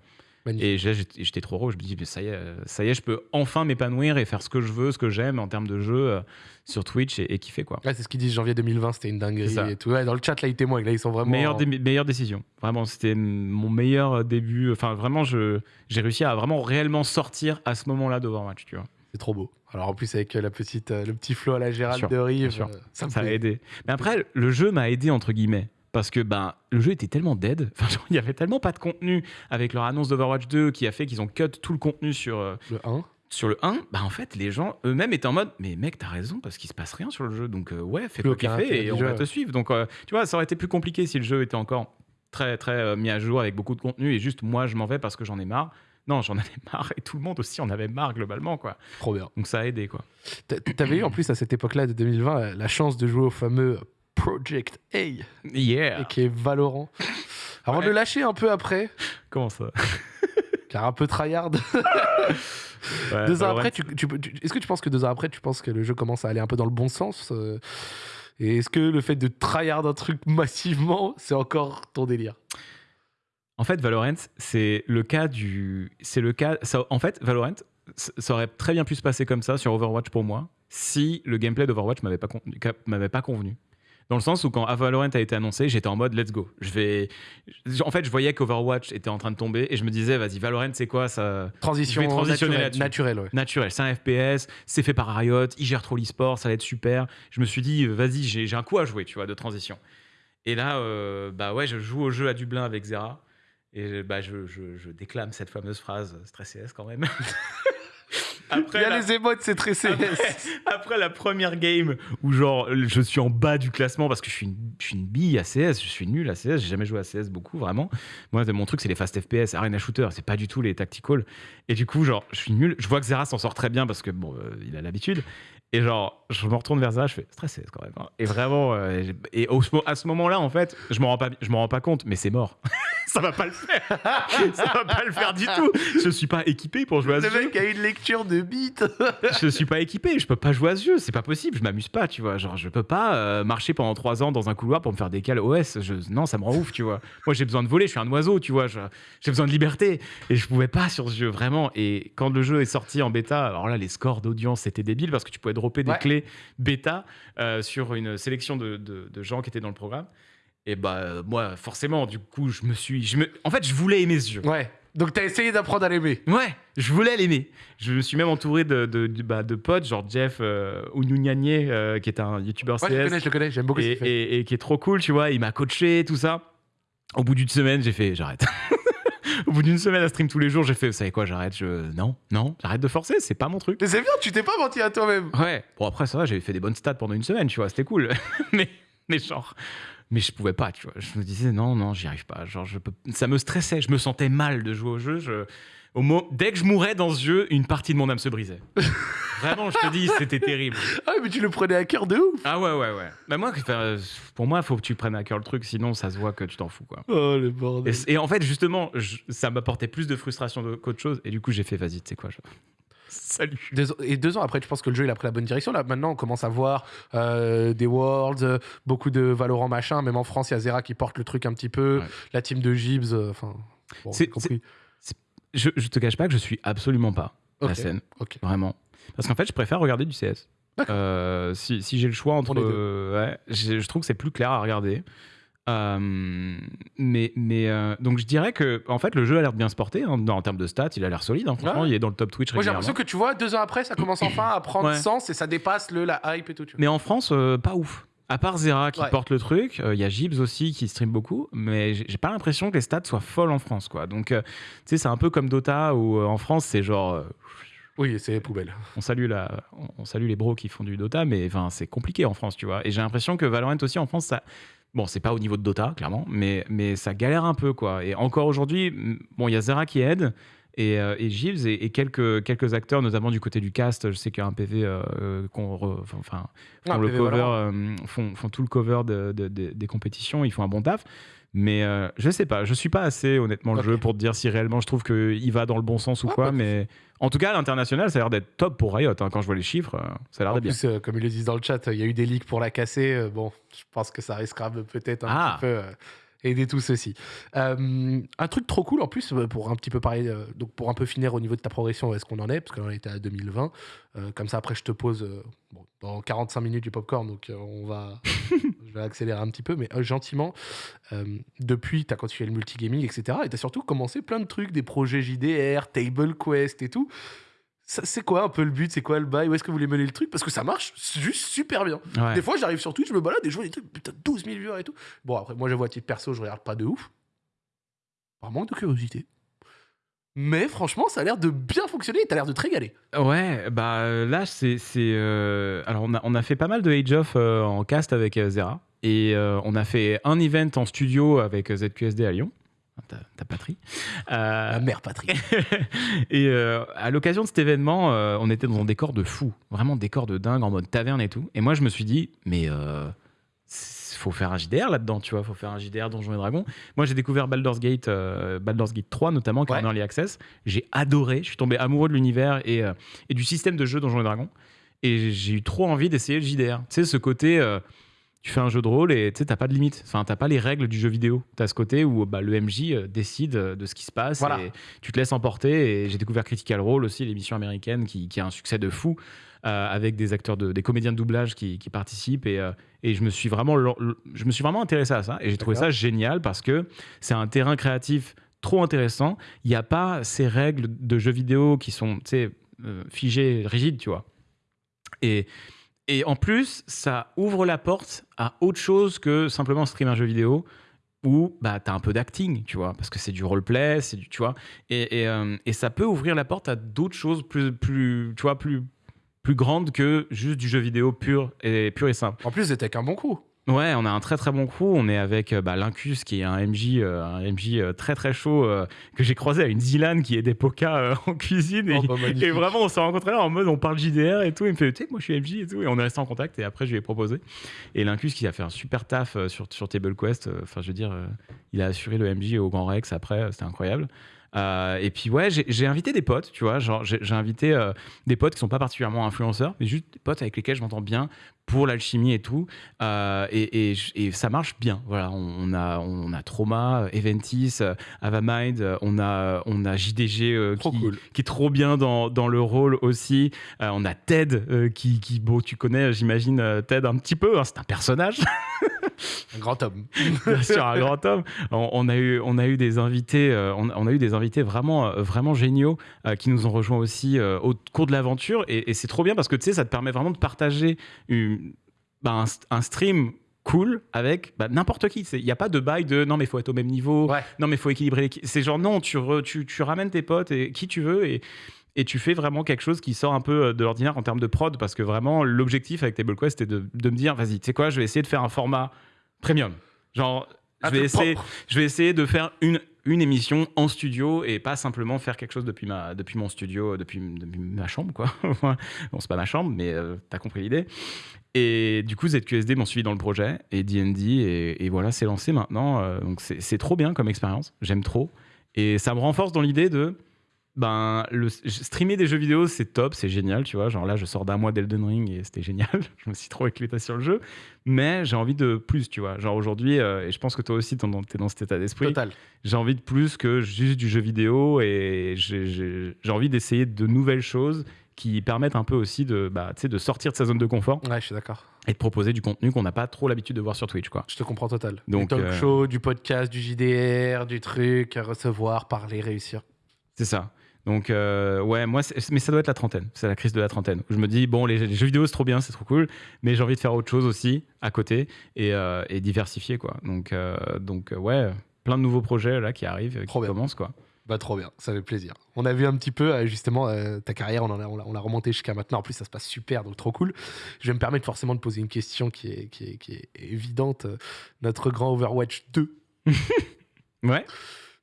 Speaker 1: Magnifique.
Speaker 2: Et j'étais j'étais trop heureux. Je me dis, ça y est, euh, ça y est, je peux enfin m'épanouir et faire ce que je veux, ce que j'aime en termes de jeu euh, sur Twitch et, et kiffer quoi.
Speaker 1: Ouais, c'est ce qu'ils disent janvier 2020, c'était une dinguerie et tout. Ouais, dans le chat, là, ils témoignent. Là, ils sont vraiment.
Speaker 2: Meilleure, dé- meilleure décision. Vraiment, c'était mon meilleur début. Enfin, vraiment, je- j'ai réussi à vraiment réellement sortir à ce moment-là d'Overwatch, tu vois.
Speaker 1: C'est trop beau. Alors en plus, avec euh, la petite, euh, le petit flow à la Gérald de Rive, euh, ça
Speaker 2: Ça a aidé. Mais après, le jeu m'a aidé, entre guillemets. Parce que ben, le jeu était tellement dead. Enfin, il y avait tellement pas de contenu avec leur annonce d'Overwatch 2 qui a fait qu'ils ont cut tout le contenu sur, euh,
Speaker 1: Le 1.
Speaker 2: sur le 1. Bah, en fait, les gens eux-mêmes étaient en mode Mais mec, t'as raison, parce qu'il se passe rien sur le jeu. Donc, euh, ouais, fais kiffer
Speaker 1: intérêt
Speaker 2: et on
Speaker 1: jeu,
Speaker 2: va te suivre. Donc, euh, tu vois, ça aurait été plus compliqué si le jeu était encore très, très mis à jour avec beaucoup de contenu et juste moi, je m'en vais parce que j'en ai marre. Non, j'en avais marre et tout le monde aussi en avait marre globalement, quoi.
Speaker 1: Trop bien.
Speaker 2: Donc, ça a aidé, quoi.
Speaker 1: T'a- T'avais eu en plus à cette époque-là de 2020 la- la chance de jouer au fameux Project A, et
Speaker 2: Yeah!
Speaker 1: qui est Valorant. Avant de le lâcher un peu après,
Speaker 2: Comment ça?
Speaker 1: car un peu tryhard.
Speaker 2: Ouais,
Speaker 1: deux ans après, tu, tu- tu- est-ce que tu penses que deux ans après, tu penses que le jeu commence à aller un peu dans le bon sens euh, Et est-ce que le fait de tryhard un truc massivement, c'est encore ton délire?
Speaker 2: En fait, Valorant, c'est le cas du. C'est le cas. Ça, en fait, Valorant, ça aurait très bien pu se passer comme ça sur Overwatch pour moi, si le gameplay d'Overwatch m'avait pas, con- m'avait pas convenu. Dans le sens où quand Valorant a été annoncé, j'étais en mode let's go. Je vais. En fait, je voyais qu'Overwatch était en train de tomber et je me disais, vas-y, Valorant, c'est quoi ça?
Speaker 1: Transition
Speaker 2: Je vais transitionner
Speaker 1: naturelle, ouais.
Speaker 2: naturel. C'est un FPS, c'est fait par Riot, ils gèrent trop l'e-sport, ça va être super. Je me suis dit, vas-y, j'ai j'ai un coup à jouer, tu vois, de transition. Et là, euh, bah ouais, je joue au jeu à Dublin avec Zera. Et bah, je, je- je déclame cette fameuse phrase, stress CS quand même.
Speaker 1: Il
Speaker 2: Après
Speaker 1: y a
Speaker 2: la,
Speaker 1: les émotes, c'est très CS.
Speaker 2: après, après la première game où genre je suis en bas du classement parce que je suis une, je suis une bille à CS, je suis nul à CS, j'ai jamais joué à CS beaucoup vraiment. Moi mon truc c'est les fast FPS, arena shooter, c'est pas du tout les tactical. Et du coup genre je suis nul, je vois que Zera s'en sort très bien parce que bon euh, il a l'habitude. Et genre, je me retourne vers ça, je fais stressé quand même. hein. Et vraiment, euh, et au- à ce moment-là, en fait, je m'en rends pas, je m'en rends pas compte, mais c'est mort. ça va pas le faire. ça va pas le faire du tout. Je suis pas équipé pour jouer à ce
Speaker 1: Le
Speaker 2: jeu.
Speaker 1: mec a une lecture de beat.
Speaker 2: Je suis pas équipé, je peux pas jouer à ce jeu, c'est pas possible, je m'amuse pas, tu vois. Genre, je peux pas euh, marcher pendant trois ans dans un couloir pour me faire des cales OS. Je, non, ça me rend ouf, tu vois. Moi, j'ai besoin de voler, je suis un oiseau, tu vois. J'ai besoin de liberté. Et je pouvais pas sur ce jeu, vraiment. Et quand le jeu est sorti en bêta, alors là, les scores d'audience, c'était débile parce que tu pouvais dropper des
Speaker 1: Ouais.
Speaker 2: clés bêta euh, sur une sélection de, de- de gens qui étaient dans le programme. Et bah, moi, forcément, du coup, je me suis. Je me... En fait, je voulais aimer ce jeu.
Speaker 1: Ouais. Donc t'as essayé d'apprendre à l'aimer.
Speaker 2: Ouais, je voulais l'aimer. Je me suis même entouré de, de, de- bah, de potes, genre Jeff euh, Ounounianier, euh, qui est un youtubeur
Speaker 1: Ouais, je le
Speaker 2: CS
Speaker 1: connais, je le connais, j'aime beaucoup ce
Speaker 2: et,
Speaker 1: fait.
Speaker 2: et- et qui est trop cool, tu vois. Il m'a coaché, tout ça. Au bout d'une semaine, j'ai fait, j'arrête. Au bout d'une semaine à stream tous les jours, j'ai fait, vous savez quoi, j'arrête. Je... Non, non, j'arrête de forcer, c'est pas mon truc.
Speaker 1: Mais c'est bien, tu t'es pas menti à toi-même.
Speaker 2: Ouais, bon après ça va, j'avais fait des bonnes stats pendant une semaine, tu vois, c'était cool. mais, mais genre, mais je pouvais pas, tu vois. Je me disais non, non, j'y arrive pas. Genre, je peux... ça me stressait, je me sentais mal de jouer au jeu. Je... Au mo- Dès que je mourais dans ce jeu, une partie de mon âme se brisait. Vraiment, je te dis, c'était terrible.
Speaker 1: Ah, mais tu le prenais à cœur de ouf.
Speaker 2: Ah ouais, ouais, ouais. Bah moi, pour moi, il faut que tu prennes à cœur le truc, sinon ça se voit que tu t'en fous, quoi.
Speaker 1: Oh, le
Speaker 2: Et,
Speaker 1: bordel.
Speaker 2: et en fait, justement, je- ça m'apportait plus de frustration qu'autre chose. Et du coup, j'ai fait, vas-y, tu sais quoi, je... salut.
Speaker 1: Deux- et deux ans après, tu penses que le jeu il a pris la bonne direction. Là, maintenant, on commence à voir euh, des Worlds, euh, beaucoup de Valorant machin. Même en France, il y a Zera qui porte le truc un petit peu.
Speaker 2: Ouais.
Speaker 1: La team de Gibbs, euh, enfin. bon,
Speaker 2: C'est-
Speaker 1: j'ai compris.
Speaker 2: Je, je te cache pas que je suis absolument pas
Speaker 1: Ok,
Speaker 2: la scène. Vraiment. Parce qu'en fait, je préfère regarder du CS. Euh, si si j'ai le choix entre.
Speaker 1: les deux.
Speaker 2: euh, ouais, j'ai- je trouve que c'est plus clair à regarder. Euh, mais mais euh, donc je dirais que en fait le jeu a l'air de bien se porter hein, en termes de stats il a l'air solide hein, franchement
Speaker 1: Ouais.
Speaker 2: il est dans le top Twitch
Speaker 1: Moi, j'ai l'impression que tu vois, deux ans après, ça commence enfin à prendre
Speaker 2: Ouais.
Speaker 1: sens et ça dépasse le la hype et tout. Tu vois.
Speaker 2: mais en France euh, pas ouf à part Zera qui
Speaker 1: Ouais.
Speaker 2: porte le truc euh, il y a Gibbs aussi qui stream beaucoup mais j'ai pas l'impression que les stats soient folles en France quoi donc euh, tu sais c'est un peu comme Dota où euh, en France c'est genre euh,
Speaker 1: Oui, c'est poubelle.
Speaker 2: on salue, la, on salue les bros qui font du Dota, mais c'est compliqué en France, tu vois. Et j'ai l'impression que Valorant aussi en France, ça. Bon, c'est pas au niveau de Dota, clairement, mais, mais ça galère un peu, quoi. Et encore aujourd'hui, bon, il y a Zera qui aide, et, euh, et Gibbs, et, et quelques, quelques acteurs, notamment du côté du cast. Je sais qu'il y a un PV euh, qu'on enfin, font,
Speaker 1: Ah,
Speaker 2: le
Speaker 1: PV
Speaker 2: cover, euh, font, font tout le cover de- de- de- des compétitions, ils font un bon taf. Mais euh, je sais pas, je suis pas assez honnêtement le jeu pour te dire si réellement je trouve qu'il va dans le bon sens ou quoi.
Speaker 1: bah,
Speaker 2: Mais en tout cas, à l'international, ça a l'air d'être top pour Riot. hein. Quand je vois les chiffres, euh, ça a l'air d'être bien.
Speaker 1: euh, comme ils le disent dans le chat, il y a eu des leaks pour la casser. euh, bon, je pense que ça risquera de peut-être un
Speaker 2: Ah.
Speaker 1: petit peu aider tout ceci. Euh, un truc trop cool en plus, euh, pour un petit peu parler, euh, donc pour un peu finir au niveau de ta progression, où est-ce qu'on en est Parce que là, on était à 2020. Euh, comme ça, après, je te pose bon, dans 45 minutes du popcorn, donc on va. je vais accélérer un petit peu, mais gentiment. Depuis, tu as continué le multigaming, etc. Et tu as surtout commencé plein de trucs, des projets JDR, Table Quest et tout. C'est quoi un peu le but? C'est quoi le bail? Où est-ce que vous voulez mener le truc? Parce que ça marche juste super bien.
Speaker 2: Ouais.
Speaker 1: Des fois, j'arrive sur Twitch, je me balade et je vois des trucs, putain, 12 000 viewers et tout. Bon, après, moi, j'avoue, à titre perso, je regarde pas de ouf. Par manque de curiosité. Mais franchement, ça a l'air de bien fonctionner et t'as l'air de te régaler.
Speaker 2: Ouais, bah là, c'est. euh, Alors, on a, on a fait pas mal de Age of euh, en cast avec euh, Zera. Et on a fait un event en studio avec ZQSD à Lyon. Ta, ta patrie. Euh,
Speaker 1: La mère Patrick.
Speaker 2: et euh, à l'occasion de cet événement, euh, on était dans un décor de fou, vraiment décor de dingue en mode taverne et tout. Et moi, je me suis dit, mais euh, faut faire un JDR là-dedans, tu vois, faut faire un JDR Donjons et Dragons. Moi, j'ai découvert Baldur's Gate, euh, Baldur's Gate 3 notamment, qui est
Speaker 1: Ouais.
Speaker 2: en early access. J'ai adoré, je suis tombé amoureux de l'univers et, euh, et du système de jeu Donjons et Dragons. Et j'ai eu trop envie d'essayer le JDR. Tu sais, ce côté. euh, tu fais un jeu de rôle et tu sais, t'as pas de limite. Enfin, t'as pas les règles du jeu vidéo. T'as ce côté où bah, le MJ euh, décide euh, de ce qui se passe
Speaker 1: Voilà.
Speaker 2: et tu te laisses emporter. Et j'ai découvert Critical Role aussi, l'émission américaine qui, qui a un succès de fou euh, avec des acteurs, de, des comédiens de doublage qui, qui participent. Et, euh, et je, me suis vraiment, je me suis vraiment intéressé à ça. Et j'ai trouvé ça génial parce que c'est un terrain créatif trop intéressant. Il n'y a pas ces règles de jeux vidéo qui sont tu euh, figées, rigides, tu vois. Et, et en plus, ça ouvre la porte à autre chose que simplement streamer un jeu vidéo où bah, tu un peu d'acting, tu vois, parce que c'est du roleplay, c'est du, tu vois, et, euh, et ça peut ouvrir la porte à d'autres choses plus, plus, tu vois, plus, plus grandes que juste du jeu vidéo pur et, pur et simple.
Speaker 1: En plus, c'était avec un bon coup.
Speaker 2: Ouais, on a un très très bon crew. On est avec euh, bah, Lincus qui est un MJ, euh, un MJ euh, très très chaud que j'ai croisé à une Zilan qui est des pokas en cuisine. Et,
Speaker 1: Oh, bah,
Speaker 2: et vraiment, on s'est rencontrés là en mode on parle JDR et tout. Il me fait, tu sais, moi je suis MJ et tout. Et on est resté en contact et après je lui ai proposé. Et Lincus qui a fait un super taf sur, sur Table Quest. Enfin, je veux dire, il a assuré le MJ au Grand Rex après. C'était incroyable. Euh, et puis ouais, j'ai invité des potes, tu vois, genre j'ai j'ai invité euh, des potes qui sont pas particulièrement influenceurs, mais juste des potes avec lesquels je m'entends bien pour l'alchimie et tout. Euh, et, et j- et ça marche bien. Voilà, on, on a on a Trauma, Eventis, euh, Avamind, euh, on a on a JDG euh, qui,
Speaker 1: cool.
Speaker 2: qui est trop bien dans, dans le rôle aussi. Euh, on a Ted qui, qui bon tu connais j'imagine Ted un petit peu, hein, c'est un personnage.
Speaker 1: Un grand homme.
Speaker 2: bien sûr, un grand homme. On, on a eu, on a eu des invités, euh, on, on a eu des invités vraiment, euh, vraiment géniaux euh, qui nous ont rejoints aussi au cours de l'aventure. Et, et c'est trop bien parce que tu sais, ça te permet vraiment de partager une- bah, un, st- un stream cool avec bah, n'importe qui. Il n'y a pas de bail de non, mais il faut être au même niveau.
Speaker 1: Ouais.
Speaker 2: Non, mais il faut équilibrer. C'est genre non, tu, re- tu, tu ramènes tes potes et qui tu veux et. Et tu fais vraiment quelque chose qui sort un peu euh, de l'ordinaire en termes de prod, parce que vraiment, l'objectif avec TableQuest, c'était de, de me dire, vas-y, tu sais quoi, je vais essayer de faire un format premium. Genre, je
Speaker 1: Un
Speaker 2: vais, essayer,
Speaker 1: propre.
Speaker 2: je vais essayer de faire une, une émission en studio et pas simplement faire quelque chose depuis, ma, depuis mon studio, depuis, depuis ma chambre, quoi. bon, c'est pas ma chambre, mais euh, t'as compris l'idée. Et du coup, ZQSD m'ont suivi dans le projet et D&D, et, et voilà, c'est lancé maintenant. euh, donc, c'est c'est trop bien comme expérience. J'aime trop. Et ça me renforce dans l'idée de. Ben, le, streamer des jeux vidéo, c'est top, c'est génial, tu vois. Genre là, je sors d'un mois d'Elden Ring et c'était génial. je me suis trop éclaté sur le jeu. Mais j'ai envie de plus, tu vois. Genre aujourd'hui, euh, et je pense que toi aussi, t'es dans, dans cet état d'esprit
Speaker 1: Total.
Speaker 2: j'ai envie de plus que juste du jeu vidéo et j'ai- envie d'essayer de nouvelles choses qui permettent un peu aussi de, bah, de sortir de sa zone de confort
Speaker 1: Ouais, je suis d'accord.
Speaker 2: et de proposer du contenu qu'on n'a pas trop l'habitude de voir sur Twitch. Quoi.
Speaker 1: Je te comprends total.
Speaker 2: Donc,
Speaker 1: du talk
Speaker 2: euh,
Speaker 1: show, du podcast, du JDR, du truc, à recevoir, parler, réussir.
Speaker 2: C'est ça. Donc, euh, ouais, moi, mais ça doit être la trentaine. C'est la crise de la trentaine. Je me dis, bon, les, les jeux vidéo, c'est trop bien, c'est trop cool, mais j'ai envie de faire autre chose aussi à côté et, euh, et diversifier, quoi. Donc, euh, donc ouais, plein de nouveaux projets là qui arrivent,
Speaker 1: Trop
Speaker 2: qui
Speaker 1: bien.
Speaker 2: commencent, quoi.
Speaker 1: Bah trop bien, ça fait plaisir. On a vu un petit peu justement ta carrière, on en a, on l'a- on l'a remonté jusqu'à maintenant. En plus, ça se passe super, donc trop cool. Je vais me permettre forcément de poser une question qui est, qui est, qui est évidente. Notre grand Overwatch 2,
Speaker 2: Ouais.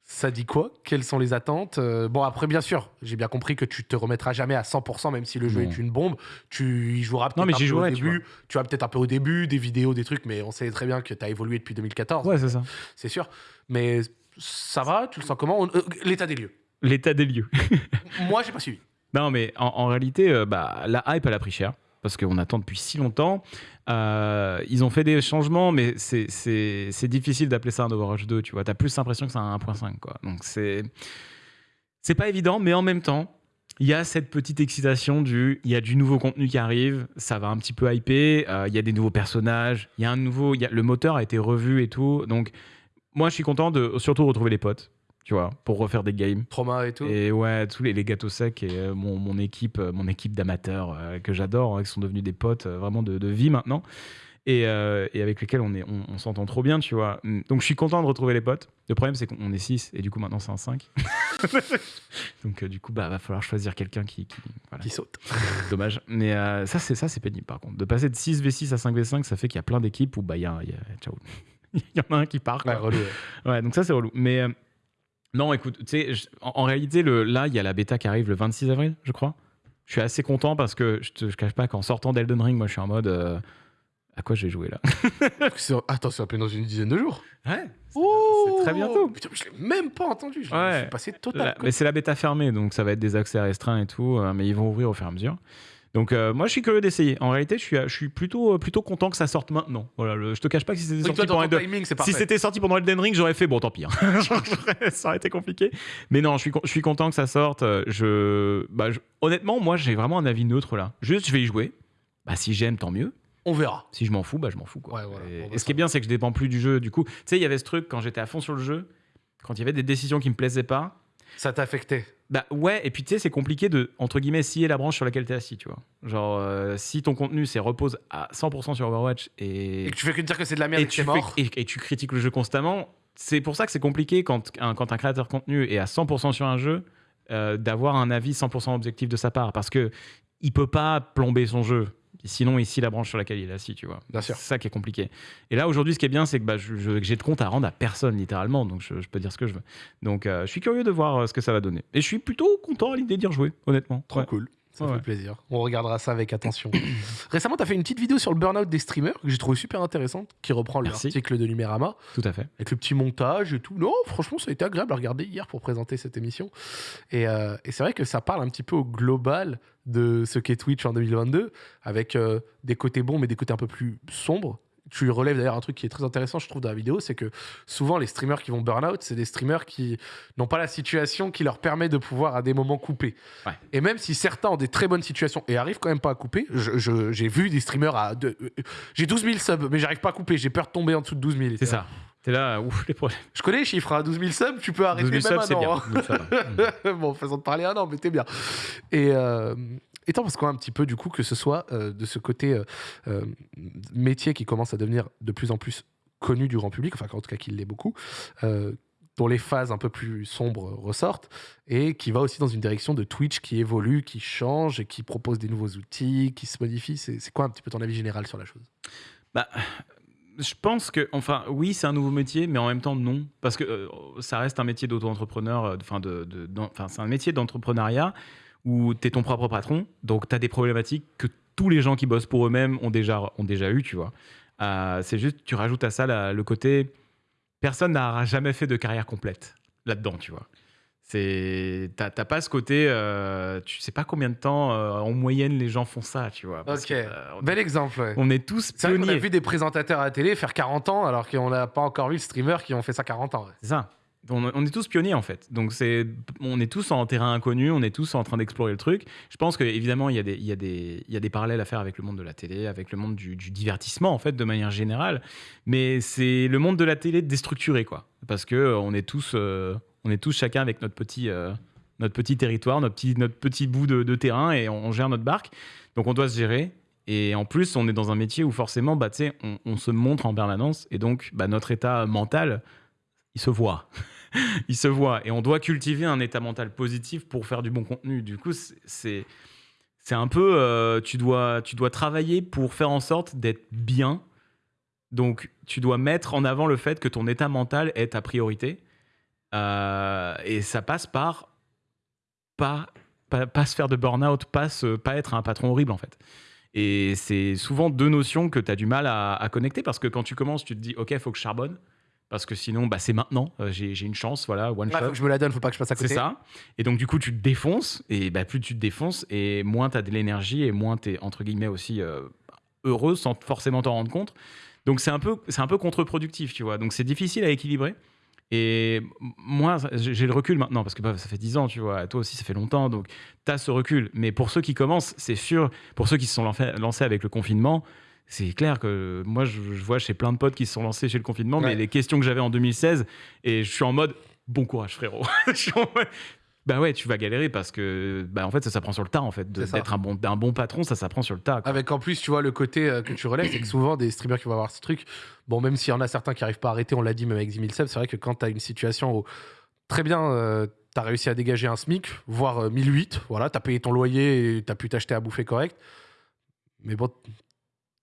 Speaker 1: Ça dit quoi? Quelles sont les attentes? Euh, Bon, après, bien sûr, j'ai bien compris que tu te remettras jamais à 100%, même si le jeu
Speaker 2: Non.
Speaker 1: est une bombe. Tu y joueras peut-être un peu au
Speaker 2: jouerai, tu
Speaker 1: début. Tu vas peut-être un peu au début, des vidéos, des trucs, mais on sait très bien que tu as évolué depuis 2014,
Speaker 2: Ouais, c'est ça.
Speaker 1: c'est sûr. Mais ça va Tu le sens comment? On- euh, L'état des lieux.
Speaker 2: L'état des lieux.
Speaker 1: Moi, j'ai pas suivi.
Speaker 2: Non, mais en, en réalité, euh, bah, la hype, elle a pris cher. Parce qu'on attend depuis si longtemps. Euh, ils ont fait des changements, mais c'est- difficile d'appeler ça un Overwatch 2. Tu vois, t'as plus l'impression que c'est un 1.5. Quoi. Donc c'est c'est pas évident, mais en même temps, il y a cette petite excitation du. Il y a du nouveau contenu qui arrive, ça va un petit peu hyper. euh, Il y a des nouveaux personnages, il y a un nouveau. le moteur a été revu et tout. Donc, moi, je suis content de surtout retrouver les potes, tu vois, pour refaire des games.
Speaker 1: Trauma et tout.
Speaker 2: Et ouais, tous les, les gâteaux secs et euh, mon, mon équipe, euh, mon équipe d'amateurs euh, que j'adore, hein, qui sont devenus des potes euh, vraiment de, de vie maintenant. Et, et avec lesquels on est- on, on s'entend trop bien, tu vois. Mm. Donc je suis content de retrouver les potes. Le problème, c'est qu'on est 6 et du coup, maintenant, c'est un 5. Donc du coup, bah, va falloir choisir quelqu'un qui. qui- voilà.
Speaker 1: Qui saute.
Speaker 2: Dommage. Mais ça, c'est ça, c'est pénible par contre. De passer de 6 V6 à 5 V5, ça fait qu'il y a plein d'équipes où bah, il y a, il y a- ciao. il y en a un qui part. quoi.
Speaker 1: Ouais, relou. ouais.
Speaker 2: Ouais, donc ça, c'est relou. Mais non, écoute, tu sais, je- en, en réalité, le, là, il y a la bêta qui arrive le 26 avril, je crois. Je suis assez content parce que je te je cache pas qu'en sortant d'Elden Ring, moi, je suis en mode. euh, à quoi j'ai joué là?
Speaker 1: C'est- Attends, c'est à peine dans une dizaine de jours.
Speaker 2: Ouais.
Speaker 1: Oh
Speaker 2: très bientôt.
Speaker 1: Putain, je l'ai même pas entendu. Je,
Speaker 2: Ouais.
Speaker 1: suis passé total. Quoi.
Speaker 2: mais c'est la bêta fermée, donc ça va être des accès restreints et tout, euh, mais ils vont ouvrir au fur et à mesure. Donc euh, moi, je suis curieux d'essayer. En réalité, je suis, je suis plutôt, plutôt content que ça sorte maintenant. Voilà, le- je te cache pas que si c'était
Speaker 1: Oui,
Speaker 2: sorti pendant
Speaker 1: timing.
Speaker 2: Si c'était sorti pendant Elden Ring, j'aurais fait bon, tant pis. hein. ça aurait été compliqué. Mais non, je suis, je suis content que ça sorte. Euh, Je, bah, je- honnêtement, moi, j'ai vraiment un avis neutre là. Juste, je vais y jouer. Bah, si j'aime, tant mieux.
Speaker 1: On verra.
Speaker 2: Si je m'en fous, bah, je m'en fous. Quoi.
Speaker 1: Ouais, voilà.
Speaker 2: Et, ce qui est bien, c'est que je dépends plus du jeu. Du coup, tu sais, il y avait ce truc quand j'étais à fond sur le jeu, quand il y avait des décisions qui me plaisaient pas.
Speaker 1: Ça t'a affecté.
Speaker 2: Bah ouais, et puis tu sais, c'est compliqué de, entre guillemets, scier la branche sur laquelle t'es assis, tu vois. Genre, euh, si ton contenu, c'est repose à 100% sur Overwatch et,
Speaker 1: Et que tu fais que dire que c'est de la merde
Speaker 2: et
Speaker 1: et que
Speaker 2: tu fais-
Speaker 1: mort.
Speaker 2: et, et tu critiques le jeu constamment, c'est pour ça que c'est compliqué quand un, quand un créateur de contenu est à 100% sur un jeu, euh, d'avoir un avis 100% objectif de sa part, parce que il peut pas plomber son jeu. Sinon, ici, la branche sur laquelle il est assis, tu vois.
Speaker 1: Bien sûr.
Speaker 2: C'est ça qui est compliqué. Et là, aujourd'hui, ce qui est bien, c'est que bah, j'ai de compte à rendre à personne, littéralement. Donc, je, je peux dire ce que je veux. Donc, euh, je suis curieux de voir euh, ce que ça va donner. Et je suis plutôt content à l'idée d'y rejouer, honnêtement.
Speaker 1: Trop
Speaker 2: Ouais.
Speaker 1: cool. Ça
Speaker 2: Ouais,
Speaker 1: fait plaisir. On regardera ça avec attention. Récemment, tu as fait une petite vidéo sur le burn-out des streamers que j'ai trouvé super intéressante, qui reprend l'article de Numérama,
Speaker 2: Tout à fait.
Speaker 1: avec le petit montage et tout. Non, franchement, ça a été agréable à regarder hier pour présenter cette émission. Et, euh, et c'est vrai que ça parle un petit peu au global de ce qu'est Twitch en 2022, avec euh, des côtés bons, mais des côtés un peu plus sombres. Tu relèves d'ailleurs un truc qui est très intéressant, je trouve, dans la vidéo, c'est que souvent les streamers qui vont burn out, c'est des streamers qui n'ont pas la situation qui leur permet de pouvoir à des moments couper.
Speaker 2: Ouais.
Speaker 1: Et même si certains ont des très bonnes situations et arrivent quand même pas à couper, j'ai vu des streamers à. de- euh, j'ai 12 000 subs, mais j'arrive pas à couper, j'ai peur de tomber en dessous de 12 000.
Speaker 2: C'est ça. T'es là, ouf, les problèmes.
Speaker 1: Je connais les chiffres, à 12 000 subs, tu peux arrêter
Speaker 2: 12 000
Speaker 1: même
Speaker 2: subs, c'est
Speaker 1: un
Speaker 2: bien.
Speaker 1: an, hein.
Speaker 2: 12 000 subs. Mm.
Speaker 1: bon, façon de parler un an, mais t'es bien. Et euh, étant parce qu'on a un petit peu, du coup, que ce soit euh, de ce côté euh, euh, métier qui commence à devenir de plus en plus connu du grand public, enfin, en tout cas, qu'il l'est beaucoup, dont les phases un peu plus sombres ressortent, et qui va aussi dans une direction de Twitch qui évolue, qui change, et qui propose des nouveaux outils, qui se modifie. C'est quoi un petit peu ton avis général sur la chose?
Speaker 2: Bah, je pense que, enfin, oui, c'est un nouveau métier, mais en même temps, non. Parce que ça reste un métier d'auto-entrepreneur, enfin, de, de- enfin, c'est un métier d'entrepreneuriat où tu es ton propre patron, donc tu as des problématiques que tous les gens qui bossent pour eux-mêmes ont déjà, ont déjà eu, tu vois. Euh, c'est juste, tu rajoutes à ça la- le côté. Personne n'a jamais fait de carrière complète là-dedans, tu vois. C'est, t'as t'as pas ce côté, euh, tu sais pas combien de temps euh, en moyenne les gens font ça, tu vois. parce
Speaker 1: Ok.
Speaker 2: que, euh, on-
Speaker 1: Bel exemple, ouais.
Speaker 2: on est tous
Speaker 1: C'est vrai qu'on a
Speaker 2: pionniers.
Speaker 1: vu des présentateurs à la télé faire 40 ans, alors qu'on n'a pas encore vu de streamers qui ont fait ça 40 ans. ouais.
Speaker 2: C'est ça. On, est tous pionniers en fait. Donc c'est, on est tous en terrain inconnu, on est tous en train d'explorer le truc. Je pense qu'évidemment il y, a des- il il y a des parallèles à faire avec le monde de la télé, avec le monde du, divertissement en fait de manière générale. Mais c'est le monde de la télé déstructuré quoi. Parce que euh, est tous, euh, est tous chacun avec notre petit, euh, notre petit territoire, notre petit, notre petit bout de, terrain et on, gère notre barque. Donc on doit se gérer. Et en plus, on est dans un métier où forcément, bah, on, on se montre en permanence. Et donc, bah, notre état mental, il se voit. il se voit. Et on doit cultiver un état mental positif pour faire du bon contenu. Du coup, c'est- c'est un peu, euh, tu, dois, tu dois travailler pour faire en sorte d'être bien. Donc, tu dois mettre en avant le fait que ton état mental est ta priorité. Euh, et ça passe par pas, pas, pas se faire de burn-out, pas, pas être un patron horrible, en fait. Et c'est souvent deux notions que tu as du mal à, à connecter parce que quand tu commences, tu te dis, OK, il faut que je charbonne. Parce que sinon, bah, c'est maintenant. Euh, J'ai j'ai une chance, voilà, one shot.
Speaker 1: faut que je me la donne, faut pas que je passe à côté.
Speaker 2: C'est ça. Et donc, du coup, tu te défonces. Et bah, plus tu te défonces, et moins tu as de l'énergie, et moins tu es, entre guillemets, aussi euh, heureux sans forcément t'en rendre compte. Donc, c'est un peu, c'est un peu contre-productif, tu vois. Donc, c'est difficile à équilibrer. Et moi, j'ai le recul maintenant, parce que bah, ça fait 10 ans, tu vois. Toi aussi, ça fait longtemps. Donc, tu as ce recul. Mais pour ceux qui commencent, c'est sûr, pour ceux qui se sont lancés avec le confinement, c'est clair que moi, je, je vois chez plein de potes qui se sont lancés chez le confinement,
Speaker 1: Ouais.
Speaker 2: mais les questions que j'avais en 2016, et je suis en mode bon courage, frérot. Je suis en mode, bah ouais, tu vas galérer parce que bah en fait ça s'apprend sur le tas en fait. D'être un bon, un bon patron, ça s'apprend sur le tas. quoi.
Speaker 1: Avec en plus, tu vois, le côté euh, que tu relèves, c'est que souvent, des streamers qui vont avoir ce truc, bon, même s'il y en a certains qui arrivent pas à arrêter, on l'a dit, même avec 10 000 subs, c'est vrai que quand tu as une situation où, très bien, tu as réussi à dégager un SMIC, voire euh, 1008, voilà, tu as payé ton loyer et tu as pu t'acheter à bouffer correct, mais bon,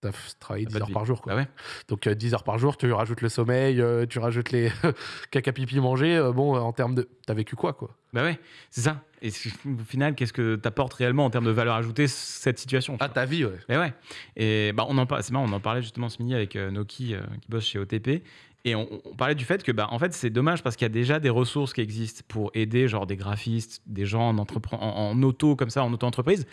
Speaker 1: tu as travaillé
Speaker 2: Pas
Speaker 1: 10
Speaker 2: de
Speaker 1: heures
Speaker 2: vie.
Speaker 1: par jour, quoi.
Speaker 2: Bah ouais.
Speaker 1: Donc euh, 10 heures par jour, tu rajoutes le sommeil, euh, tu rajoutes les caca pipi manger, euh, bon, euh, en termes de... T'as vécu quoi, quoi?
Speaker 2: Bah ouais, c'est ça. Et au final, qu'est-ce que t'apportes réellement en termes de valeur ajoutée cette situation tu
Speaker 1: Ah, ta vie, ouais.
Speaker 2: Mais ouais. Et bah, on en c'est marrant, on en parlait justement ce midi avec euh, Noki euh, qui bosse chez OTP. Et on, on parlait du fait que, bah, en fait, c'est dommage parce qu'il y a déjà des ressources qui existent pour aider, genre des graphistes, des gens en, entrepre- en, en auto, comme ça, en auto-entreprise.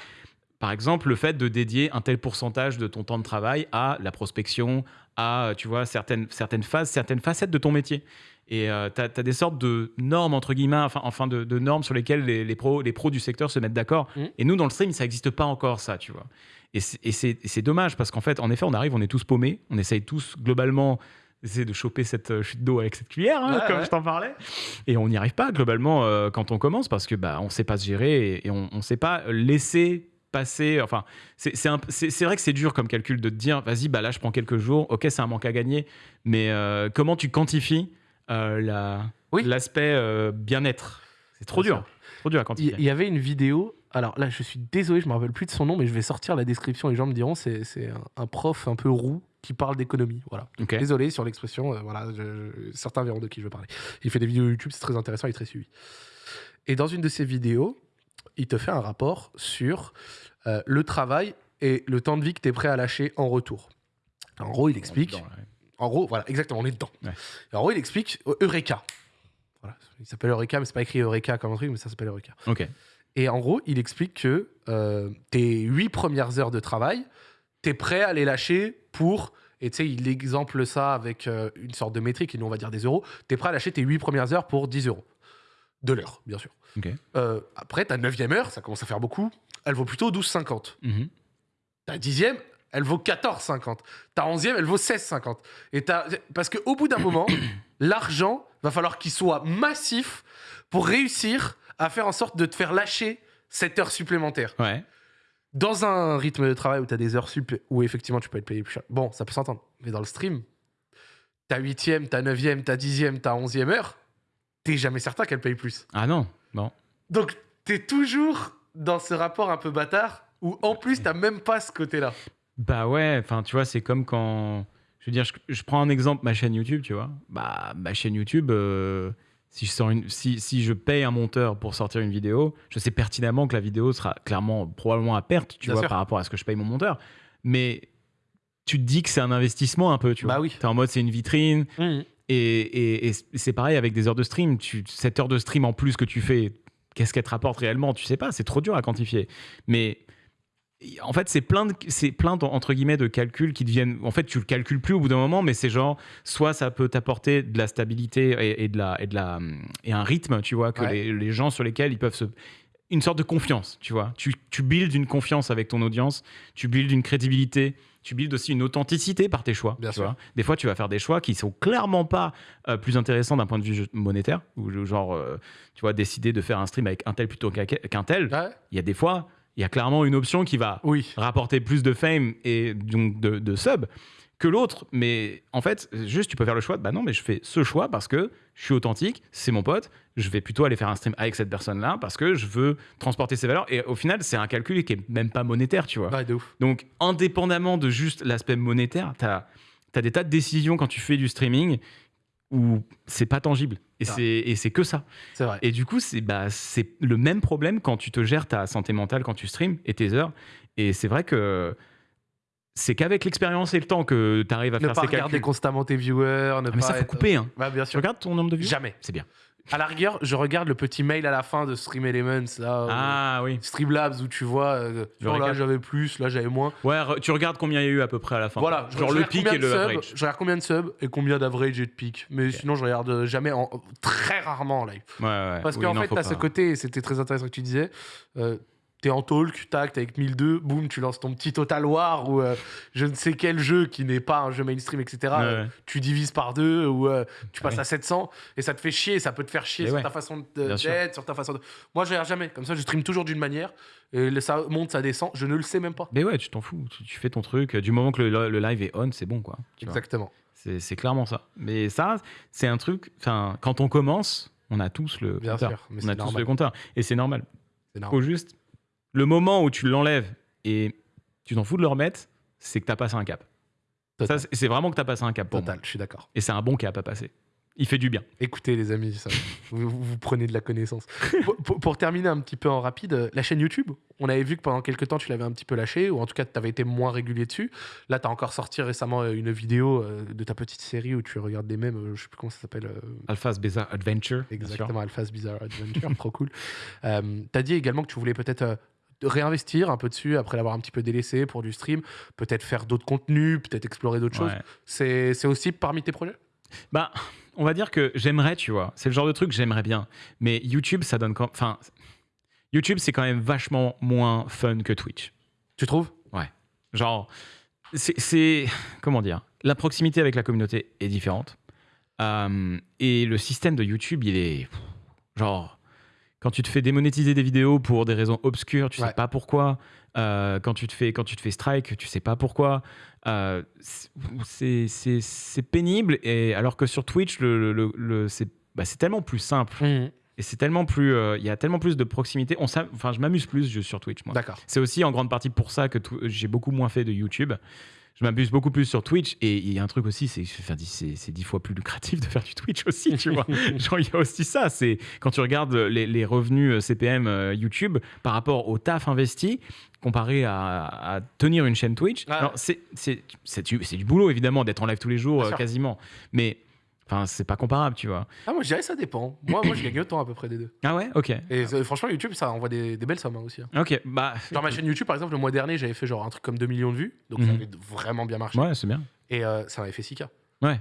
Speaker 2: Par exemple, le fait de dédier un tel pourcentage de ton temps de travail à la prospection, à, tu vois, certaines, certaines phases, certaines facettes de ton métier. Et tu as, des sortes de normes, entre guillemets, enfin, enfin de, de normes sur lesquelles les, les, pros, les pros du secteur se mettent d'accord.
Speaker 1: Mhm.
Speaker 2: Et nous, dans le stream, ça n'existe pas encore, ça, tu vois. Et c'est- dommage parce qu'en fait, en effet, on arrive, on est tous paumés, on essaye tous globalement d'essayer de choper cette euh, chute d'eau avec cette cuillère, hein,
Speaker 1: Ouais,
Speaker 2: comme
Speaker 1: ouais.
Speaker 2: je t'en parlais. Et on n'y arrive pas globalement euh, quand on commence parce que bah, on sait pas se gérer et, et on ne sait pas laisser passer. Enfin, c'est vrai que c'est dur comme calcul de te dire, vas-y, bah là, je prends quelques jours, ok, c'est un manque à gagner, mais euh, comment tu quantifies euh, la-
Speaker 1: Oui.
Speaker 2: l'aspect euh, bien-être? C'est trop dur, trop dur à quantifier.
Speaker 1: il y avait une vidéo Alors là, je suis désolé, je me rappelle plus de son nom, mais je vais sortir la description. Les gens me diront c'est un, un prof un peu roux qui parle d'économie. Voilà.
Speaker 2: Ok.
Speaker 1: Désolé sur l'expression. euh, voilà, je- je- certains verront de qui je veux parler. Il fait des vidéos YouTube, c'est très intéressant, il est très suivi. Et dans une de ses vidéos, il te fait un rapport sur euh, le travail et le temps de vie que tu es prêt à lâcher en retour. En gros, il explique.
Speaker 2: Dedans, ouais.
Speaker 1: En gros, voilà, exactement, on est dedans.
Speaker 2: Ouais.
Speaker 1: En gros, il explique euh, Eureka. Voilà, il s'appelle Eureka, mais c'est pas écrit Eureka comme un truc, mais ça s'appelle Eureka.
Speaker 2: Ok.
Speaker 1: Et en gros, il explique que euh, tes huit premières heures de travail, tu es prêt à les lâcher pour. Et tu sais, il exemple ça avec euh, une sorte de métrique, et nous on va dire des euros. Tu es prêt à lâcher tes huit premières heures pour 10 euros. De l'heure, bien sûr. Euh, après, ta neuvième heure, ça commence à faire beaucoup, elle vaut plutôt 12,50.
Speaker 2: Mhm.
Speaker 1: Ta dixième, elle vaut 14,50. Ta onzième, elle vaut 16,50. Et Parce qu'au bout d'un moment, l'argent va falloir qu'il soit massif pour réussir à faire en sorte de te faire lâcher cette heure supplémentaire.
Speaker 2: Ouais.
Speaker 1: Dans un rythme de travail où tu as des heures sup où effectivement tu peux être payé plus cher, bon, ça peut s'entendre. Mais dans le stream, ta huitième, ta neuvième, ta dixième, ta onzième heure, t'es jamais certain qu'elle paye plus.
Speaker 2: Ah non, non.
Speaker 1: Donc, t'es toujours dans ce rapport un peu bâtard où en plus, t'as même pas ce côté-là.
Speaker 2: Bah ouais, enfin tu vois, c'est comme quand. Je veux dire, je, je prends un exemple, ma chaîne YouTube, tu vois. Bah, ma chaîne YouTube, euh, si, je sors une, si, si je paye un monteur pour sortir une vidéo, je sais pertinemment que la vidéo sera clairement, probablement à perte, tu
Speaker 1: Bien
Speaker 2: vois,
Speaker 1: sûr.
Speaker 2: par rapport à ce que je paye mon monteur. Mais tu te dis que c'est un investissement un peu, tu vois.
Speaker 1: Bah oui.
Speaker 2: T'es en mode, c'est une vitrine. Et, et- et c'est pareil avec des heures de stream. Tu, cette heure de stream en plus que tu fais, qu'est-ce qu'elle te rapporte réellement? Tu sais pas, c'est trop dur à quantifier. Mais en fait, c'est plein, de, c'est plein de- entre guillemets de calculs qui deviennent. En fait, tu le calcules plus au bout d'un moment, mais c'est genre, soit ça peut t'apporter de la stabilité et, et de la, et, de la, et un rythme, tu vois, que
Speaker 1: Ouais.
Speaker 2: les, les gens sur lesquels ils peuvent se. Une sorte de confiance, tu vois. Tu, tu builds une confiance avec ton audience, tu builds une crédibilité, tu builds aussi une authenticité par tes choix.
Speaker 1: Bien
Speaker 2: tu
Speaker 1: sûr.
Speaker 2: vois. Des fois, tu vas faire des choix qui sont clairement pas euh, plus intéressants d'un point de vue monétaire, ou genre, euh, tu vois, décider de faire un stream avec un tel plutôt qu'un tel.
Speaker 1: Ouais.
Speaker 2: Il y a des fois, il y a clairement une option qui va
Speaker 1: Oui.
Speaker 2: rapporter plus de fame et donc de, de sub que l'autre. Mais en fait, juste, tu peux faire le choix. de, Bah non, mais je fais ce choix parce que je suis authentique, c'est mon pote. Je vais plutôt aller faire un stream avec cette personne-là parce que je veux transporter ses valeurs. Et au final, c'est un calcul qui est même pas monétaire, tu vois.
Speaker 1: Ouais, de ouf.
Speaker 2: Donc, indépendamment de juste l'aspect monétaire, tu as, des tas de décisions quand tu fais du streaming où c'est pas tangible. Et
Speaker 1: Ah.
Speaker 2: c'est que ça.
Speaker 1: Vrai.
Speaker 2: Et du coup, c'est bah, le même problème quand tu te gères ta santé mentale, quand tu streams et tes heures. Et c'est vrai que c'est qu'avec l'expérience et le temps que tu arrives à
Speaker 1: Ne
Speaker 2: faire
Speaker 1: pas
Speaker 2: ces
Speaker 1: regarder
Speaker 2: calculs.
Speaker 1: constamment tes viewers. Ne
Speaker 2: Ah,
Speaker 1: pas
Speaker 2: mais ça, faut
Speaker 1: être-
Speaker 2: couper. Hein.
Speaker 1: Bien
Speaker 2: Tu regardes ton nombre de vues?
Speaker 1: Jamais.
Speaker 2: C'est bien.
Speaker 1: À la rigueur, je regarde le petit mail à la fin de Stream Elements, là, euh,
Speaker 2: Ah.
Speaker 1: Streamlabs, où tu vois, euh, oh, là j'avais plus, là j'avais moins.
Speaker 2: Ouais, tu regardes combien il y a eu à peu près à la fin.
Speaker 1: Voilà,
Speaker 2: Genre
Speaker 1: je
Speaker 2: le pic et le average.
Speaker 1: Je regarde combien de subs et combien d'average et de pic. Mais sinon, je regarde euh, jamais, en, très rarement en live.
Speaker 2: Ouais, ouais.
Speaker 1: Parce
Speaker 2: Oui,
Speaker 1: qu'en fait, t'as ce côté, et c'était très intéressant que tu disais, euh, t'es en talk, tac, t'es avec 1002, boum, tu lances ton petit Total War ou euh, je ne sais quel jeu qui n'est pas un jeu mainstream, etc.
Speaker 2: Ouais,
Speaker 1: Euh, tu divises par deux ou euh, tu passes
Speaker 2: Oui.
Speaker 1: à 700 et ça te fait chier, ça peut te faire chier sur
Speaker 2: ouais,
Speaker 1: ta façon d'être, sur ta façon de. Moi, je regarde jamais. Comme ça, je stream toujours d'une manière et ça monte, ça descend. Je ne le sais même pas.
Speaker 2: Mais ouais, tu t'en fous. Tu, tu fais ton truc. Du moment que le, le live est on, c'est bon, quoi.
Speaker 1: Exactement.
Speaker 2: C'est clairement ça. Mais ça, c'est un truc. Enfin, quand on commence, on a tous le
Speaker 1: Bien
Speaker 2: compteur.
Speaker 1: sûr, mais
Speaker 2: on a tous
Speaker 1: normal.
Speaker 2: le compteur. Et c'est normal. Faut juste. Le moment où tu l'enlèves et tu t'en fous de le remettre, c'est que tu as passé un cap.
Speaker 1: Total.
Speaker 2: Ça, c'est- vraiment que tu as passé un cap pour
Speaker 1: Total,
Speaker 2: moi.
Speaker 1: je suis d'accord.
Speaker 2: Et c'est un bon cap à passer. Il fait du bien.
Speaker 1: Écoutez, les amis, ça, vous, prenez de la connaissance. pour, pour- pour terminer un petit peu en rapide, la chaîne YouTube, on avait vu que pendant quelques temps, tu l'avais un petit peu lâché, ou en tout cas, tu avais été moins régulier dessus. Là, tu as encore sorti récemment euh, une vidéo euh, de ta petite série où tu regardes des mèmes, euh, je sais plus comment ça s'appelle.
Speaker 2: Alpha's Bizarre Adventure.
Speaker 1: Exactement, Alpha's Bizarre Adventure, trop cool. Euh, tu as dit également que tu voulais peut-être euh, réinvestir un peu dessus après l'avoir un petit peu délaissé pour du stream, peut-être faire d'autres contenus, peut-être explorer d'autres choses.
Speaker 2: Ouais.
Speaker 1: C'est c'est aussi parmi tes projets?
Speaker 2: Bah, on va dire que j'aimerais, tu vois. C'est le genre de truc que j'aimerais bien. Mais YouTube, ça donne quand. Enfin, YouTube, c'est quand même vachement moins fun que Twitch.
Speaker 1: Tu trouves?
Speaker 2: Genre, c'est- c'est. Comment dire? La proximité avec la communauté est différente. Euh, et le système de YouTube, il est. Genre, quand tu te fais démonétiser des vidéos pour des raisons obscures, tu
Speaker 1: Ouais.
Speaker 2: sais pas pourquoi. Euh, quand, tu te fais, quand tu te fais strike, tu sais pas pourquoi. Euh, c'est- c'est c'est pénible. Et alors que sur Twitch, le, le- le- c'est bah, c'est tellement plus simple Et c'est tellement plus. euh, Il y a tellement plus de proximité. On enfin, je m'amuse plus je- sur Twitch, moi.
Speaker 1: D'accord.
Speaker 2: C'est aussi en grande partie pour ça que j'ai beaucoup moins fait de YouTube. Je m'abuse beaucoup plus sur Twitch. Et il y a un truc aussi, c'est c'est dix fois plus lucratif de faire du Twitch aussi, tu vois. Genre, il y a aussi ça. C'est quand tu regardes les, les revenus euh, CPM euh, YouTube par rapport au taf investi, comparé à, à tenir une chaîne Twitch. Alors, c'est du, du boulot, évidemment, d'être en live tous les jours, euh, quasiment. Mais. Enfin, c'est pas comparable, tu vois.
Speaker 1: Ah, moi, je dirais que ça dépend. Moi, moi je gagne autant à peu près des deux.
Speaker 2: Ah ouais Ok.
Speaker 1: Et euh, franchement, YouTube, ça envoie des, des belles sommes hein, aussi. hein.
Speaker 2: Ok, bah.
Speaker 1: Genre ma chaîne YouTube, par exemple, le mois dernier, j'avais fait genre un truc comme 2 millions de vues. Donc ça
Speaker 2: Mhm.
Speaker 1: avait vraiment bien marché.
Speaker 2: Ouais, c'est bien.
Speaker 1: Et euh, ça m'avait fait 6K.
Speaker 2: Ouais.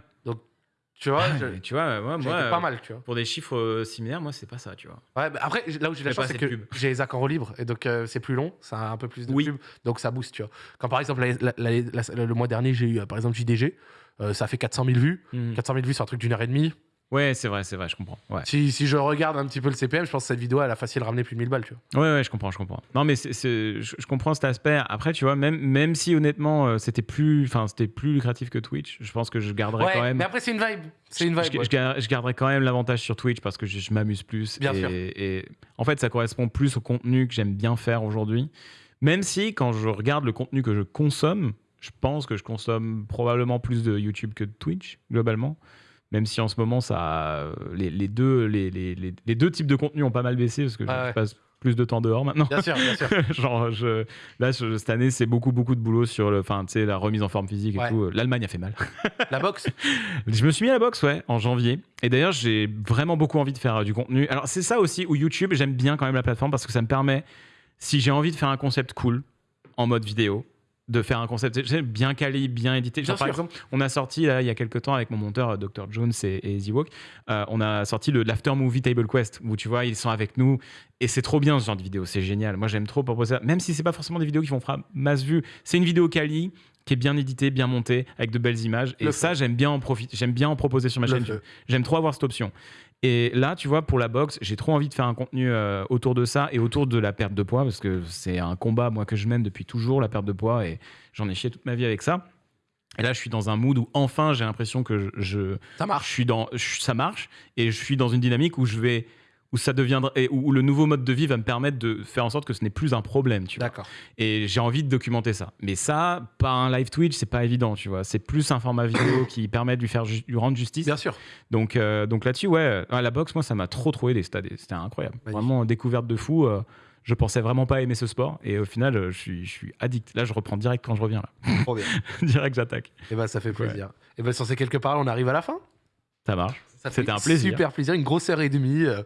Speaker 1: Tu vois,
Speaker 2: Ah,
Speaker 1: je-
Speaker 2: tu vois, moi,
Speaker 1: j'ai
Speaker 2: moi,
Speaker 1: été pas mal, tu vois.
Speaker 2: pour des chiffres euh, similaires, moi, c'est pas ça, tu vois.
Speaker 1: Ouais, bah après, là où j'ai la chance, c'est que j'ai les accords libre et donc euh, c'est plus long, ça a un peu plus de
Speaker 2: Oui.
Speaker 1: pub, donc ça booste, tu vois. Quand par exemple, la- la- la- la- le mois dernier, j'ai eu euh, par exemple JDG, euh, ça fait 400 000 vues.
Speaker 2: Mhm.
Speaker 1: 400 000 vues sur un truc d'une heure et demie.
Speaker 2: Ouais, c'est vrai, c'est vrai, je comprends. Ouais.
Speaker 1: Si, si je regarde un petit peu le CPM, je pense que cette vidéo, elle a facile ramené plus de 1000 balles, tu vois.
Speaker 2: ouais, ouais, je comprends, je comprends. Non, mais c'est, c'est- je, je comprends cet aspect. Après, tu vois, même, même si honnêtement, euh, c'était plus, enfin, c'était plus lucratif que Twitch, je pense que je garderais
Speaker 1: Ouais,
Speaker 2: quand même.
Speaker 1: mais après, c'est une vibe. C'est une
Speaker 2: je,
Speaker 1: vibe. ouais.
Speaker 2: je je garderais quand même l'avantage sur Twitch parce que je, je m'amuse plus.
Speaker 1: Bien
Speaker 2: et,
Speaker 1: sûr.
Speaker 2: et en fait, ça correspond plus au contenu que j'aime bien faire aujourd'hui. Même si, quand je regarde le contenu que je consomme, je pense que je consomme probablement plus de YouTube que de Twitch, globalement. Même si en ce moment, ça, les, les deux, les, les, les- les deux types de contenus ont pas mal baissé parce que je-
Speaker 1: Ah
Speaker 2: je passe plus de temps dehors maintenant.
Speaker 1: Bien sûr, bien sûr.
Speaker 2: Genre, je, là, je- cette année, c'est beaucoup, beaucoup de boulot sur le, sais, la remise en forme physique et
Speaker 1: Ouais.
Speaker 2: tout. L'Allemagne a fait mal.
Speaker 1: La boxe,
Speaker 2: Je me suis mis à la boxe, ouais, en janvier. Et d'ailleurs, j'ai vraiment beaucoup envie de faire euh, du contenu. Alors, c'est ça aussi où YouTube, j'aime bien quand même la plateforme parce que ça me permet, si j'ai envie de faire un concept cool en mode vidéo, de faire un concept bien quali, bien édité. Genre,
Speaker 1: Bien
Speaker 2: par
Speaker 1: sûr.
Speaker 2: exemple, on a sorti là, il y a quelques temps avec mon monteur euh, Dr. Jones et, et Z-Walk, euh, on a sorti le l'After Movie Table Quest où tu vois, ils sont avec nous et c'est trop bien ce genre de vidéo, c'est génial. Moi, j'aime trop proposer ça, même si c'est pas forcément des vidéos qui vont faire masse vue. C'est une vidéo quali qui est bien éditée, bien montée, avec de belles images. Et
Speaker 1: Le
Speaker 2: ça, j'aime bien en profiter, j'aime bien en proposer sur ma
Speaker 1: Le
Speaker 2: chaîne. J'aime trop avoir cette option. Et là, tu vois, pour la boxe, j'ai trop envie de faire un contenu euh, autour de ça et autour de la perte de poids, parce que c'est un combat, moi, que je mène depuis toujours, la perte de poids, et j'en ai chié toute ma vie avec ça. Et là, je suis dans un mood où enfin, j'ai l'impression que je, je,
Speaker 1: ça
Speaker 2: je
Speaker 1: marche.
Speaker 2: suis dans, je- ça marche, et je suis dans une dynamique où je vais, où ça deviendra, et où, où le nouveau mode de vie va me permettre de faire en sorte que ce n'est plus un problème, tu vois. Et j'ai envie de documenter ça. Mais ça, pas un live Twitch, c'est pas évident, tu vois. C'est plus un format vidéo qui permet de lui faire ju- lui rendre justice.
Speaker 1: Bien sûr.
Speaker 2: Donc, euh, donc là-dessus, ouais, euh, la boxe, moi, ça m'a trop trop aidé. C'était c'était incroyable.
Speaker 1: Magnifique.
Speaker 2: Vraiment découverte de fou. euh, je pensais vraiment pas aimer ce sport et au final, euh, je suis, je suis addict. Là, je reprends direct quand je reviens. Là.
Speaker 1: Trop bien.
Speaker 2: direct, j'attaque.
Speaker 1: Et ben, ça fait plaisir. Et ben, sur ces quelques paroles, on arrive à la fin?
Speaker 2: Ça marche.
Speaker 1: Ça fait
Speaker 2: C'était un plaisir.
Speaker 1: Super plaisir. Une grosse heure et demie. euh,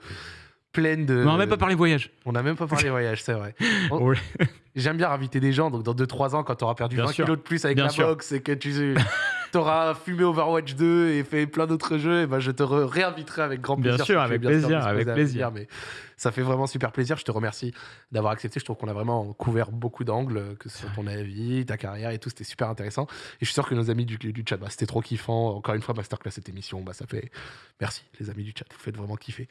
Speaker 1: pleine de.
Speaker 2: On n'a même pas parlé voyage.
Speaker 1: On n'a même pas parlé voyage, c'est vrai. On-
Speaker 2: Ouais.
Speaker 1: J'aime bien inviter des gens, donc dans 2-3 ans, quand tu auras perdu
Speaker 2: Bien
Speaker 1: 20
Speaker 2: sûr.
Speaker 1: kilos de plus avec
Speaker 2: Bien
Speaker 1: la
Speaker 2: sûr.
Speaker 1: boxe et que tu auras fumé Overwatch 2 et fait plein d'autres jeux, et ben je te re- réinviterai avec grand
Speaker 2: Bien
Speaker 1: plaisir.
Speaker 2: sûr, avec
Speaker 1: bien sûr
Speaker 2: plaisir, avec plaisir.
Speaker 1: mais ça fait vraiment super plaisir. Je te remercie d'avoir accepté. Je trouve qu'on a vraiment couvert beaucoup d'angles, que ce soit ton avis, ta carrière et tout. C'était super intéressant. Et je suis sûr que nos amis du, du chat, bah, c'était trop kiffant. Encore une fois, masterclass cette émission. Bah, ça fait. Merci, les amis du chat. Vous faites vraiment kiffer.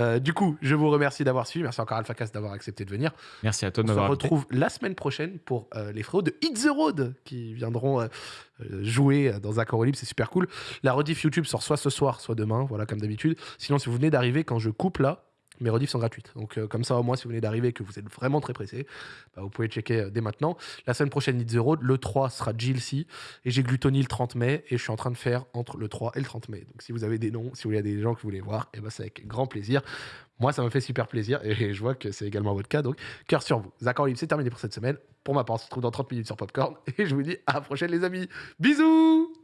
Speaker 1: Euh, du coup, je vous remercie d'avoir suivi. Merci encore Alpha Cast d'avoir accepté de venir.
Speaker 2: Merci à toi
Speaker 1: On
Speaker 2: de
Speaker 1: se
Speaker 2: m'avoir invité.
Speaker 1: retrouve la semaine prochaine pour euh, les frérots de Hit the Road qui viendront euh, euh, jouer euh, dans Accord Libre. C'est super cool. La rediff YouTube sort soit ce soir, soit demain, voilà, comme d'habitude. Sinon, si vous venez d'arriver, quand je coupe là, mes rediffs sont gratuites. Donc, euh, comme ça, au moins, si vous venez d'arriver et que vous êtes vraiment très pressé, bah, vous pouvez checker euh, dès maintenant. La semaine prochaine, the Road. Le 3 sera GLC. Et j'ai Gluttony le 30 mai. Et je suis en train de faire entre le 3 et le 30 mai. Donc, si vous avez des noms, si vous avez des gens que vous voulez voir, et ben, c'est avec grand plaisir. Moi, ça me fait super plaisir. Et je vois que c'est également votre cas. Donc, cœur sur vous. Accord Libre, c'est terminé pour cette semaine. Pour ma part, on se retrouve dans 30 minutes sur Popcorn. Et je vous dis à la prochaine, les amis. Bisous